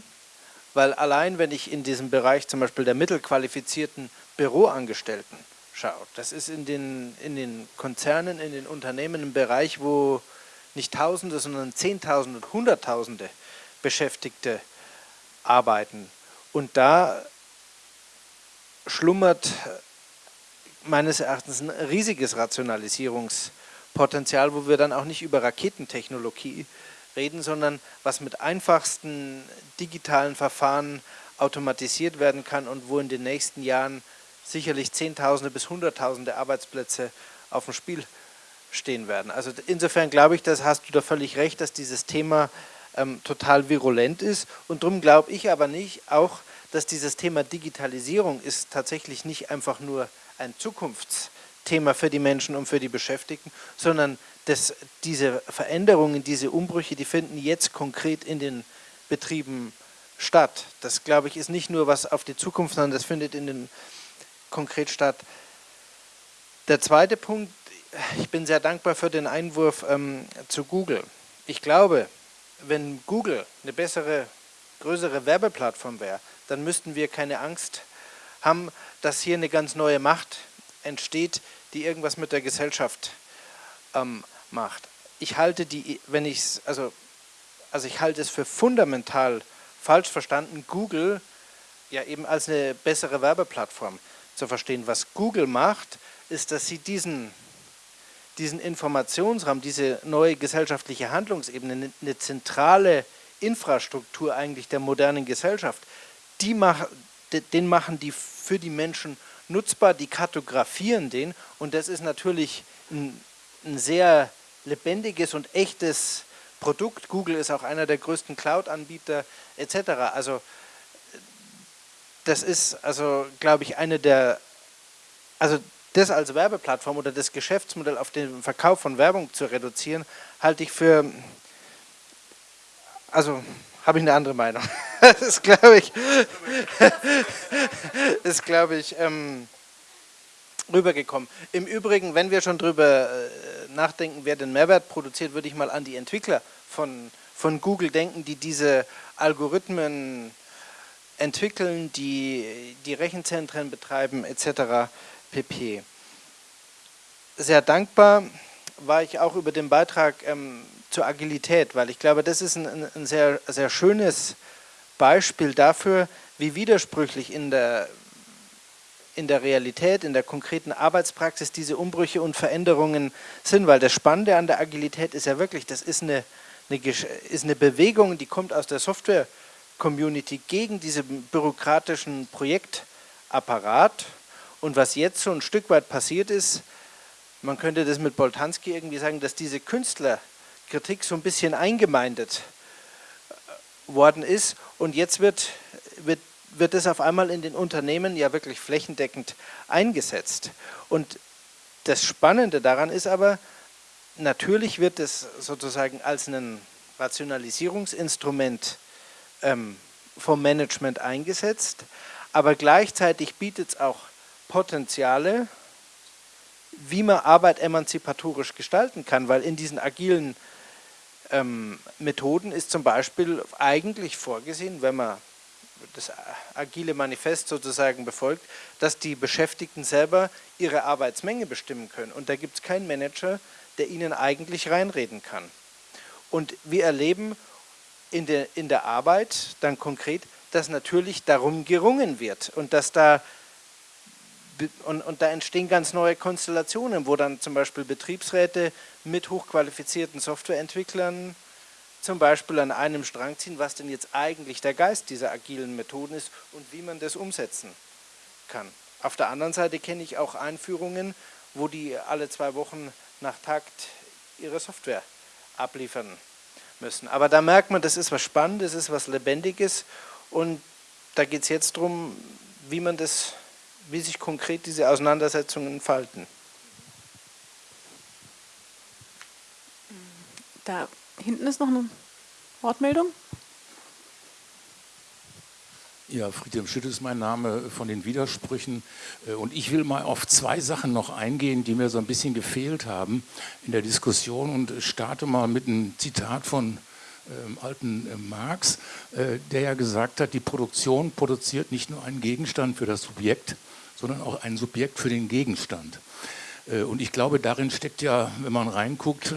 weil allein wenn ich in diesem Bereich zum Beispiel der mittelqualifizierten Büroangestellten schaut. Das ist in den, in den Konzernen, in den Unternehmen ein Bereich, wo nicht Tausende, sondern Zehntausende und Hunderttausende Beschäftigte arbeiten. Und da schlummert meines Erachtens ein riesiges Rationalisierungspotenzial, wo wir dann auch nicht über Raketentechnologie reden, sondern was mit einfachsten digitalen Verfahren automatisiert werden kann und wo in den nächsten Jahren sicherlich Zehntausende bis Hunderttausende Arbeitsplätze auf dem Spiel stehen werden. Also insofern glaube ich, das hast du da völlig recht, dass dieses Thema ähm, total virulent ist und darum glaube ich aber nicht auch, dass dieses Thema Digitalisierung ist tatsächlich nicht einfach nur ein Zukunftsthema für die Menschen und für die Beschäftigten, sondern dass diese Veränderungen, diese Umbrüche, die finden jetzt konkret in den Betrieben statt. Das glaube ich ist nicht nur was auf die Zukunft, sondern das findet in den konkret statt. Der zweite Punkt, ich bin sehr dankbar für den Einwurf ähm, zu Google. Ich glaube, wenn Google eine bessere, größere Werbeplattform wäre, dann müssten wir keine Angst haben, dass hier eine ganz neue Macht entsteht, die irgendwas mit der Gesellschaft ähm, macht. Ich halte die, wenn ich also, also ich halte es für fundamental falsch verstanden, Google ja eben als eine bessere Werbeplattform zu verstehen. Was Google macht, ist, dass sie diesen, diesen Informationsraum, diese neue gesellschaftliche Handlungsebene, eine zentrale Infrastruktur eigentlich der modernen Gesellschaft, die mach, den machen die für die Menschen nutzbar, die kartografieren den und das ist natürlich ein, ein sehr lebendiges und echtes Produkt. Google ist auch einer der größten Cloud-Anbieter etc. Also das ist also, glaube ich, eine der, also das als Werbeplattform oder das Geschäftsmodell auf den Verkauf von Werbung zu reduzieren, halte ich für, also habe ich eine andere Meinung. das ist, glaube ich, ist, glaube ich, ähm, rübergekommen. Im Übrigen, wenn wir schon drüber äh, nachdenken, wer den Mehrwert produziert, würde ich mal an die Entwickler von, von Google denken, die diese Algorithmen entwickeln, die die Rechenzentren betreiben etc. pp. Sehr dankbar war ich auch über den Beitrag ähm, zur Agilität, weil ich glaube, das ist ein, ein sehr, sehr schönes Beispiel dafür, wie widersprüchlich in der, in der Realität, in der konkreten Arbeitspraxis diese Umbrüche und Veränderungen sind, weil das Spannende an der Agilität ist ja wirklich, das ist eine, eine, ist eine Bewegung, die kommt aus der Software- Community gegen diesen bürokratischen Projektapparat. Und was jetzt so ein Stück weit passiert ist, man könnte das mit Boltanski irgendwie sagen, dass diese Künstlerkritik so ein bisschen eingemeindet äh, worden ist und jetzt wird, wird, wird es auf einmal in den Unternehmen ja wirklich flächendeckend eingesetzt. Und das Spannende daran ist aber, natürlich wird es sozusagen als ein Rationalisierungsinstrument ähm, vom Management eingesetzt, aber gleichzeitig bietet es auch Potenziale, wie man Arbeit emanzipatorisch gestalten kann, weil in diesen agilen ähm, Methoden ist zum Beispiel eigentlich vorgesehen, wenn man das agile Manifest sozusagen befolgt, dass die Beschäftigten selber ihre Arbeitsmenge bestimmen können. Und da gibt es keinen Manager, der ihnen eigentlich reinreden kann. Und wir erleben in der, in der Arbeit dann konkret, dass natürlich darum gerungen wird und dass da und, und, da entstehen ganz neue Konstellationen, wo dann zum Beispiel Betriebsräte mit hochqualifizierten Softwareentwicklern zum Beispiel an einem Strang ziehen, was denn jetzt eigentlich der Geist dieser agilen Methoden ist und wie man das umsetzen kann. Auf der anderen Seite kenne ich auch Einführungen, wo die alle zwei Wochen nach Takt ihre Software abliefern müssen. Aber da merkt man, das ist was Spannendes, das ist was Lebendiges und da geht es jetzt darum, wie man das, wie sich konkret diese Auseinandersetzungen entfalten. Da hinten ist noch eine Wortmeldung. Ja, Friedhelm Schütte ist mein Name von den Widersprüchen. Äh, und ich will mal auf zwei Sachen noch eingehen, die mir so ein bisschen gefehlt haben in der Diskussion und starte mal mit einem Zitat von ähm, alten äh, Marx, äh, der ja gesagt hat, die Produktion produziert nicht nur einen Gegenstand für das Subjekt, sondern auch ein Subjekt für den Gegenstand. Äh, und ich glaube, darin steckt ja, wenn man reinguckt,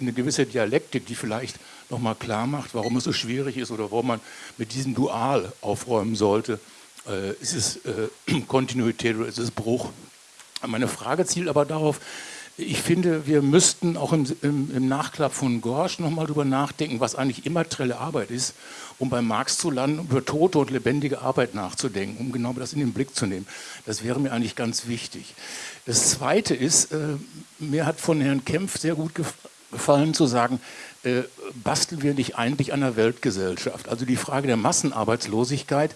eine gewisse Dialektik, die vielleicht nochmal klar macht, warum es so schwierig ist oder warum man mit diesem Dual aufräumen sollte. Äh, ist es äh, Kontinuität oder ist es Bruch? Meine Frage zielt aber darauf, ich finde, wir müssten auch im, im, im Nachklapp von Gorsch nochmal darüber nachdenken, was eigentlich immaterielle Arbeit ist, um bei Marx zu landen, über tote und lebendige Arbeit nachzudenken, um genau das in den Blick zu nehmen. Das wäre mir eigentlich ganz wichtig. Das Zweite ist, äh, mir hat von Herrn Kempf sehr gut gefallen zu sagen, äh, basteln wir nicht eigentlich an der Weltgesellschaft? Also die Frage der Massenarbeitslosigkeit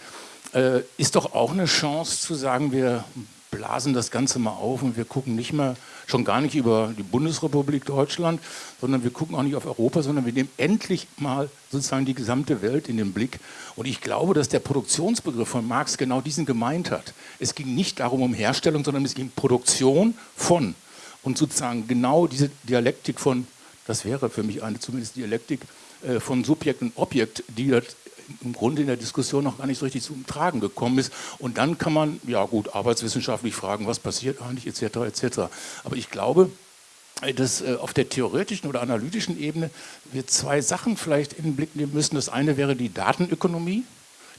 äh, ist doch auch eine Chance zu sagen, wir blasen das Ganze mal auf und wir gucken nicht mehr, schon gar nicht über die Bundesrepublik Deutschland, sondern wir gucken auch nicht auf Europa, sondern wir nehmen endlich mal sozusagen die gesamte Welt in den Blick. Und ich glaube, dass der Produktionsbegriff von Marx genau diesen gemeint hat. Es ging nicht darum um Herstellung, sondern es ging um Produktion von. Und sozusagen genau diese Dialektik von, das wäre für mich eine zumindest Dialektik, äh, von Subjekt und Objekt, die im Grunde in der Diskussion noch gar nicht so richtig zum Tragen gekommen ist. Und dann kann man, ja gut, arbeitswissenschaftlich fragen, was passiert eigentlich, etc., etc. Aber ich glaube, dass äh, auf der theoretischen oder analytischen Ebene wir zwei Sachen vielleicht in den Blick nehmen müssen. Das eine wäre die Datenökonomie,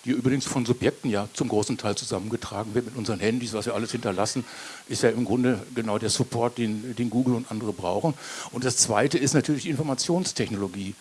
die übrigens von Subjekten ja zum großen Teil zusammengetragen wird mit unseren Handys, was wir alles hinterlassen, ist ja im Grunde genau der Support, den, den Google und andere brauchen. Und das zweite ist natürlich die Informationstechnologie.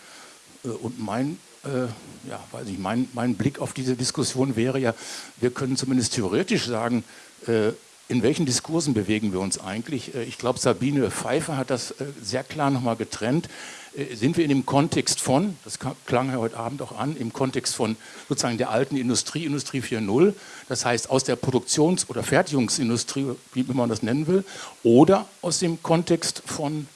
Äh, und mein ja, weiß ich, mein, mein Blick auf diese Diskussion wäre ja, wir können zumindest theoretisch sagen, äh, in welchen Diskursen bewegen wir uns eigentlich? Äh, ich glaube, Sabine Pfeiffer hat das äh, sehr klar nochmal getrennt. Äh, sind wir in dem Kontext von, das klang ja heute Abend auch an, im Kontext von sozusagen der alten Industrie, Industrie 4.0, das heißt aus der Produktions- oder Fertigungsindustrie, wie man das nennen will, oder aus dem Kontext von,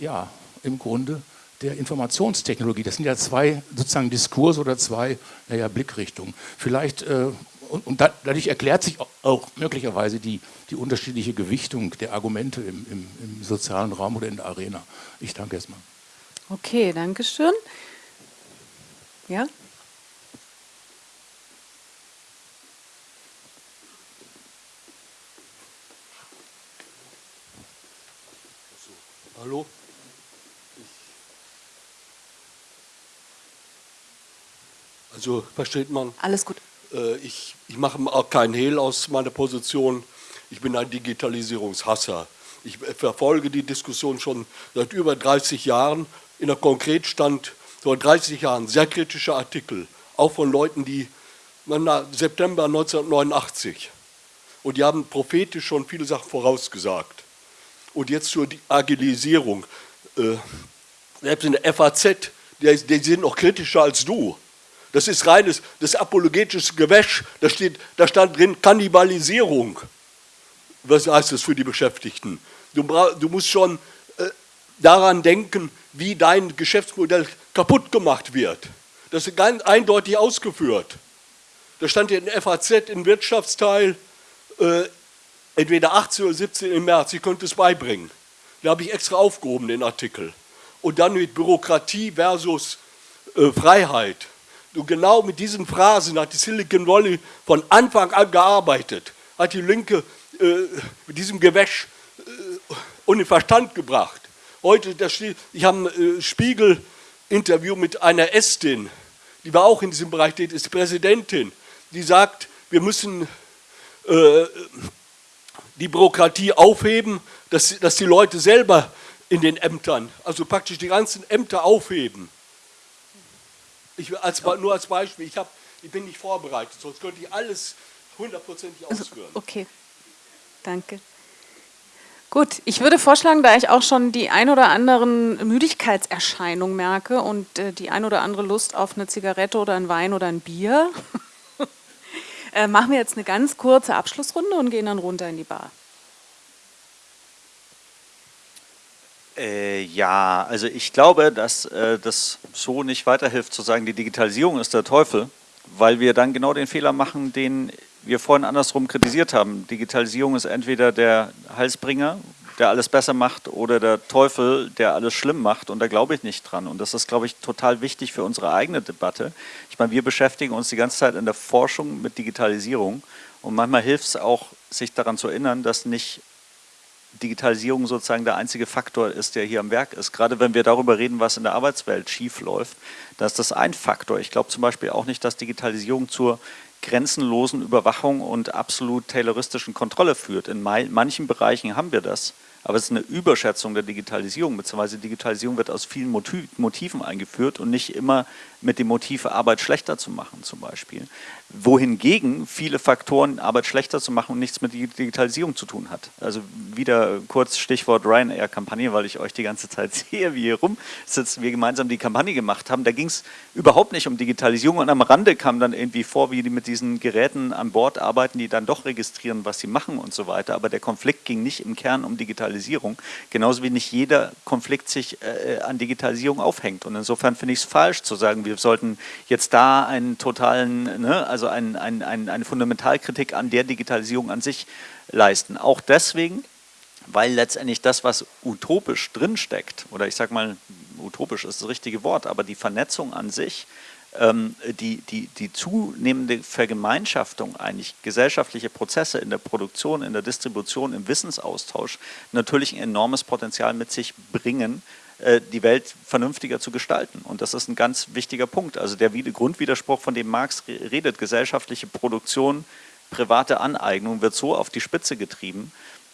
ja, im Grunde der Informationstechnologie. Das sind ja zwei sozusagen Diskurse oder zwei naja, Blickrichtungen. Vielleicht, äh, und, und, dadurch erklärt sich auch möglicherweise die, die unterschiedliche Gewichtung der Argumente im, im, im sozialen Raum oder in der Arena. Ich danke erstmal. Okay, danke schön. Ja? Hallo? Also versteht man? Alles gut. Äh, ich, ich mache auch keinen Hehl aus meiner Position. Ich bin ein Digitalisierungshasser. Ich verfolge die Diskussion schon seit über 30 Jahren. In der Konkretstand vor 30 Jahren sehr kritische Artikel, auch von Leuten, die September 1989. Und die haben prophetisch schon viele Sachen vorausgesagt. Und jetzt zur Agilisierung. Äh, selbst in der FAZ, die, die sind noch kritischer als du. Das ist reines, das apologetisches Gewäsch. Da, steht, da stand drin Kannibalisierung. Was heißt das für die Beschäftigten? Du, du musst schon äh, daran denken, wie dein Geschäftsmodell kaputt gemacht wird. Das ist ganz eindeutig ausgeführt. Da stand in der FAZ im Wirtschaftsteil, äh, entweder 18 oder 17 im März, ich könnte es beibringen. Da habe ich extra aufgehoben, den Artikel. Und dann mit Bürokratie versus äh, Freiheit. Und genau mit diesen Phrasen hat die Silicon Valley von Anfang an gearbeitet, hat die Linke äh, mit diesem Gewäsch äh, den Verstand gebracht. Heute, das, ich habe einen äh, Spiegel Interview mit einer Estin, die war auch in diesem Bereich tätig, ist die Präsidentin, die sagt, wir müssen äh, die Bürokratie aufheben, dass, dass die Leute selber in den Ämtern, also praktisch die ganzen Ämter aufheben. Ich, als, nur als Beispiel, ich, hab, ich bin nicht vorbereitet, sonst könnte ich alles hundertprozentig also, ausführen. Okay, danke. Gut, ich würde vorschlagen, da ich auch schon die ein oder anderen Müdigkeitserscheinungen merke und äh, die ein oder andere Lust auf eine Zigarette oder ein Wein oder ein Bier, äh, machen wir jetzt eine ganz kurze Abschlussrunde und gehen dann runter in die Bar. Äh, ja, also ich glaube, dass äh, das so nicht weiterhilft zu sagen, die Digitalisierung ist der Teufel, weil wir dann genau den Fehler machen, den wir vorhin andersrum kritisiert haben. Digitalisierung ist entweder der Heilsbringer, der alles besser macht, oder der Teufel, der alles schlimm macht. Und da glaube ich nicht dran. Und das ist, glaube ich, total wichtig für unsere eigene Debatte. Ich meine, wir beschäftigen uns die ganze Zeit in der Forschung mit Digitalisierung. Und manchmal hilft es auch, sich daran zu erinnern, dass nicht Digitalisierung sozusagen der einzige Faktor ist, der hier am Werk ist. Gerade wenn wir darüber reden, was in der Arbeitswelt schief läuft, da ist das ein Faktor. Ich glaube zum Beispiel auch nicht, dass Digitalisierung zur grenzenlosen Überwachung und absolut tayloristischen Kontrolle führt. In manchen Bereichen haben wir das. Aber es ist eine Überschätzung der Digitalisierung, beziehungsweise Digitalisierung wird aus vielen Motiven eingeführt und nicht immer mit dem Motiv, Arbeit schlechter zu machen zum Beispiel. Wohingegen viele Faktoren, Arbeit schlechter zu machen, nichts mit Digitalisierung zu tun hat. Also wieder kurz Stichwort Ryanair-Kampagne, weil ich euch die ganze Zeit sehe, wie hier rum sitzen, wir gemeinsam die Kampagne gemacht haben. Da ging es überhaupt nicht um Digitalisierung und am Rande kam dann irgendwie vor, wie die mit diesen Geräten an Bord arbeiten, die dann doch registrieren, was sie machen und so weiter. Aber der Konflikt ging nicht im Kern um Digitalisierung, genauso wie nicht jeder Konflikt sich äh, an Digitalisierung aufhängt. Und insofern finde ich es falsch zu sagen, wir sollten jetzt da einen totalen, ne, also ein, ein, ein, eine Fundamentalkritik an der Digitalisierung an sich leisten. Auch deswegen, weil letztendlich das, was utopisch drinsteckt, oder ich sage mal, utopisch ist das richtige Wort, aber die Vernetzung an sich, ähm, die, die, die zunehmende Vergemeinschaftung eigentlich gesellschaftliche Prozesse in der Produktion, in der Distribution, im Wissensaustausch natürlich ein enormes Potenzial mit sich bringen, die Welt vernünftiger zu gestalten. Und das ist ein ganz wichtiger Punkt. Also der Grundwiderspruch, von dem Marx redet, gesellschaftliche Produktion, private Aneignung, wird so auf die Spitze getrieben,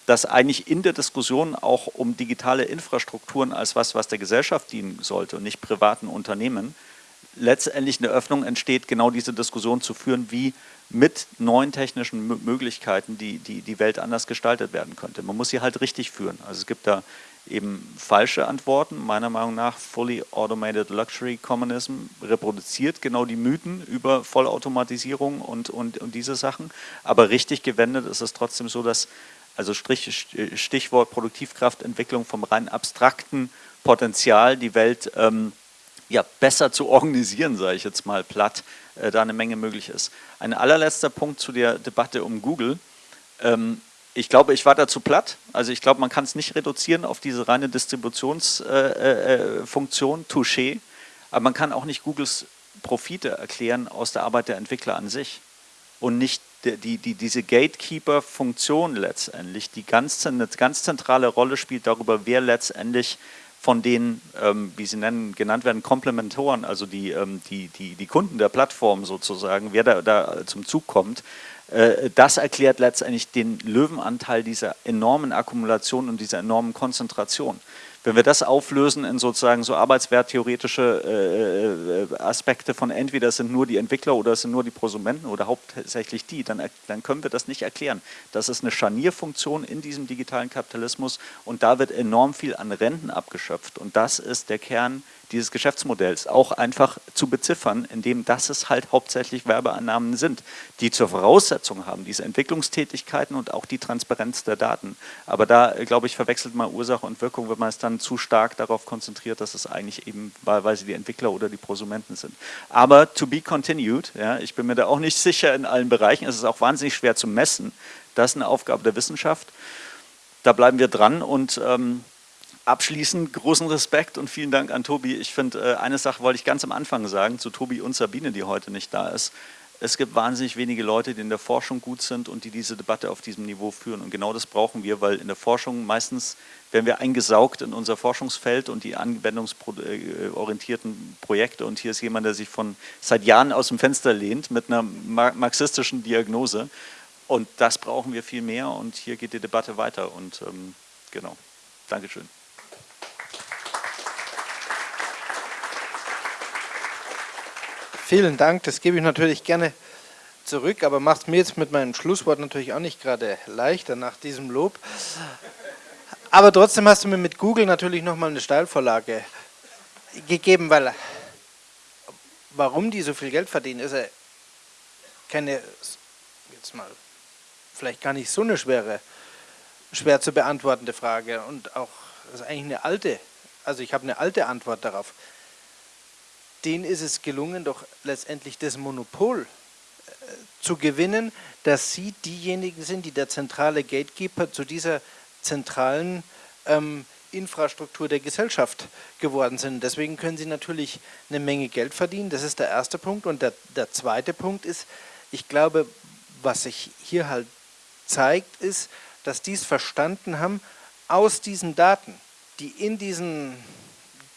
dass eigentlich in der Diskussion auch um digitale Infrastrukturen als was, was der Gesellschaft dienen sollte und nicht privaten Unternehmen, letztendlich eine Öffnung entsteht, genau diese Diskussion zu führen, wie mit neuen technischen Möglichkeiten die, die, die Welt anders gestaltet werden könnte. Man muss sie halt richtig führen. Also es gibt da eben falsche Antworten. Meiner Meinung nach Fully Automated Luxury Communism reproduziert genau die Mythen über Vollautomatisierung und, und, und diese Sachen. Aber richtig gewendet ist es trotzdem so, dass, also Stichwort Produktivkraftentwicklung vom rein abstrakten Potenzial, die Welt ähm, ja, besser zu organisieren, sage ich jetzt mal platt, äh, da eine Menge möglich ist. Ein allerletzter Punkt zu der Debatte um Google. Ähm, ich glaube, ich war dazu platt. Also ich glaube, man kann es nicht reduzieren auf diese reine Distributionsfunktion, äh, äh, Touché. Aber man kann auch nicht Googles Profite erklären aus der Arbeit der Entwickler an sich. Und nicht die, die, die diese Gatekeeper-Funktion letztendlich, die ganz, eine ganz zentrale Rolle spielt darüber, wer letztendlich von den, ähm, wie sie nennen, genannt werden, Komplementoren, also die, ähm, die, die, die Kunden der Plattform sozusagen, wer da, da zum Zug kommt, äh, das erklärt letztendlich den Löwenanteil dieser enormen Akkumulation und dieser enormen Konzentration. Wenn wir das auflösen in sozusagen so arbeitswerttheoretische äh, äh, Aspekte von entweder es sind nur die Entwickler oder es sind nur die Prosumenten oder hauptsächlich die, dann, dann können wir das nicht erklären. Das ist eine Scharnierfunktion in diesem digitalen Kapitalismus und da wird enorm viel an Renten abgeschöpft und das ist der Kern dieses Geschäftsmodells auch einfach zu beziffern, indem das es halt hauptsächlich Werbeannahmen sind, die zur Voraussetzung haben, diese Entwicklungstätigkeiten und auch die Transparenz der Daten. Aber da, glaube ich, verwechselt man Ursache und Wirkung, wenn man es dann zu stark darauf konzentriert, dass es eigentlich eben wahlweise die Entwickler oder die Prosumenten sind. Aber to be continued, ja, ich bin mir da auch nicht sicher in allen Bereichen, es ist auch wahnsinnig schwer zu messen, das ist eine Aufgabe der Wissenschaft. Da bleiben wir dran und ähm, Abschließend großen Respekt und vielen Dank an Tobi. Ich finde, äh, eine Sache wollte ich ganz am Anfang sagen, zu Tobi und Sabine, die heute nicht da ist. es gibt wahnsinnig wenige Leute, die in der Forschung gut sind und die diese Debatte auf diesem Niveau führen. Und genau das brauchen wir, weil in der Forschung meistens werden wir eingesaugt in unser Forschungsfeld und die anwendungsorientierten Projekte. Und hier ist jemand, der sich von seit Jahren aus dem Fenster lehnt mit einer marxistischen Diagnose. Und das brauchen wir viel mehr und hier geht die Debatte weiter. Und ähm, genau, Dankeschön. Vielen Dank, das gebe ich natürlich gerne zurück, aber macht mir jetzt mit meinem Schlusswort natürlich auch nicht gerade leichter nach diesem Lob. Aber trotzdem hast du mir mit Google natürlich nochmal eine Steilvorlage gegeben, weil warum die so viel Geld verdienen, ist ja keine, jetzt mal, vielleicht gar nicht so eine schwere, schwer zu beantwortende Frage und auch, das ist eigentlich eine alte, also ich habe eine alte Antwort darauf denen ist es gelungen, doch letztendlich das Monopol äh, zu gewinnen, dass sie diejenigen sind, die der zentrale Gatekeeper zu dieser zentralen ähm, Infrastruktur der Gesellschaft geworden sind. Deswegen können sie natürlich eine Menge Geld verdienen. Das ist der erste Punkt. Und der, der zweite Punkt ist, ich glaube, was sich hier halt zeigt, ist, dass die es verstanden haben, aus diesen Daten, die in diesen,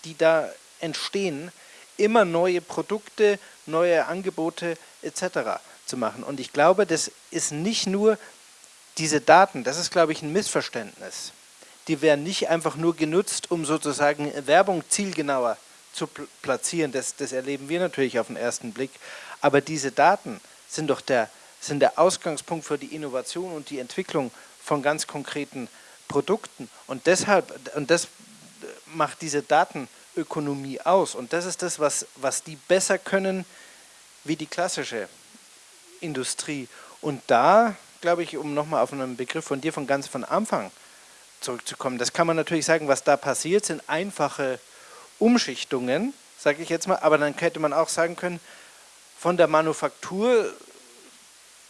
die da entstehen, immer neue Produkte, neue Angebote etc. zu machen. Und ich glaube, das ist nicht nur diese Daten, das ist, glaube ich, ein Missverständnis. Die werden nicht einfach nur genutzt, um sozusagen Werbung zielgenauer zu platzieren. Das, das erleben wir natürlich auf den ersten Blick. Aber diese Daten sind doch der, sind der Ausgangspunkt für die Innovation und die Entwicklung von ganz konkreten Produkten. Und deshalb, und das macht diese Daten Ökonomie aus. Und das ist das, was, was die besser können wie die klassische Industrie. Und da, glaube ich, um nochmal auf einen Begriff von dir von ganz von Anfang zurückzukommen, das kann man natürlich sagen, was da passiert, sind einfache Umschichtungen, sage ich jetzt mal, aber dann hätte man auch sagen können, von der Manufaktur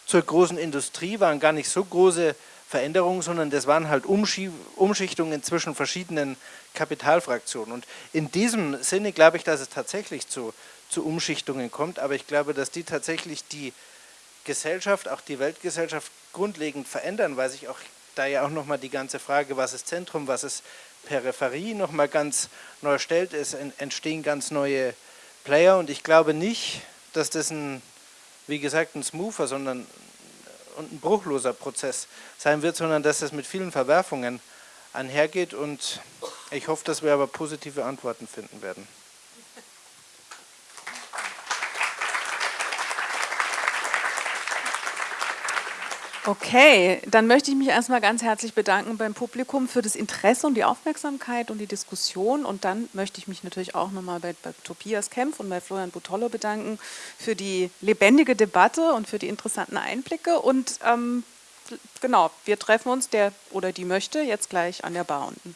zur großen Industrie waren gar nicht so große Veränderungen, sondern das waren halt Umschichtungen zwischen verschiedenen Kapitalfraktionen. Und in diesem Sinne glaube ich, dass es tatsächlich zu, zu Umschichtungen kommt, aber ich glaube, dass die tatsächlich die Gesellschaft, auch die Weltgesellschaft grundlegend verändern, weil sich auch da ja auch nochmal die ganze Frage, was ist Zentrum, was ist Peripherie, nochmal ganz neu stellt. Es entstehen ganz neue Player und ich glaube nicht, dass das ein, wie gesagt, ein smoother, sondern und ein bruchloser Prozess sein wird, sondern dass es mit vielen Verwerfungen einhergeht und ich hoffe, dass wir aber positive Antworten finden werden. Okay, dann möchte ich mich erstmal ganz herzlich bedanken beim Publikum für das Interesse und die Aufmerksamkeit und die Diskussion. Und dann möchte ich mich natürlich auch nochmal bei, bei Tobias Kempf und bei Florian Butollo bedanken für die lebendige Debatte und für die interessanten Einblicke. Und ähm, genau, wir treffen uns, der oder die möchte, jetzt gleich an der Bar unten.